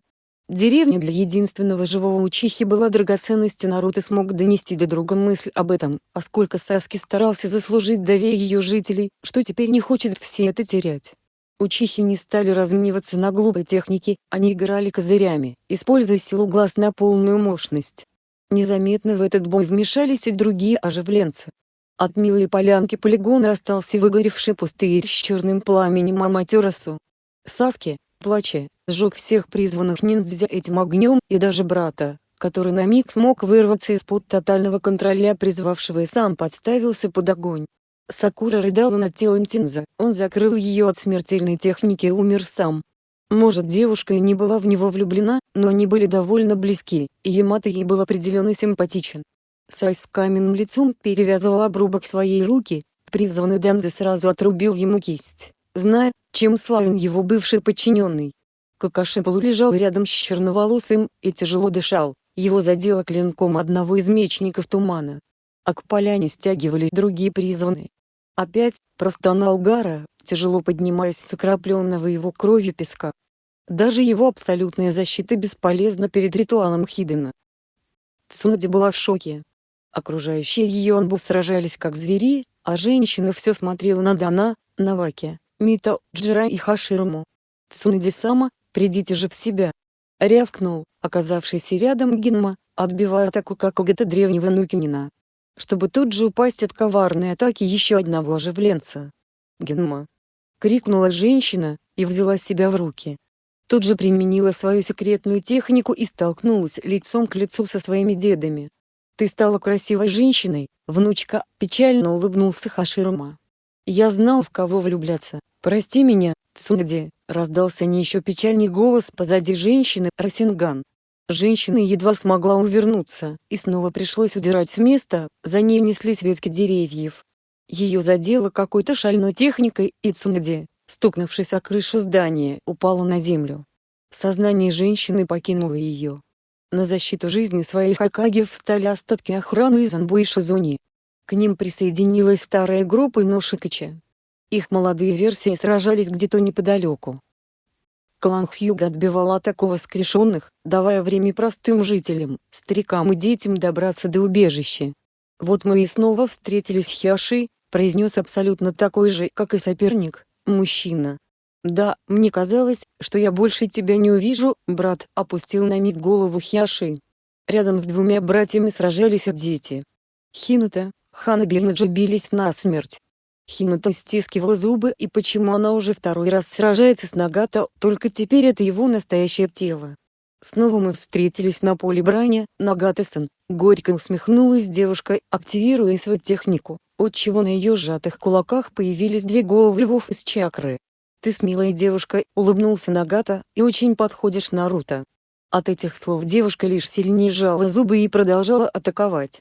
Деревня для единственного живого учихи была драгоценностью Наруто смог донести до друга мысль об этом, а сколько Саски старался заслужить доверие ее жителей, что теперь не хочет все это терять. Учихи не стали размениваться на глупой технике, они играли козырями, используя силу глаз на полную мощность. Незаметно в этот бой вмешались и другие оживленцы. От милой полянки полигона остался выгоревший пустырь с черным пламенем Аматерасу. Саски, плача, сжег всех призванных ниндзя этим огнем и даже брата, который на миг смог вырваться из-под тотального контроля призвавшего и сам подставился под огонь. Сакура рыдала над телом Тинза, он закрыл ее от смертельной техники и умер сам. Может девушка и не была в него влюблена, но они были довольно близки, и Ямато ей был определенно симпатичен. Сай с каменным лицом перевязывал обрубок своей руки, призванный Данзе сразу отрубил ему кисть, зная, чем славен его бывший подчиненный. Какаши полулежал рядом с черноволосым и тяжело дышал, его задело клинком одного из мечников тумана. А к поляне стягивались другие призванные. Опять, простонал Гара, тяжело поднимаясь с окропленного его кровью песка. Даже его абсолютная защита бесполезна перед ритуалом Хидена. Цунади была в шоке. Окружающие ее Анбу сражались как звери, а женщина все смотрела на Дана, Наваки, Мито, Джира и Хаширому. Цунади-сама, Придите же в себя!» Рявкнул, оказавшийся рядом Гинма, отбивая атаку как когота древнего Нукинина. Чтобы тут же упасть от коварной атаки еще одного оживленца. «Гинма!» — крикнула женщина, и взяла себя в руки. Тут же применила свою секретную технику и столкнулась лицом к лицу со своими дедами. «Ты стала красивой женщиной, внучка», — печально улыбнулся Хаширума. «Я знал, в кого влюбляться. Прости меня, Цунади», Раздался не еще печальный голос позади женщины, Расинган. Женщина едва смогла увернуться, и снова пришлось удирать с места, за ней неслись ветки деревьев. Ее задело какой-то шальной техникой, и Цунади, стукнувшись о крышу здания, упала на землю. Сознание женщины покинуло ее. На защиту жизни своих Акаги встали остатки охраны из Анбу и Шизуни. К ним присоединилась старая группа Ношикача. Их молодые версии сражались где-то неподалеку. Клан Хьюга отбивал атаку воскрешенных, давая время простым жителям, старикам и детям добраться до убежища. «Вот мы и снова встретились Хиаши», произнес абсолютно такой же, как и соперник, мужчина. Да, мне казалось, что я больше тебя не увижу, брат, опустил на миг голову Хиаши. Рядом с двумя братьями сражались дети. Хинута, Ханаби и Наджи бились насмерть. Хинута стискивала зубы и почему она уже второй раз сражается с Нагата, только теперь это его настоящее тело. Снова мы встретились на поле брани, Нагата-сан, горько усмехнулась девушка, активируя свою технику, отчего на ее сжатых кулаках появились две головы львов из чакры. «Ты смелая девушка», — улыбнулся Нагата, — «и очень подходишь Наруто». От этих слов девушка лишь сильнее сжала зубы и продолжала атаковать.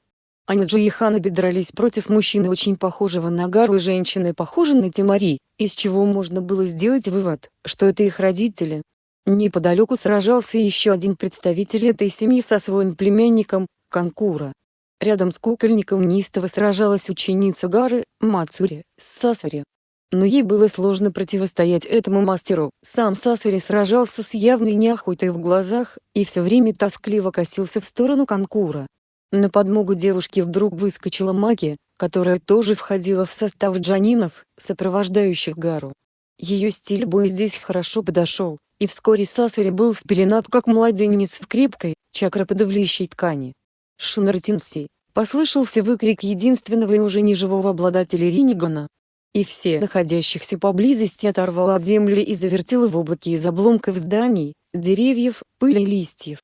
Аниджи и Ханаби дрались против мужчины очень похожего на Гару и женщины похожей на Тимари, из чего можно было сделать вывод, что это их родители. Неподалеку сражался еще один представитель этой семьи со своим племянником, Канкура. Рядом с кукольником неистово сражалась ученица Гары, Мацури, Сасари но ей было сложно противостоять этому мастеру. Сам Сасури сражался с явной неохотой в глазах, и все время тоскливо косился в сторону Канкура. На подмогу девушке вдруг выскочила Маки, которая тоже входила в состав джанинов, сопровождающих Гару. Ее стиль боя здесь хорошо подошел, и вскоре Сасури был спеленат как младенец в крепкой, чакроподавляющей ткани. Шинартинси, послышался выкрик единственного и уже неживого обладателя Ринигана, и все находящихся поблизости оторвало от земли и завертело в облаке из обломков зданий, деревьев, пыли и листьев.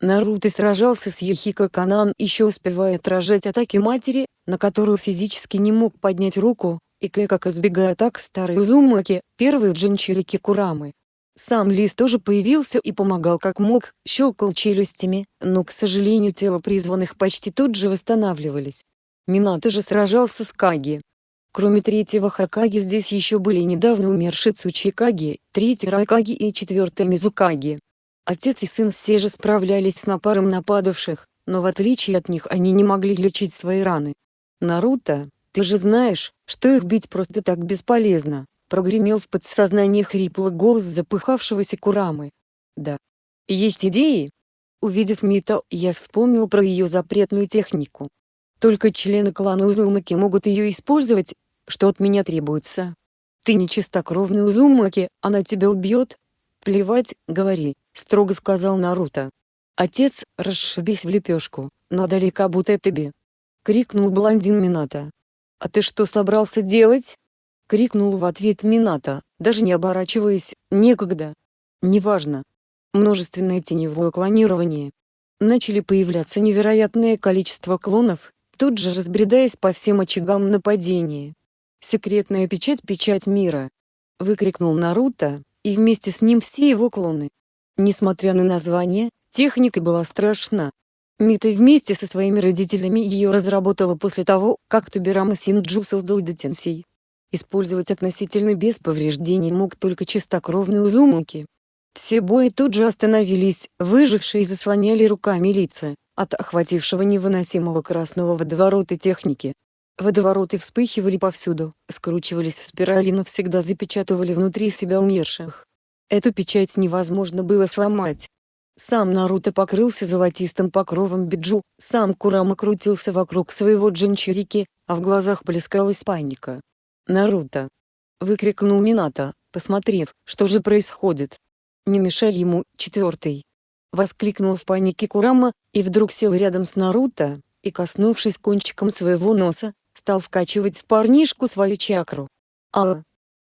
Наруто сражался с Яхико Канан еще успевая отражать атаки матери, на которую физически не мог поднять руку, и как избегая атак старой Узумаки, первой Джинчирики Курамы. Сам Лис тоже появился и помогал как мог, щелкал челюстями, но к сожалению тела призванных почти тут же восстанавливались. Минато же сражался с Каги, Кроме третьего Хакаги здесь еще были недавно умершие Цучикаги, третий Райкаги и четвертый Мизукаги. Отец и сын все же справлялись с напаром нападавших, но в отличие от них они не могли лечить свои раны. «Наруто, ты же знаешь, что их бить просто так бесполезно», прогремел в подсознании хриплый голос запыхавшегося Курамы. «Да. Есть идеи?» Увидев Мито, я вспомнил про ее запретную технику. Только члены клана Узумаки могут ее использовать, что от меня требуется? Ты не чистокровный Узумаки, она тебя убьет? Плевать, говори, строго сказал Наруто. Отец, расшибись в лепешку, надо будто тебе. Крикнул блондин Минато. А ты что собрался делать? Крикнул в ответ Минато, даже не оборачиваясь, некогда. Неважно. Множественное теневое клонирование. Начали появляться невероятное количество клонов, тут же разбредаясь по всем очагам нападения. «Секретная печать – печать мира!» – выкрикнул Наруто, и вместе с ним все его клоны. Несмотря на название, техника была страшна. Мита вместе со своими родителями ее разработала после того, как Туберама Синджу создал Детенсей. Использовать относительно без повреждений мог только чистокровный Узумаки. Все бои тут же остановились, выжившие заслоняли руками лица, от охватившего невыносимого красного водоворота техники. Водовороты вспыхивали повсюду, скручивались в спирали и навсегда запечатывали внутри себя умерших. Эту печать невозможно было сломать. Сам Наруто покрылся золотистым покровом биджу, сам Курама крутился вокруг своего джинчурики, а в глазах плескалась паника. «Наруто!» — выкрикнул Минато, посмотрев, что же происходит. «Не мешай ему, четвертый!» — воскликнул в панике Курама, и вдруг сел рядом с Наруто, и коснувшись кончиком своего носа, стал вкачивать в парнишку свою чакру. а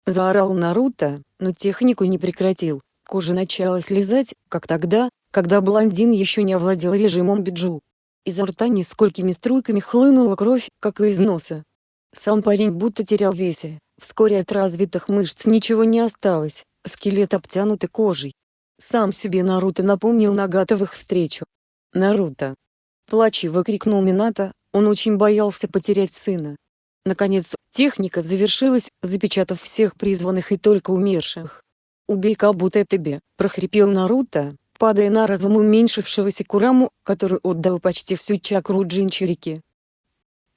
Заорал Наруто, но технику не прекратил. Кожа начала слезать, как тогда, когда блондин еще не овладел режимом биджу. Изо рта несколькими струйками хлынула кровь, как и из носа. Сам парень будто терял весе, вскоре от развитых мышц ничего не осталось, скелет обтянутый кожей. Сам себе Наруто напомнил Нагатовых встречу. «Наруто!» Плачево крикнул Минато, он очень боялся потерять сына. Наконец, техника завершилась, запечатав всех призванных и только умерших. «Убей Кабута тебе», — прохрипел Наруто, падая на разум уменьшившегося Кураму, который отдал почти всю чакру Джинчурики.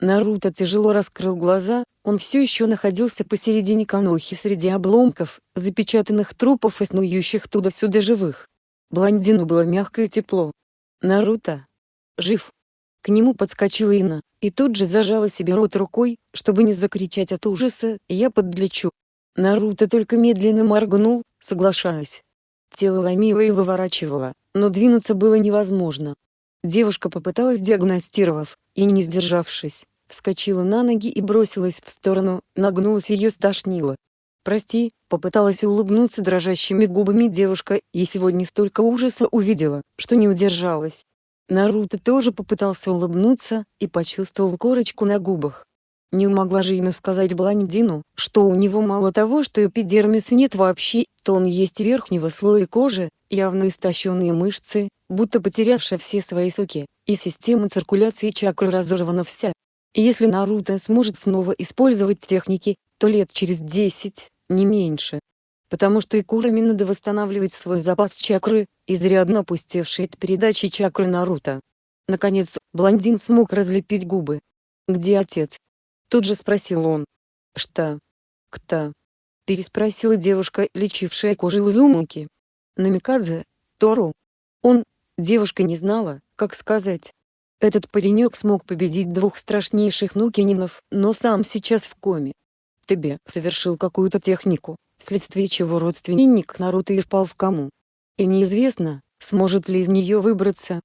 Наруто тяжело раскрыл глаза, он все еще находился посередине канохи среди обломков, запечатанных трупов и снующих туда-сюда живых. Блондину было мягко и тепло. «Наруто? Жив?» К нему подскочила Ина, и тут же зажала себе рот рукой, чтобы не закричать от ужаса, я подлечу. Наруто только медленно моргнул, соглашаясь. Тело ломило и выворачивало, но двинуться было невозможно. Девушка попыталась диагностировав, и не сдержавшись, вскочила на ноги и бросилась в сторону, нагнулась ее стошнило. «Прости», — попыталась улыбнуться дрожащими губами девушка, и сегодня столько ужаса увидела, что не удержалась. Наруто тоже попытался улыбнуться, и почувствовал корочку на губах. Не могла же ему сказать блондину, что у него мало того, что эпидермиса нет вообще, то он есть верхнего слоя кожи, явно истощенные мышцы, будто потерявшая все свои соки, и система циркуляции чакры разорвана вся. Если Наруто сможет снова использовать техники, то лет через 10, не меньше. Потому что и Курами надо восстанавливать свой запас чакры, изрядно опустевший от передачи чакры Наруто. Наконец, блондин смог разлепить губы. «Где отец?» Тут же спросил он. «Что? Кто?» Переспросила девушка, лечившая кожу Узумуки. Намикадзе? Тору? Он? Девушка не знала, как сказать. Этот паренек смог победить двух страшнейших нукининов, но сам сейчас в коме. Тебе совершил какую-то технику, вследствие чего родственник Наруто и впал в кому. И неизвестно, сможет ли из нее выбраться.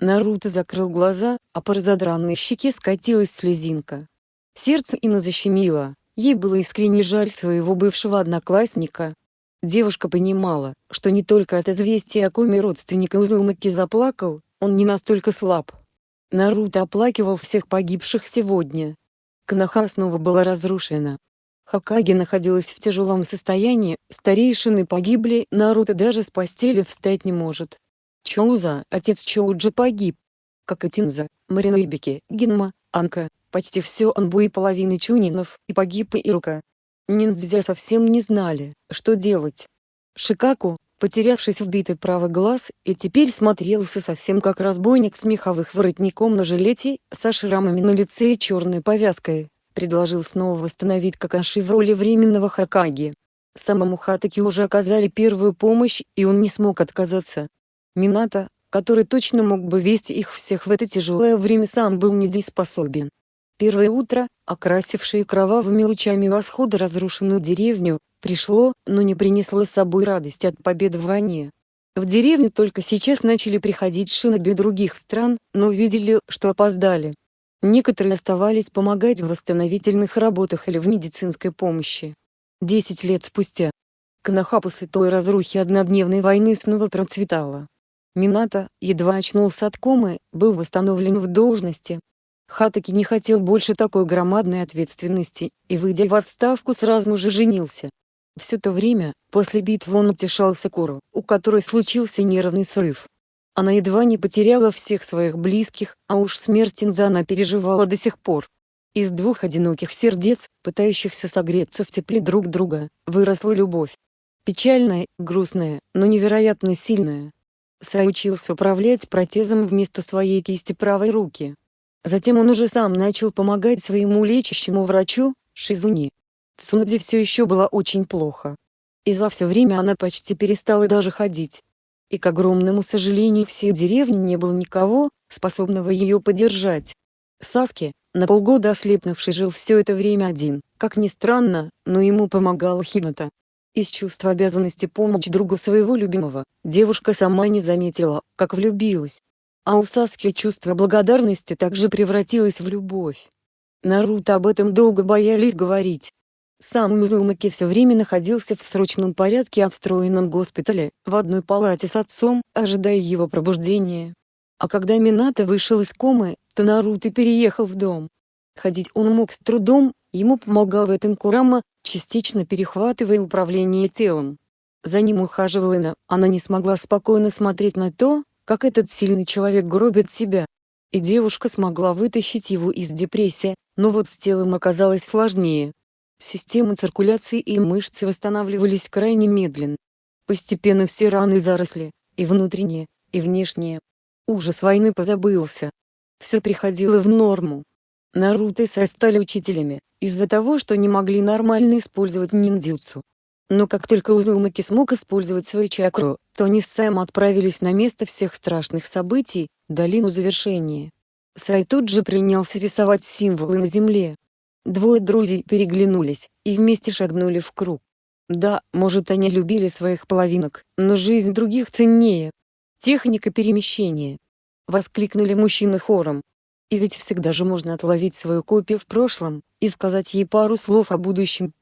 Наруто закрыл глаза, а по разодранной щеке скатилась слезинка. Сердце Инна защемило, ей было искренне жаль своего бывшего одноклассника. Девушка понимала, что не только от известия о коме родственника Узумаки заплакал, он не настолько слаб. Наруто оплакивал всех погибших сегодня. Кнаха снова была разрушена. Хакаги находилась в тяжелом состоянии, старейшины погибли, Наруто даже с постели встать не может. Чоуза, отец Чоуджи погиб. Как и Тинза, Маринойбики, Гинма, Анка, почти все Анбу и половины Чунинов, и погиб и Ирука. Ниндзя совсем не знали, что делать. Шикаку, потерявшись в битве правый глаз, и теперь смотрелся совсем как разбойник с меховых воротником на жилете, со шрамами на лице и черной повязкой, предложил снова восстановить Какаши в роли временного Хакаги. Самому Хатаки уже оказали первую помощь, и он не смог отказаться. Мината, который точно мог бы вести их всех в это тяжелое время сам был недееспособен. Первое утро, окрасившее кровавыми лучами восхода разрушенную деревню, пришло, но не принесло с собой радость от победы в войне. В деревню только сейчас начали приходить шиноби других стран, но видели, что опоздали. Некоторые оставались помогать в восстановительных работах или в медицинской помощи. Десять лет спустя. Канаха после той разрухи однодневной войны снова процветала. Минато, едва очнулся от комы, был восстановлен в должности, Хатаки не хотел больше такой громадной ответственности, и выйдя в отставку сразу же женился. Все то время, после битвы он утешал Сакуру, у которой случился нервный срыв. Она едва не потеряла всех своих близких, а уж смерть Инза она переживала до сих пор. Из двух одиноких сердец, пытающихся согреться в тепле друг друга, выросла любовь. Печальная, грустная, но невероятно сильная. Сай учился управлять протезом вместо своей кисти правой руки. Затем он уже сам начал помогать своему лечащему врачу, Шизуни. Цунади все еще была очень плохо. И за все время она почти перестала даже ходить. И к огромному сожалению всей деревни не было никого, способного ее поддержать. Саски, на полгода ослепнувший жил все это время один, как ни странно, но ему помогала Хината. Из чувства обязанности помочь другу своего любимого, девушка сама не заметила, как влюбилась. А у Саски чувство благодарности также превратилось в любовь. Наруто об этом долго боялись говорить. Сам Мизумаки все время находился в срочном порядке отстроенном госпитале, в одной палате с отцом, ожидая его пробуждения. А когда Минато вышел из комы, то Наруто переехал в дом. Ходить он мог с трудом, ему помогал в этом Курама, частично перехватывая управление телом. За ним ухаживала Ина, она не смогла спокойно смотреть на то, как этот сильный человек гробит себя. И девушка смогла вытащить его из депрессии, но вот с телом оказалось сложнее. Системы циркуляции и мышцы восстанавливались крайне медленно. Постепенно все раны заросли, и внутренние, и внешние. Ужас войны позабылся. Все приходило в норму. Наруто и Сай стали учителями, из-за того, что не могли нормально использовать ниндзюцу. Но как только Узумаки смог использовать свою чакру, то они с Саем отправились на место всех страшных событий, долину завершения. Сай тут же принялся рисовать символы на земле. Двое друзей переглянулись, и вместе шагнули в круг. Да, может они любили своих половинок, но жизнь других ценнее. Техника перемещения. Воскликнули мужчины хором. И ведь всегда же можно отловить свою копию в прошлом, и сказать ей пару слов о будущем.